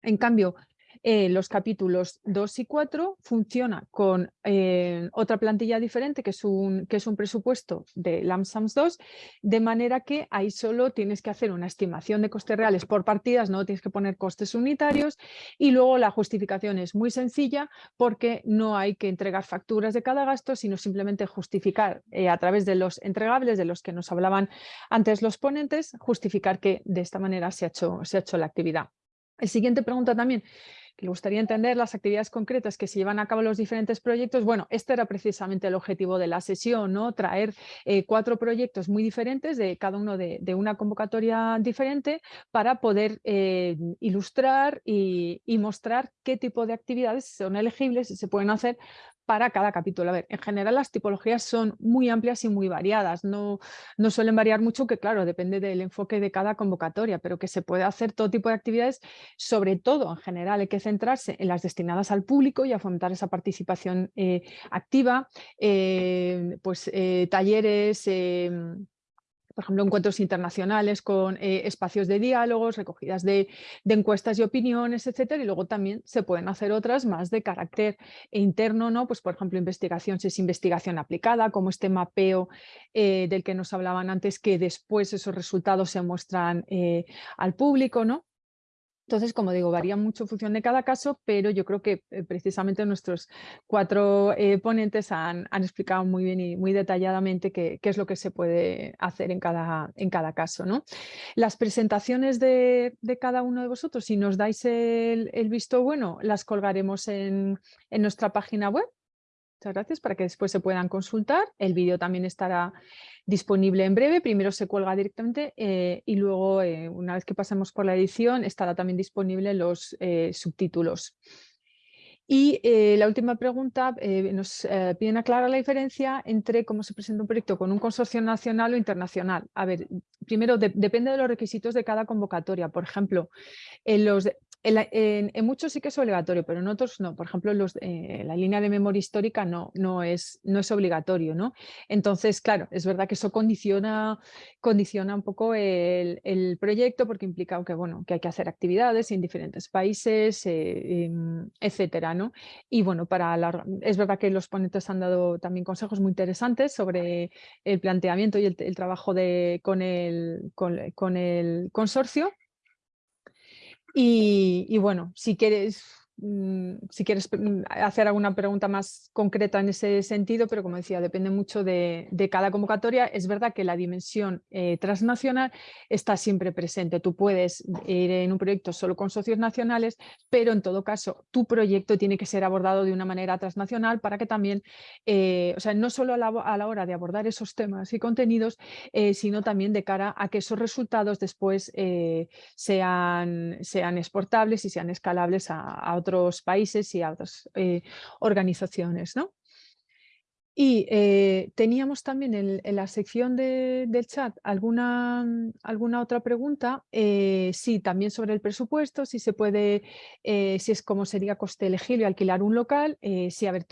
En cambio, eh, los capítulos 2 y 4 funciona con eh, otra plantilla diferente que es, un, que es un presupuesto de LAMSAMS 2, de manera que ahí solo tienes que hacer una estimación de costes reales por partidas, no tienes que poner costes unitarios y luego la justificación es muy sencilla porque no hay que entregar facturas de cada gasto, sino simplemente justificar eh, a través de los entregables de los que nos hablaban antes los ponentes, justificar que de esta manera se ha hecho, se ha hecho la actividad. El siguiente pregunta también le gustaría entender las actividades concretas que se llevan a cabo los diferentes proyectos, bueno, este era precisamente el objetivo de la sesión, ¿no? traer eh, cuatro proyectos muy diferentes, de cada uno de, una convocatoria diferente, para poder eh, ilustrar y, y, mostrar qué tipo de actividades son elegibles y se pueden hacer para cada capítulo. A ver, en general las tipologías son muy amplias y muy variadas, no, no suelen variar mucho, que claro, depende del enfoque de cada convocatoria, pero que se puede hacer todo tipo de actividades, sobre todo en general hay que centrarse en las destinadas al público y a fomentar esa participación eh, activa, eh, pues eh, talleres, em, por ejemplo, encuentros internacionales con eh, espacios de diálogos, recogidas de, encuestas y opiniones, etcétera, y luego también se pueden hacer otras más de carácter interno, ¿no? Pues por ejemplo, investigación, si es investigación aplicada, como este mapeo eh, del que nos hablaban antes, que después esos resultados se muestran eh, al público, ¿no? Entonces, como digo, varía mucho en función de cada caso, pero yo creo que eh, precisamente nuestros cuatro eh, ponentes han, explicado muy bien y muy detalladamente qué, es lo que se puede hacer en cada, caso. Las presentaciones de, cada uno de vosotros, si nos dais el, visto bueno, las colgaremos en nuestra página web Muchas gracias para que después se puedan consultar. El vídeo también estará disponible en breve. Primero se cuelga directamente eh, y luego, eh, una vez que pasemos por la edición, estará también disponible los eh, subtítulos. Y la última pregunta, nos piden aclarar la diferencia entre cómo se presenta un proyecto con un consorcio nacional o internacional. A ver, primero depende de los requisitos de cada convocatoria. Por ejemplo, en los en, muchos sí que es obligatorio, pero en otros no. Por ejemplo, los, eh, la línea de memoria histórica no, no, es, no es obligatorio. ¿no? Entonces, claro, es verdad que eso condiciona, condiciona un poco el, proyecto porque implica que, bueno, que hay que hacer actividades en diferentes países, eh, em, etcétera. ¿no? Y bueno, para es verdad que los ponentes han dado también consejos muy interesantes sobre el planteamiento y el, trabajo de, con, el, con el consorcio. Y, bueno, si quieres si quieres mm, hacer alguna pregunta más concreta en ese sentido, pero como decía, depende mucho de, cada convocatoria. Es verdad que la dimensión eh, transnacional está siempre presente. Tú puedes ir en un proyecto solo con socios nacionales, pero en todo caso tu proyecto tiene que ser abordado de una manera transnacional para que también, eh, o sea, no solo a la, hora de abordar esos temas y contenidos, eh, sino también de cara a que esos resultados después sean, sean exportables y sean escalables a, a otros países y a otras eh, organizaciones. ¿no? Y eh, teníamos también en, la sección del chat alguna, alguna otra pregunta, eh, sí, también sobre el presupuesto, si se puede, eh, si es como sería coste elegible alquilar un local, si a ver,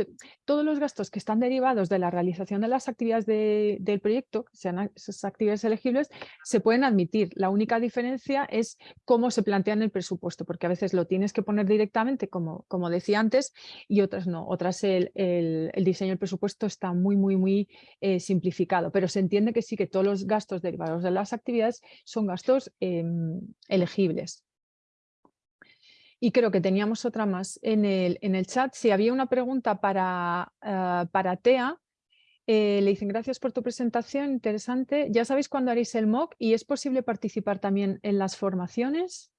todos los gastos que están derivados de la realización de las actividades del proyecto, sean esas actividades elegibles, se pueden admitir. La única diferencia es cómo se plantea en el presupuesto, porque a veces lo tienes que poner directamente, como, como decía antes, y otras no, otras el, el, el diseño del presupuesto está muy, muy, muy eh, simplificado, pero se entiende que sí que todos los gastos derivados de las actividades son gastos em, elegibles. Y creo que teníamos otra más en el, en el chat. Si había una pregunta para, ah, para TEA, Eh, le dicen gracias por tu presentación, interesante. ¿Ya sabéis cuándo haréis el MOOC y es posible participar también en las formaciones?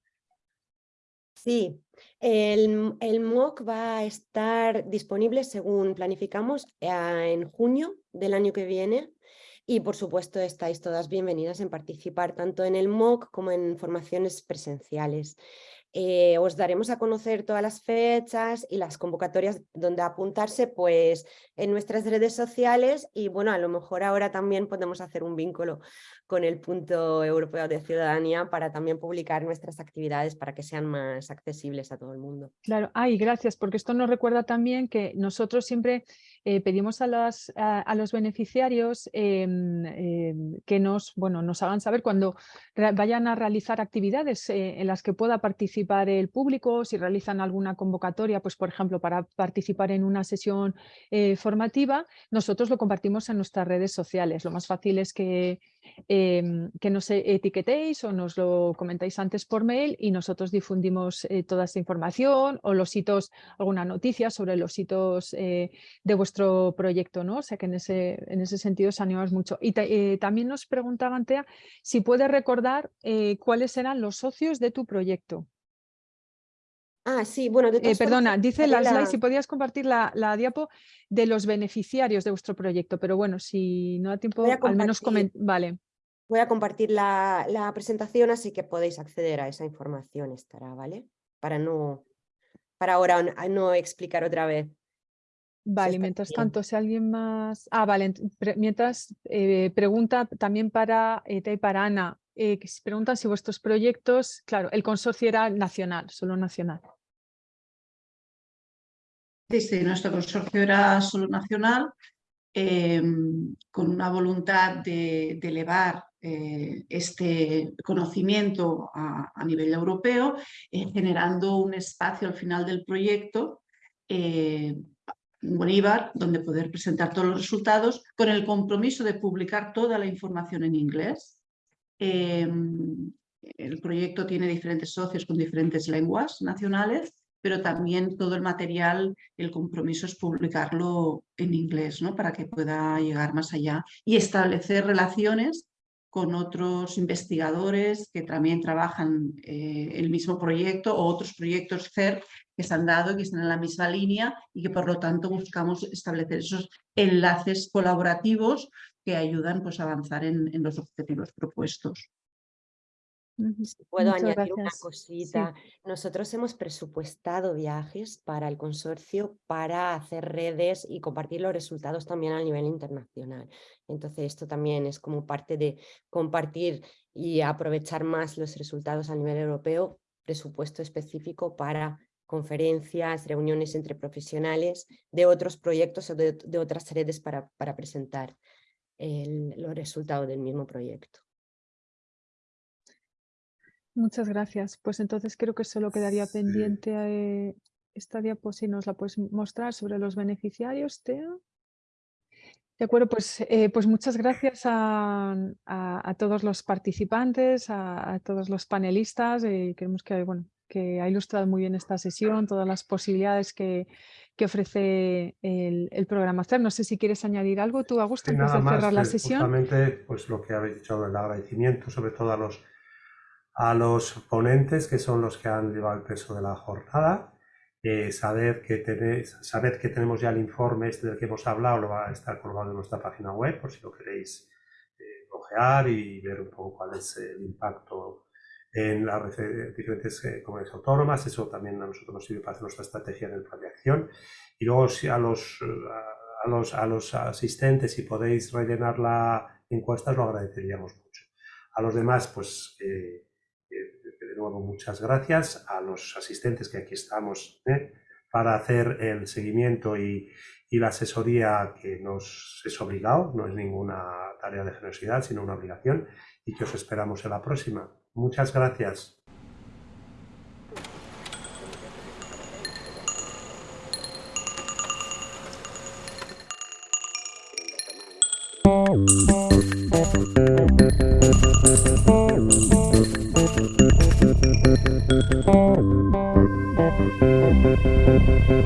Sí, el, el MOOC va a estar disponible según planificamos en junio del año que viene y por supuesto estáis todas bienvenidas en participar tanto en el MOOC como en formaciones presenciales. Eh, os daremos a conocer todas las fechas y las convocatorias donde apuntarse pues en nuestras redes sociales y bueno, a lo mejor ahora también podemos hacer un vínculo con el punto europeo de ciudadanía para también publicar nuestras actividades para que sean más accesibles a todo el mundo.
Claro, ay, gracias, porque esto nos recuerda también que nosotros siempre eh, pedimos a, a, los beneficiarios em, em, que nos, bueno, nos hagan saber cuando vayan a realizar actividades eh, en las que pueda participar el público, si realizan alguna convocatoria, pues por ejemplo, para participar en una sesión eh, formativa, nosotros lo compartimos en nuestras redes sociales. Lo más fácil es que Em, que nos etiquetéis o nos lo comentáis antes por mail y nosotros difundimos eh, toda esta información o los hitos, alguna noticia sobre los hitos eh, de vuestro proyecto, ¿no? O sea que en ese, en ese sentido os animamos mucho. Y eh, también nos preguntaban, Tea, si puedes recordar cuáles eran los socios de tu proyecto.
Ah, sí, bueno,
de Perdona, dice la... si podías compartir la, la, diapo de los beneficiarios de vuestro proyecto, pero bueno, si no da tiempo, al menos comentar. Vale.
Voy a compartir la, presentación, así que podéis acceder a esa información, estará, ¿vale? Para no, para ahora no explicar otra vez.
Vale, mientras tanto, si alguien más... Ah, vale, mientras eh, pregunta también para Eta y para Ana, eh, que preguntan si vuestros proyectos, claro, el consorcio era nacional, solo nacional.
Sí, nuestro consorcio era solo nacional, em, con una voluntad de elevar eh, este conocimiento a, nivel europeo, eh, generando un espacio al final del proyecto eh, Bolívar, donde poder presentar todos los resultados, con el compromiso de publicar toda la información en inglés. El proyecto tiene diferentes socios con diferentes lenguas nacionales, pero también todo el material, el compromiso es publicarlo en inglés, ¿no? para que pueda llegar más allá y establecer relaciones con otros investigadores que también trabajan eh, el mismo proyecto o otros proyectos CER que se han dado y que están en la misma línea y que por lo tanto buscamos establecer esos enlaces colaborativos que ayudan pues, a avanzar en los objetivos propuestos
puedo añadir una cosita. Nosotros hemos presupuestado viajes para el consorcio para hacer redes y compartir los resultados también a nivel internacional. Entonces esto también es como parte de compartir y aprovechar más los resultados a nivel europeo, presupuesto específico para conferencias, reuniones entre profesionales de otros proyectos o de, otras redes para, para presentar los resultados del mismo proyecto.
Muchas gracias. Pues entonces creo que solo quedaría pendiente eh, esta diapositiva, si nos la puedes mostrar sobre los beneficiarios, Tea. De acuerdo, pues, eh, pues muchas gracias a, todos los participantes, a, todos los panelistas. y creemos que, bueno, que ha ilustrado muy bien esta sesión, todas las posibilidades que, que ofrece el, programa CER. No sé si quieres añadir algo tú, Augusto, antes de cerrar la eh, sesión.
Justamente, pues lo que habéis dicho, el agradecimiento sobre todo a los a los ponentes, que son los que han llevado el peso de la jornada. Eh, saber, que tenéis, saber que tenemos ya el informe este del que hemos hablado, lo va a estar colgado en nuestra página web, por si lo queréis eh, ojear y ver un poco cuál es el impacto en las diferentes eh, comunidades autónomas. Eso también a nosotros nos sirve para hacer nuestra estrategia en el plan de acción. Y luego si a los, a, los, a los asistentes, si podéis rellenar la encuesta, lo agradeceríamos mucho. A los demás, pues muchas gracias a los asistentes que aquí estamos ¿eh? para hacer el seguimiento y, la asesoría que nos es obligado, no es ninguna tarea de generosidad, sino una obligación y que os esperamos en la próxima. Muchas gracias.